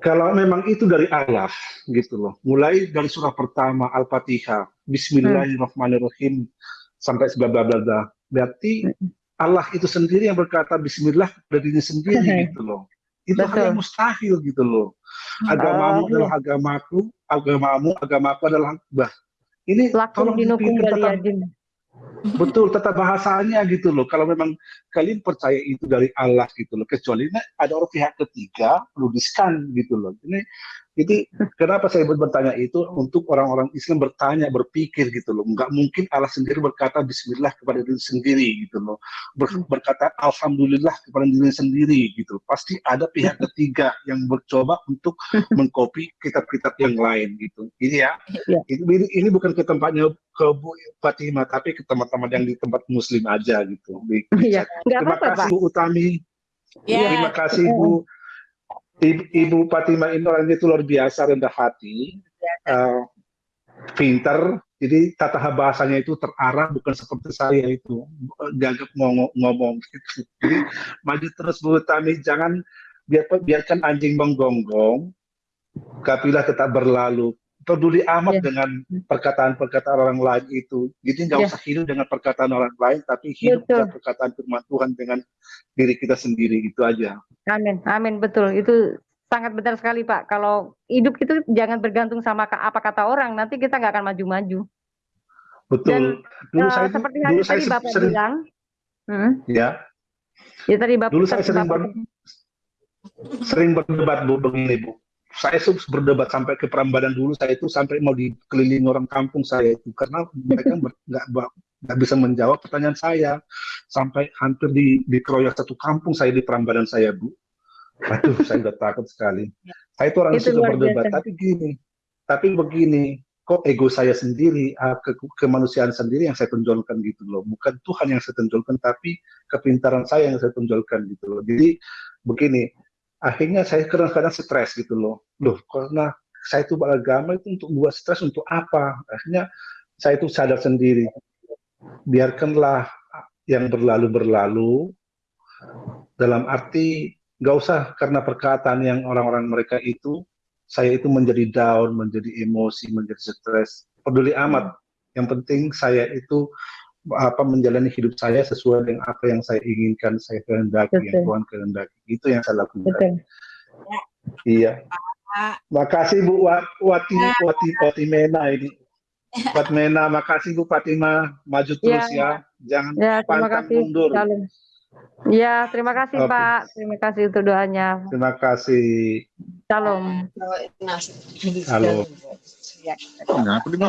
[SPEAKER 4] kalau memang itu dari Allah, gitu loh, mulai dari surah pertama Al-Fatihah, Bismillahirrahmanirrahim sampai bla bla bla bla, berarti Allah itu sendiri yang berkata Bismillah dari dirinya sendiri, gitu loh. Itu hal yang mustahil, gitu loh. Agamamu
[SPEAKER 1] Oh,
[SPEAKER 4] adalah agamaku, agamamu, agamaku adalah bah. Ini
[SPEAKER 1] Lakum
[SPEAKER 4] tolong
[SPEAKER 1] dinukum
[SPEAKER 4] dipikir tata
[SPEAKER 1] waliyadin.
[SPEAKER 4] Betul, tata bahasanya gitu loh. Kalau memang kalian percaya itu dari Allah gitu loh. Kecuali ada orang pihak ketiga menuliskan gitu loh. Ini Jadi kenapa saya bertanya itu untuk orang-orang Islam bertanya, berpikir gitu loh. Nggak mungkin Allah sendiri berkata Bismillah kepada diri sendiri gitu loh. Ber, berkata Alhamdulillah kepada diri sendiri gitu. Pasti ada pihak ketiga yang mencoba untuk mengcopy kitab-kitab yang lain gitu. Ini ya,
[SPEAKER 1] Ya.
[SPEAKER 4] ini, ini bukan ke tempatnya ke Bu Fatimah, tapi ke teman-teman yang di tempat Muslim aja gitu.
[SPEAKER 1] Iya, nggak
[SPEAKER 4] Terima kasih. Bu Utami.
[SPEAKER 2] Ya,
[SPEAKER 4] Terima kasih Bu. Ibu, Ibu Fatimah ini orangnya itu luar biasa rendah hati, eh, pinter. Jadi tata bahasanya itu terarah bukan seperti saya itu gagap ngomong, ngomong gitu. Jadi maju terus Bu Utami, jangan biar, biarkan anjing menggonggong, kapilah tetap berlalu. Peduli amat
[SPEAKER 1] Ya.
[SPEAKER 4] dengan perkataan-perkataan orang lain itu. Jadi nggak
[SPEAKER 1] Ya.
[SPEAKER 4] usah hidup dengan perkataan orang lain, tapi hidup
[SPEAKER 1] Betul.
[SPEAKER 4] dengan perkataan firman Tuhan dengan diri kita sendiri itu aja.
[SPEAKER 1] Amin, amin betul. Itu sangat benar sekali Pak. Kalau hidup itu jangan bergantung sama apa kata orang, nanti kita nggak akan maju-maju.
[SPEAKER 4] Betul. dulu
[SPEAKER 1] Eh,
[SPEAKER 4] saya
[SPEAKER 1] seperti
[SPEAKER 4] dulu
[SPEAKER 1] tadi
[SPEAKER 4] saya
[SPEAKER 1] Bapak
[SPEAKER 4] sering
[SPEAKER 1] bilang, hmm,
[SPEAKER 4] ya
[SPEAKER 1] ya tadi Bapak
[SPEAKER 4] dulu saya sering ber- sering berdebat bu begini bu. Saya tuh berdebat sampai ke Prambanan dulu saya itu sampai mau dikelilingi orang kampung saya itu karena mereka nggak nggak bisa menjawab pertanyaan saya sampai hampir di dikeroyok satu kampung saya di Prambanan saya bu. Aduh saya udah takut sekali. Saya itu orang
[SPEAKER 1] Itu
[SPEAKER 4] suka berdebat
[SPEAKER 1] biasa.
[SPEAKER 4] tapi gini tapi begini kok ego saya sendiri ah, ke kemanusiaan sendiri yang saya tonjolkan gitu loh bukan Tuhan yang saya tonjolkan tapi kepintaran saya yang saya tonjolkan gitu loh jadi begini akhirnya saya kadang-kadang stres gitu loh loh karena saya itu beragama itu untuk buat stres untuk apa akhirnya saya itu sadar sendiri biarkanlah yang berlalu berlalu dalam arti nggak usah karena perkataan yang orang-orang mereka itu saya itu menjadi down, menjadi emosi, menjadi stres. Peduli amat. Yang penting saya itu apa menjalani hidup saya sesuai dengan apa yang saya inginkan, saya kehendaki, yang. Tuhan kehendaki. Itu yang saya lakukan.
[SPEAKER 1] Betul.
[SPEAKER 4] Iya. Makasih Bu Wa- Wati Wati Wati Mena ini. Wat Mena, makasih Bu Fatima, maju terus ya. Jangan
[SPEAKER 1] Ya, terima
[SPEAKER 4] pantang
[SPEAKER 1] kasih.
[SPEAKER 4] mundur.
[SPEAKER 1] Salim. Ya, terima kasih
[SPEAKER 4] Oke.
[SPEAKER 1] Pak. Terima kasih untuk doanya.
[SPEAKER 4] Terima kasih.
[SPEAKER 1] Salam.
[SPEAKER 4] Halo.
[SPEAKER 5] Nah, aku di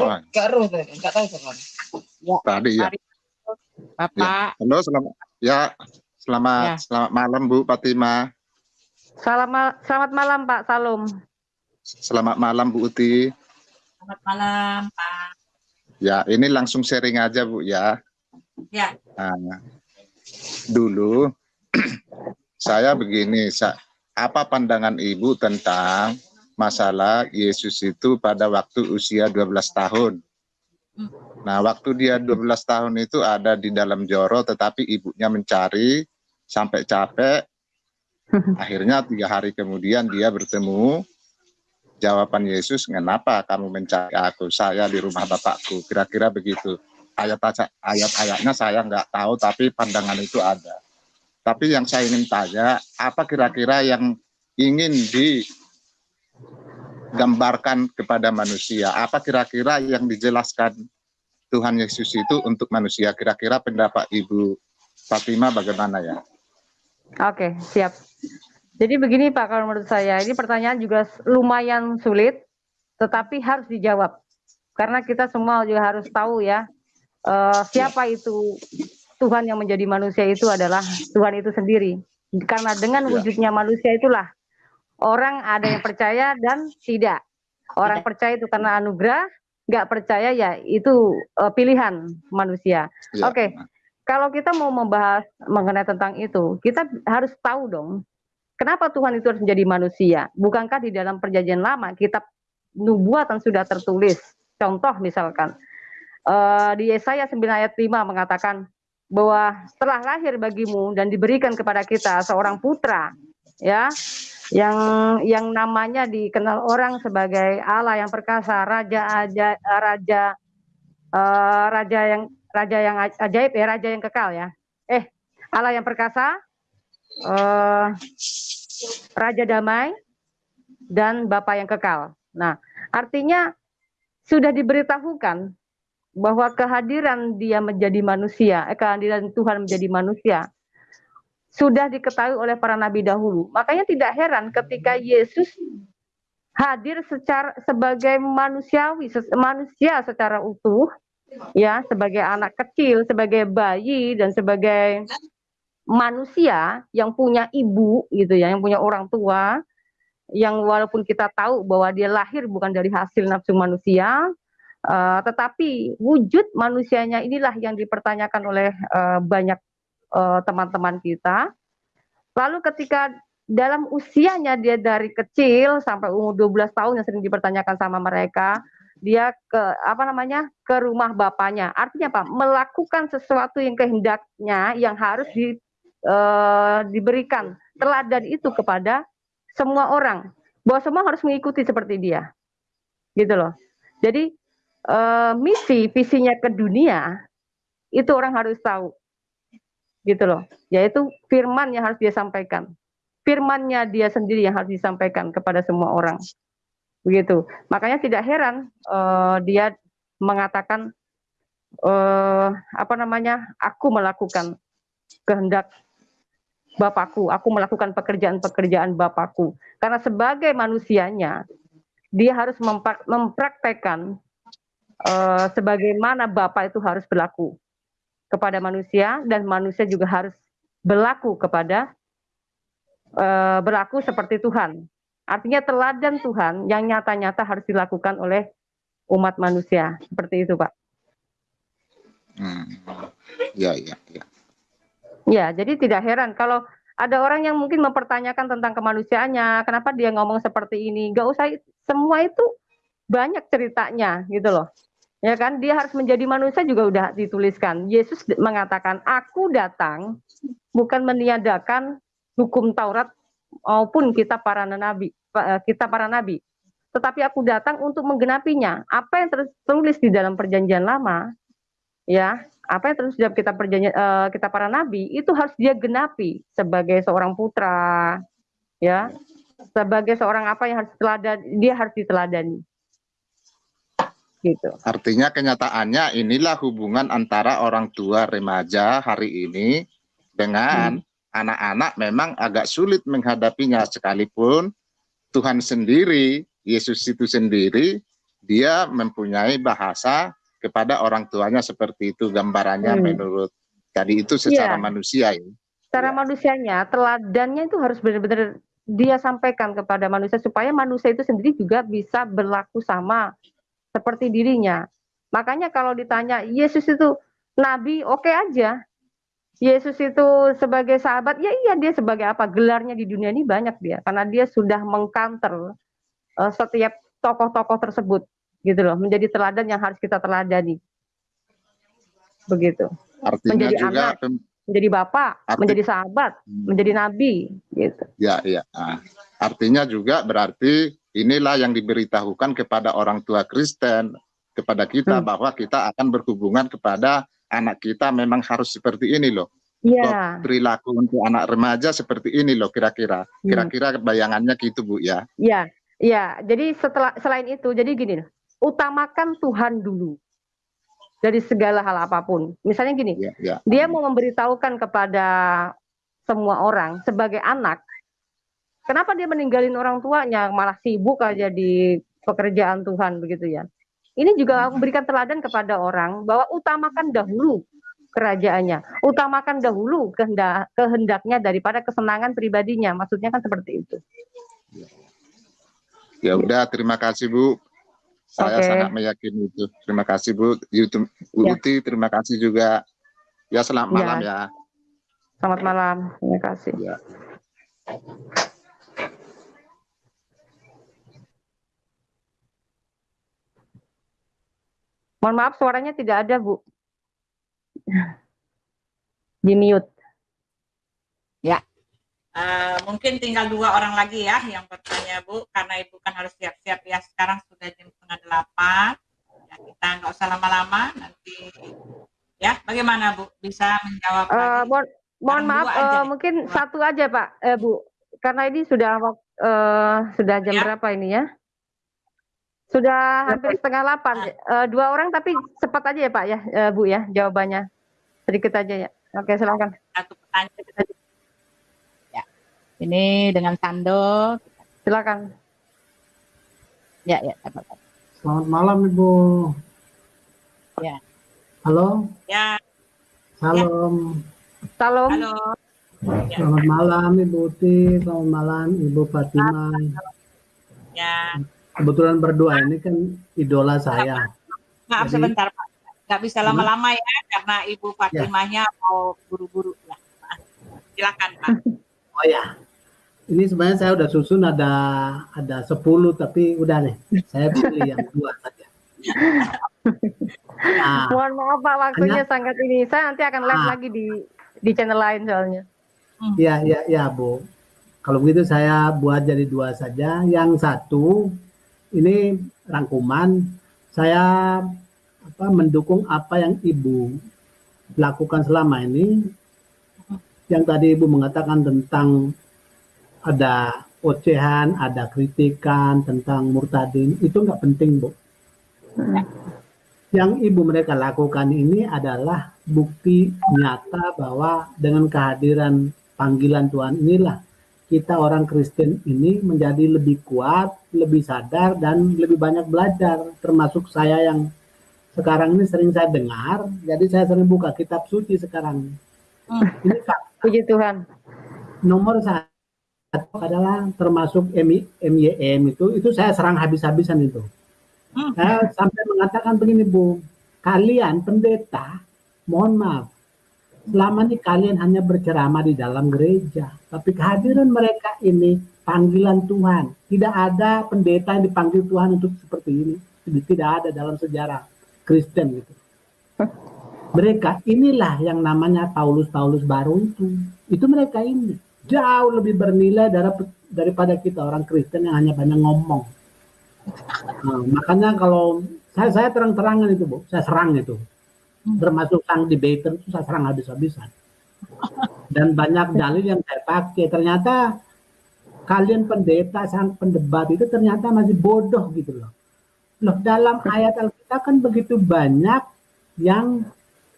[SPEAKER 5] bawah. Tadi ya.
[SPEAKER 2] Bapak,
[SPEAKER 5] Halo, selamat ya. Selamat
[SPEAKER 2] Ya.
[SPEAKER 5] selamat malam Bu Fatima.
[SPEAKER 1] Salam ma- selamat malam Pak Salum.
[SPEAKER 5] Selamat malam Bu Uti.
[SPEAKER 2] selamat malam Pak.
[SPEAKER 5] Ya, ini langsung sharing aja Bu ya.
[SPEAKER 2] Ya.
[SPEAKER 5] Nah, dulu saya begini, sa- apa pandangan Ibu tentang masalah Yesus itu pada waktu usia 12 tahun? Nah, waktu dia 12 tahun itu ada di dalam joro, tetapi ibunya mencari sampai capek. Akhirnya tiga hari kemudian dia bertemu. Jawaban Yesus, kenapa kamu mencari aku? Saya di rumah bapakku. Kira-kira begitu. Ayat ayat-ayatnya saya nggak tahu, tapi pandangan itu ada. Tapi yang saya ingin tanya, apa kira-kira yang ingin digambarkan kepada manusia? Apa kira-kira yang dijelaskan Tuhan Yesus itu untuk manusia? Kira-kira pendapat Ibu Fatima bagaimana ya?
[SPEAKER 1] Oke, siap. Jadi begini Pak, kalau menurut saya ini pertanyaan juga lumayan sulit, tetapi harus dijawab. Karena kita semua juga harus tahu ya, eh, siapa itu Tuhan yang menjadi manusia itu adalah Tuhan itu sendiri. Karena dengan
[SPEAKER 5] Ya.
[SPEAKER 1] wujudnya manusia itulah orang ada yang percaya dan tidak. Orang
[SPEAKER 2] Tidak.
[SPEAKER 1] percaya itu karena anugerah, nggak percaya ya itu eh, pilihan manusia.
[SPEAKER 5] Ya.
[SPEAKER 1] Oke. Kalau kita mau membahas mengenai tentang itu, kita harus tahu dong, kenapa Tuhan itu harus menjadi manusia? Bukankah di dalam perjanjian lama kitab nubuatan sudah tertulis? Contoh misalkan, eh, di Yesaya 9 ayat 5 mengatakan bahwa setelah lahir bagimu dan diberikan kepada kita seorang putra, ya, yang yang namanya dikenal orang sebagai Allah yang perkasa, raja aja, raja eh, raja yang raja yang aj- ajaib ya, raja yang kekal ya. Eh, Allah yang perkasa, eh, raja damai, dan Bapa yang kekal. Nah, artinya sudah diberitahukan bahwa kehadiran dia menjadi manusia, eh, kehadiran Tuhan menjadi manusia sudah diketahui oleh para nabi dahulu. Makanya tidak heran ketika Yesus hadir secara sebagai manusiawi, manusia secara utuh, ya, sebagai anak kecil, sebagai bayi dan sebagai manusia yang punya ibu gitu ya, yang punya orang tua, yang walaupun kita tahu bahwa dia lahir bukan dari hasil nafsu manusia, uh, tetapi wujud manusianya inilah yang dipertanyakan oleh uh, banyak teman-teman uh, kita. Lalu ketika dalam usianya dia dari kecil sampai umur 12 tahun yang sering dipertanyakan sama mereka, dia ke apa namanya ke rumah bapaknya. Artinya apa? Melakukan sesuatu yang kehendaknya yang harus di, e, diberikan teladan itu kepada semua orang. Bahwa semua harus mengikuti seperti dia. Gitu loh. Jadi e, misi visinya ke dunia itu orang harus tahu. Gitu loh. Yaitu firman yang harus dia sampaikan firmannya dia sendiri yang harus disampaikan kepada semua orang. Begitu. Makanya tidak heran uh, dia mengatakan uh, apa namanya? aku melakukan kehendak Bapakku, aku melakukan pekerjaan-pekerjaan Bapakku. Karena sebagai manusianya dia harus mempraktekkan uh, sebagaimana Bapak itu harus berlaku kepada manusia dan manusia juga harus berlaku kepada uh, berlaku seperti Tuhan. Artinya teladan Tuhan yang nyata-nyata harus dilakukan oleh umat manusia. Seperti itu, Pak.
[SPEAKER 5] Hmm. Ya, ya, ya.
[SPEAKER 1] Ya, jadi tidak heran kalau ada orang yang mungkin mempertanyakan tentang kemanusiaannya, kenapa dia ngomong seperti ini? Gak usah semua itu banyak ceritanya gitu loh. Ya kan, dia harus menjadi manusia juga udah dituliskan. Yesus mengatakan, "Aku datang bukan meniadakan hukum Taurat maupun kita para nabi, eh, kita para nabi. Tetapi aku datang untuk menggenapinya. Apa yang tertulis di dalam perjanjian lama, ya, apa yang tertulis di dalam kita perjanjian uh, kita para nabi itu harus dia genapi sebagai seorang putra, ya, sebagai seorang apa yang harus teladan, dia harus diteladani. Gitu.
[SPEAKER 5] Artinya kenyataannya inilah hubungan antara orang tua remaja hari ini dengan hmm anak-anak memang agak sulit menghadapinya sekalipun Tuhan sendiri, Yesus itu sendiri, dia mempunyai bahasa kepada orang tuanya seperti itu gambarannya hmm. menurut tadi itu secara ya. manusia ya.
[SPEAKER 1] Secara ya. manusianya, teladannya itu harus benar-benar dia sampaikan kepada manusia supaya manusia itu sendiri juga bisa berlaku sama seperti dirinya. Makanya kalau ditanya Yesus itu nabi, oke okay aja. Yesus itu sebagai sahabat, ya iya dia sebagai apa? Gelarnya di dunia ini banyak dia, karena dia sudah mengkanter uh, setiap tokoh-tokoh tersebut, gitu loh, menjadi teladan yang harus kita teladani. Begitu.
[SPEAKER 5] Artinya
[SPEAKER 1] menjadi
[SPEAKER 5] juga
[SPEAKER 1] anak, menjadi bapak, arti, menjadi sahabat, hmm. menjadi nabi, gitu.
[SPEAKER 5] Ya, iya. Nah, artinya juga berarti inilah yang diberitahukan kepada orang tua Kristen, kepada kita hmm. bahwa kita akan berhubungan kepada anak kita memang harus seperti ini loh.
[SPEAKER 1] Iya.
[SPEAKER 5] Perilaku untuk anak remaja seperti ini loh kira-kira. Hmm. Kira-kira bayangannya gitu Bu ya.
[SPEAKER 1] Iya. Iya, jadi setelah selain itu jadi gini, utamakan Tuhan dulu dari segala hal apa pun. Misalnya gini, ya, ya. dia mau memberitahukan kepada semua orang sebagai anak, kenapa dia meninggalin orang tuanya, malah sibuk aja di pekerjaan Tuhan begitu ya. Ini juga memberikan teladan kepada orang bahwa utamakan dahulu kerajaannya, utamakan dahulu kehendak, kehendaknya daripada kesenangan pribadinya. Maksudnya kan seperti itu.
[SPEAKER 5] Ya udah, terima kasih Bu. Saya okay. sangat meyakini itu. Terima kasih Bu. YouTube Bu ya. Uti, terima kasih juga. Ya selamat ya. malam ya.
[SPEAKER 1] Selamat malam. Terima kasih. Ya. Mohon maaf suaranya tidak ada, Bu. Di mute.
[SPEAKER 2] Ya. Uh, mungkin tinggal dua orang lagi ya yang bertanya, Bu. Karena Ibu kan harus siap-siap ya. Sekarang sudah jam setengah delapan. Ya, kita nggak usah lama-lama. Nanti ya, bagaimana Bu? Bisa menjawab
[SPEAKER 1] uh, Mohon, mohon maaf, uh, mungkin satu aja Pak, eh, Bu. Karena ini sudah uh, sudah jam ya. berapa ini ya? Sudah hampir setengah delapan. Uh, dua orang tapi cepat aja ya Pak ya, uh, Bu ya jawabannya. Sedikit aja ya. Oke silakan.
[SPEAKER 2] Satu pertanyaan. Ya. Ini dengan Sando.
[SPEAKER 1] Silakan.
[SPEAKER 2] Ya, ya. dapat.
[SPEAKER 6] Selamat malam Ibu.
[SPEAKER 2] Ya.
[SPEAKER 6] Halo.
[SPEAKER 2] Ya,
[SPEAKER 6] Salam.
[SPEAKER 1] Salam.
[SPEAKER 2] halo. Ya,
[SPEAKER 6] Selamat malam Ibu Uti. Selamat malam Ibu Fatima.
[SPEAKER 2] ya.
[SPEAKER 6] Kebetulan berdua ini kan idola saya.
[SPEAKER 2] Maaf
[SPEAKER 6] Jadi-
[SPEAKER 2] sebentar, Pak. Nggak bisa lama-lama ya, karena Ibu Fatimahnya mau buru-buru. Ya. Silakan, Pak.
[SPEAKER 6] Oh ya. Ini sebenarnya saya udah susun ada ada 10 tapi udah nih. Saya pilih yang dua saja. Nah,
[SPEAKER 1] Mohon maaf Pak, waktunya
[SPEAKER 6] Hanya-
[SPEAKER 1] sangat ini. Saya nanti akan live
[SPEAKER 6] Ah.
[SPEAKER 1] lagi di di channel lain soalnya.
[SPEAKER 6] ya ya ya Bu. Kalau begitu saya buat jadi dua saja. Yang satu ini rangkuman saya apa mendukung apa yang Ibu lakukan selama ini. Yang tadi Ibu mengatakan tentang ada ocehan, ada kritikan tentang murtadin, itu nggak penting, Bu. Yang Ibu mereka lakukan ini adalah bukti nyata bahwa dengan kehadiran panggilan Tuhan inilah kita orang Kristen ini menjadi lebih kuat, lebih sadar, dan lebih banyak belajar. Termasuk saya yang sekarang ini sering saya dengar, jadi saya sering buka kitab suci sekarang.
[SPEAKER 2] Hmm.
[SPEAKER 6] Ini
[SPEAKER 1] Puji Tuhan.
[SPEAKER 6] nomor satu adalah termasuk MYM itu, itu saya serang habis-habisan itu.
[SPEAKER 2] Hmm.
[SPEAKER 6] Saya sampai mengatakan begini Bu, kalian pendeta, mohon maaf, selama ini kalian hanya berceramah di dalam gereja, tapi kehadiran mereka ini panggilan Tuhan. Tidak ada pendeta yang dipanggil Tuhan untuk seperti ini. Tidak ada dalam sejarah Kristen gitu. Mereka inilah yang namanya Paulus-Paulus baru itu. Itu mereka ini. Jauh lebih bernilai dar- daripada kita orang Kristen yang hanya banyak ngomong. Nah, makanya kalau saya saya terang-terangan itu, Bu. Saya serang itu. Termasuk sang debater itu saya serang habis-habisan. Dan banyak dalil yang saya pakai. Ternyata kalian pendeta, sang pendebat itu ternyata masih bodoh gitu loh. Loh, dalam ayat Alkitab kan begitu banyak yang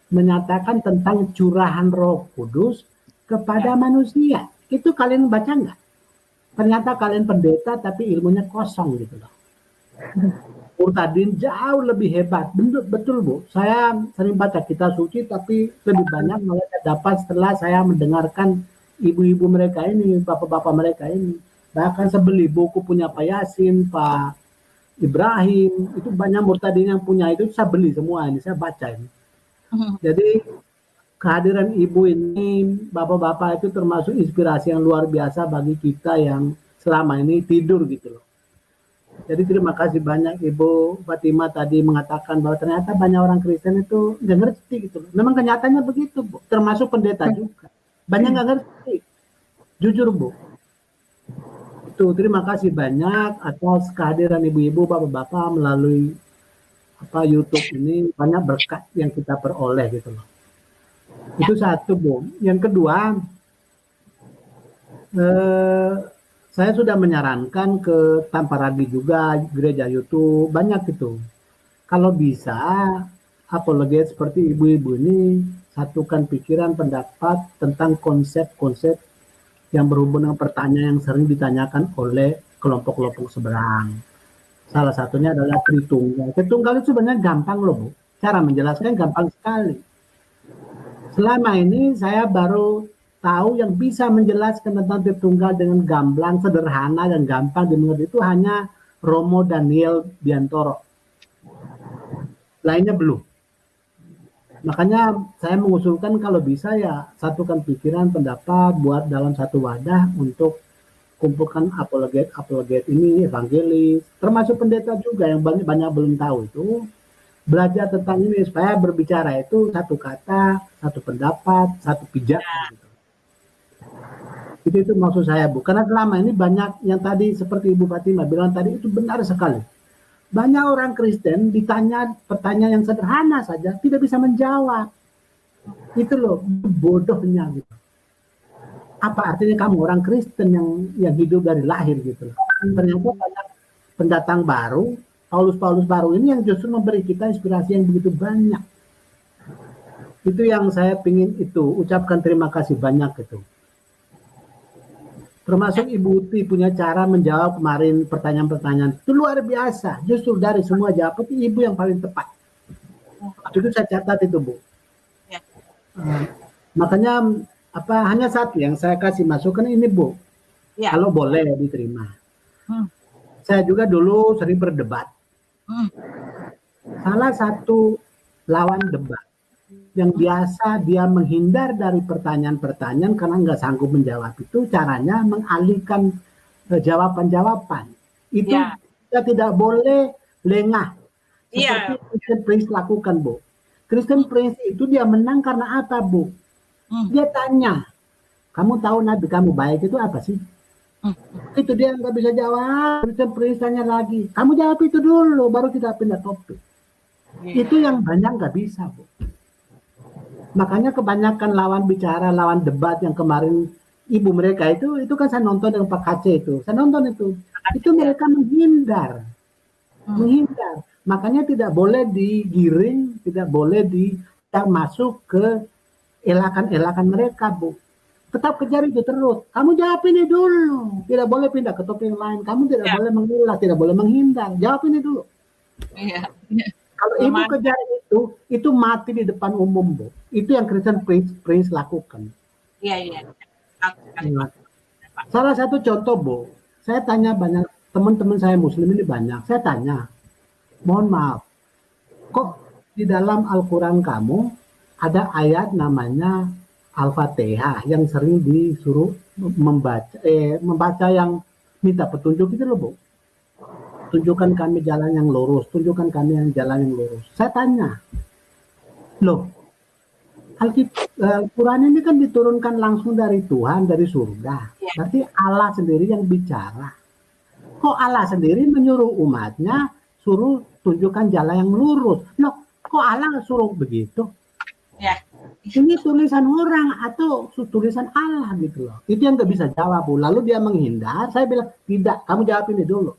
[SPEAKER 6] menyatakan tentang curahan Roh Kudus kepada manusia. Itu kalian baca nggak? Ternyata kalian pendeta tapi ilmunya kosong gitu loh. Murtadin jauh lebih hebat. Betul, betul Bu. Saya sering baca kitab suci tapi lebih banyak malah saya dapat setelah saya mendengarkan ibu-ibu mereka ini, bapak-bapak mereka ini. Bahkan sebeli buku punya Pak Yasin, Pak Ibrahim, itu banyak murtadin yang punya itu saya beli semua ini, saya baca ini. Jadi kehadiran ibu ini, bapak-bapak itu termasuk inspirasi yang luar biasa bagi kita yang selama ini tidur gitu loh. Jadi terima kasih banyak Ibu Fatima tadi mengatakan bahwa ternyata banyak orang Kristen itu nggak ngerti gitu. Memang kenyataannya begitu, Bu. Termasuk pendeta juga. Banyak nggak ngerti. Jujur, Bu. Itu terima kasih banyak atas kehadiran ibu-ibu, bapak-bapak melalui apa YouTube ini banyak berkat yang kita peroleh gitu loh. Itu satu, Bu. Yang kedua, eh, saya sudah menyarankan ke Tamparagi juga gereja YouTube banyak itu. Kalau bisa apologet seperti ibu-ibu ini satukan pikiran pendapat tentang konsep-konsep yang berhubungan dengan pertanyaan yang sering ditanyakan oleh kelompok-kelompok seberang. Salah satunya adalah Tritunggal. Tritunggal itu sebenarnya gampang loh Bu. Cara menjelaskan gampang sekali. Selama ini saya baru tahu yang bisa menjelaskan tentang Tritunggal dengan gamblang, sederhana dan gampang dimengerti itu hanya Romo Daniel Biantoro. Lainnya belum. Makanya saya mengusulkan kalau bisa ya satukan pikiran pendapat buat dalam satu wadah untuk kumpulkan apologet-apologet ini, evangelis, termasuk pendeta juga yang banyak banyak belum tahu itu belajar tentang ini supaya berbicara itu satu kata, satu pendapat, satu pijakan. Itu itu maksud saya bu. Karena selama ini banyak yang tadi seperti Ibu Fatima bilang tadi itu benar sekali. Banyak orang Kristen ditanya pertanyaan yang sederhana saja tidak bisa menjawab. Itu loh bodohnya gitu. Apa artinya kamu orang Kristen yang yang hidup dari lahir gitu loh. Ternyata banyak pendatang baru, Paulus-Paulus baru ini yang justru memberi kita inspirasi yang begitu banyak. Itu yang saya ingin itu ucapkan terima kasih banyak itu. Termasuk Ibu Uti punya cara menjawab kemarin pertanyaan-pertanyaan. Itu luar biasa. Justru dari semua jawaban itu Ibu yang paling tepat. Itu saya catat itu Bu.
[SPEAKER 2] Ya.
[SPEAKER 6] Eh, makanya apa hanya satu yang saya kasih masukan ini Bu.
[SPEAKER 2] Ya.
[SPEAKER 6] Kalau boleh diterima.
[SPEAKER 2] Hmm.
[SPEAKER 6] Saya juga dulu sering berdebat.
[SPEAKER 2] Hmm.
[SPEAKER 6] Salah satu lawan debat yang biasa dia menghindar dari pertanyaan-pertanyaan karena nggak sanggup menjawab itu caranya mengalihkan eh, jawaban-jawaban. Itu
[SPEAKER 2] Ya.
[SPEAKER 6] kita tidak boleh lengah.
[SPEAKER 2] Iya.
[SPEAKER 6] Christian Prince lakukan, Bu. Christian Prince itu dia menang karena apa, Bu?
[SPEAKER 2] Hmm.
[SPEAKER 6] Dia tanya, kamu tahu Nabi kamu baik itu apa sih?
[SPEAKER 2] Hmm.
[SPEAKER 6] Itu dia nggak bisa jawab. Christian Prince tanya lagi, kamu jawab itu dulu, baru kita pindah topik.
[SPEAKER 2] Iya.
[SPEAKER 6] Itu yang banyak nggak bisa, Bu. Makanya kebanyakan lawan bicara, lawan debat yang kemarin ibu mereka itu, itu kan saya nonton dengan Pak Kace itu. Saya nonton itu. Itu mereka menghindar.
[SPEAKER 2] Hmm.
[SPEAKER 6] Menghindar. Makanya tidak boleh digiring, tidak boleh di masuk ke elakan-elakan mereka, Bu. Tetap kejar itu terus. Kamu jawab ini dulu. Tidak boleh pindah ke topik yang lain. Kamu tidak
[SPEAKER 2] Ya.
[SPEAKER 6] boleh mengelak, tidak boleh menghindar. Jawab ini dulu.
[SPEAKER 2] Iya.
[SPEAKER 6] Kalau ibu kejar itu, itu mati di depan umum, Bu. Itu yang Christian Prince, Prince lakukan.
[SPEAKER 2] Iya, iya.
[SPEAKER 6] Nah, salah satu contoh, Bu. Saya tanya banyak, teman-teman saya muslim ini banyak. Saya tanya, mohon maaf, kok di dalam Al-Quran kamu ada ayat namanya Al-Fatihah yang sering disuruh membaca, eh, membaca yang minta petunjuk itu loh, Bu. Tunjukkan kami jalan yang lurus, tunjukkan kami yang jalan yang lurus. Saya tanya, loh, Alkit- eh, Al-Quran ini kan diturunkan langsung dari Tuhan, dari surga.
[SPEAKER 2] Iya.
[SPEAKER 6] Berarti Allah sendiri yang bicara. Kok Allah sendiri menyuruh umatnya suruh tunjukkan jalan yang lurus? Loh, kok Allah suruh begitu?
[SPEAKER 2] Ya.
[SPEAKER 6] Ini tulisan orang atau tulisan Allah gitu loh. Itu yang nggak bisa jawab, Bu. Lalu dia menghindar. Saya bilang, tidak, kamu jawab ini dulu.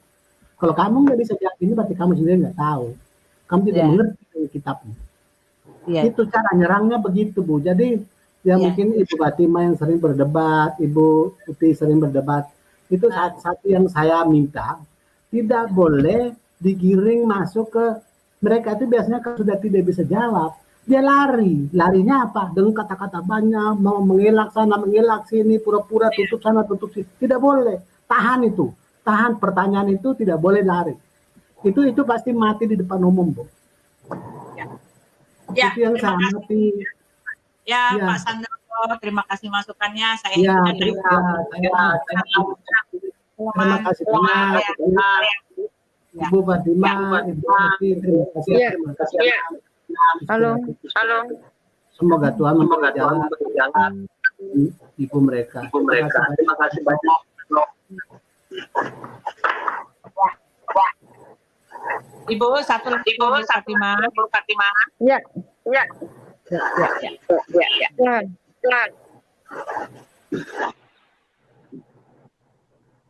[SPEAKER 6] Kalau kamu nggak bisa jawab ini, berarti kamu sendiri nggak tahu. Kamu tidak
[SPEAKER 2] Ya.
[SPEAKER 6] mengerti kitabnya.
[SPEAKER 2] Iya.
[SPEAKER 6] Itu cara nyerangnya begitu, Bu. Jadi ya
[SPEAKER 2] Ya.
[SPEAKER 6] mungkin Ibu Fatima yang sering berdebat, Ibu Uti sering berdebat. Itu
[SPEAKER 2] Nah.
[SPEAKER 6] saat satu yang saya minta tidak boleh digiring masuk ke mereka itu biasanya kalau sudah tidak bisa jawab dia lari larinya apa dengan kata-kata banyak mau mengelak sana mengelak sini pura-pura tutup sana tutup sini tidak boleh tahan itu tahan pertanyaan itu tidak boleh lari itu itu pasti mati di depan umum bu
[SPEAKER 2] Ya,
[SPEAKER 6] itu yang saya
[SPEAKER 2] kasih.
[SPEAKER 6] mati
[SPEAKER 2] Ya,
[SPEAKER 6] Ya.
[SPEAKER 2] Pak Sandro, terima kasih masukannya. Saya
[SPEAKER 6] ya terima
[SPEAKER 2] terima.
[SPEAKER 6] kasih terima kasih banyak
[SPEAKER 2] Ya.
[SPEAKER 6] Ibu Fatima, Ibu Uti, terima kasih,
[SPEAKER 1] Iya.
[SPEAKER 6] terima kasih.
[SPEAKER 1] Halo. Halo.
[SPEAKER 6] Semoga Tuhan memberi jalan ibu mereka. Ibu mereka. Terima kasih banyak.
[SPEAKER 2] Ibu, satu lagi Ibu Fatima. Ibu Fatima.
[SPEAKER 1] Ya. Ya.
[SPEAKER 2] Ya, ya, ya. ya, ya.
[SPEAKER 1] Ya. Ya.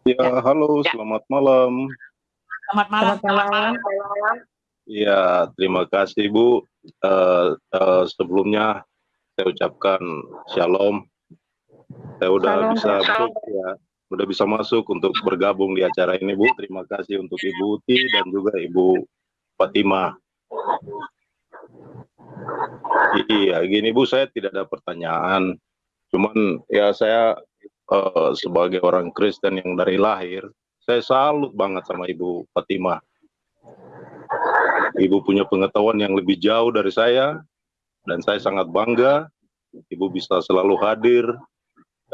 [SPEAKER 7] Ya, halo, selamat malam.
[SPEAKER 2] Selamat malam.
[SPEAKER 1] Selamat malam.
[SPEAKER 7] Ya, terima kasih Bu. Eh, eh, sebelumnya saya ucapkan shalom. Saya udah
[SPEAKER 1] Shalom.
[SPEAKER 7] bisa masuk ya, udah bisa masuk untuk bergabung di acara ini Bu. Terima kasih untuk Ibu Uti dan juga Ibu Fatima. Iya, gini Bu, saya tidak ada pertanyaan. Cuman ya saya eh, sebagai orang Kristen yang dari lahir, saya salut banget sama Ibu Fatima. Ibu punya pengetahuan yang lebih jauh dari saya, dan saya sangat bangga. Ibu bisa selalu hadir,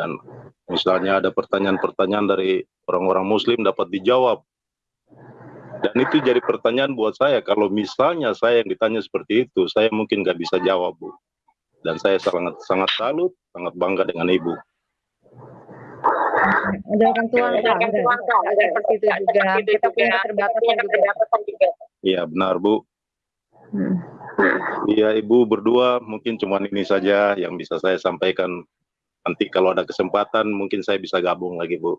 [SPEAKER 7] dan misalnya ada pertanyaan-pertanyaan dari orang-orang Muslim dapat dijawab. Dan itu jadi pertanyaan buat saya, kalau misalnya saya yang ditanya seperti itu, saya mungkin nggak bisa jawab, Bu. Dan saya sangat sangat salut, sangat bangga dengan Ibu.
[SPEAKER 1] Ajarkan Tuhan Pak. Ada seperti itu juga. Kita punya keterbatasan juga.
[SPEAKER 7] Iya, benar, Bu.
[SPEAKER 1] Hmm.
[SPEAKER 7] Iya, Ibu berdua mungkin cuma ini saja yang bisa saya sampaikan. Nanti kalau ada kesempatan mungkin saya bisa gabung lagi, Bu.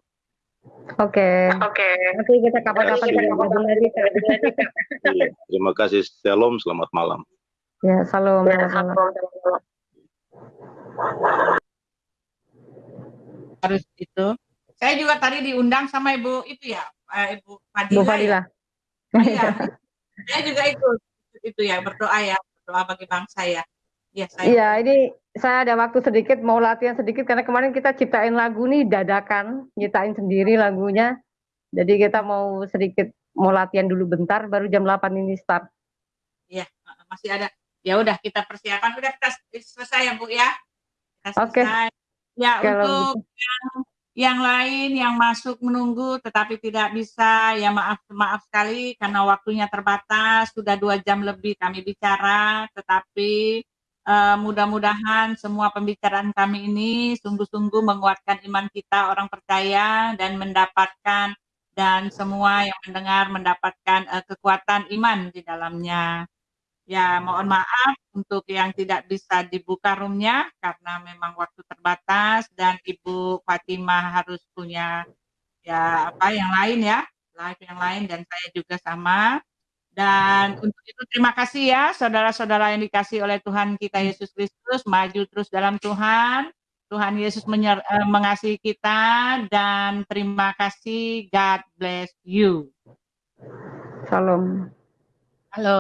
[SPEAKER 1] Oke. Oke. Nanti kita kapan-kapan
[SPEAKER 7] Terima
[SPEAKER 1] kita gabung lagi.
[SPEAKER 7] Iya, terima kasih. Shalom, selamat malam.
[SPEAKER 1] Ya, salam. salam.
[SPEAKER 2] Harus itu. saya juga tadi diundang sama Ibu itu ya, eh, Ibu Fadila.
[SPEAKER 1] Bu
[SPEAKER 2] ya?
[SPEAKER 1] Fadila.
[SPEAKER 2] Iya, saya juga ikut itu ya berdoa ya, berdoa bagi bangsa ya. Iya.
[SPEAKER 1] Iya, ini saya ada waktu sedikit mau latihan sedikit karena kemarin kita ciptain lagu nih dadakan, nyiptain sendiri lagunya. Jadi kita mau sedikit mau latihan dulu bentar baru jam 8 ini start.
[SPEAKER 2] Iya, masih ada. Ya udah kita persiapan udah kita selesai ya Bu ya.
[SPEAKER 1] Oke.
[SPEAKER 2] selesai. Ya
[SPEAKER 1] Kalau
[SPEAKER 2] untuk yang yang lain yang masuk menunggu tetapi tidak bisa ya maaf maaf sekali karena waktunya terbatas sudah dua jam lebih kami bicara tetapi eh, mudah-mudahan semua pembicaraan kami ini sungguh-sungguh menguatkan iman kita orang percaya dan mendapatkan dan semua yang mendengar mendapatkan eh, kekuatan iman di dalamnya. Ya, mohon maaf untuk yang tidak bisa dibuka roomnya karena memang waktu terbatas dan Ibu Fatimah harus punya ya apa yang lain ya, live yang lain dan saya juga sama. Dan untuk itu terima kasih ya saudara-saudara yang dikasih oleh Tuhan kita Yesus Kristus, maju terus dalam Tuhan. Tuhan Yesus menyer, eh, mengasihi kita dan terima kasih. God bless you.
[SPEAKER 1] Salam.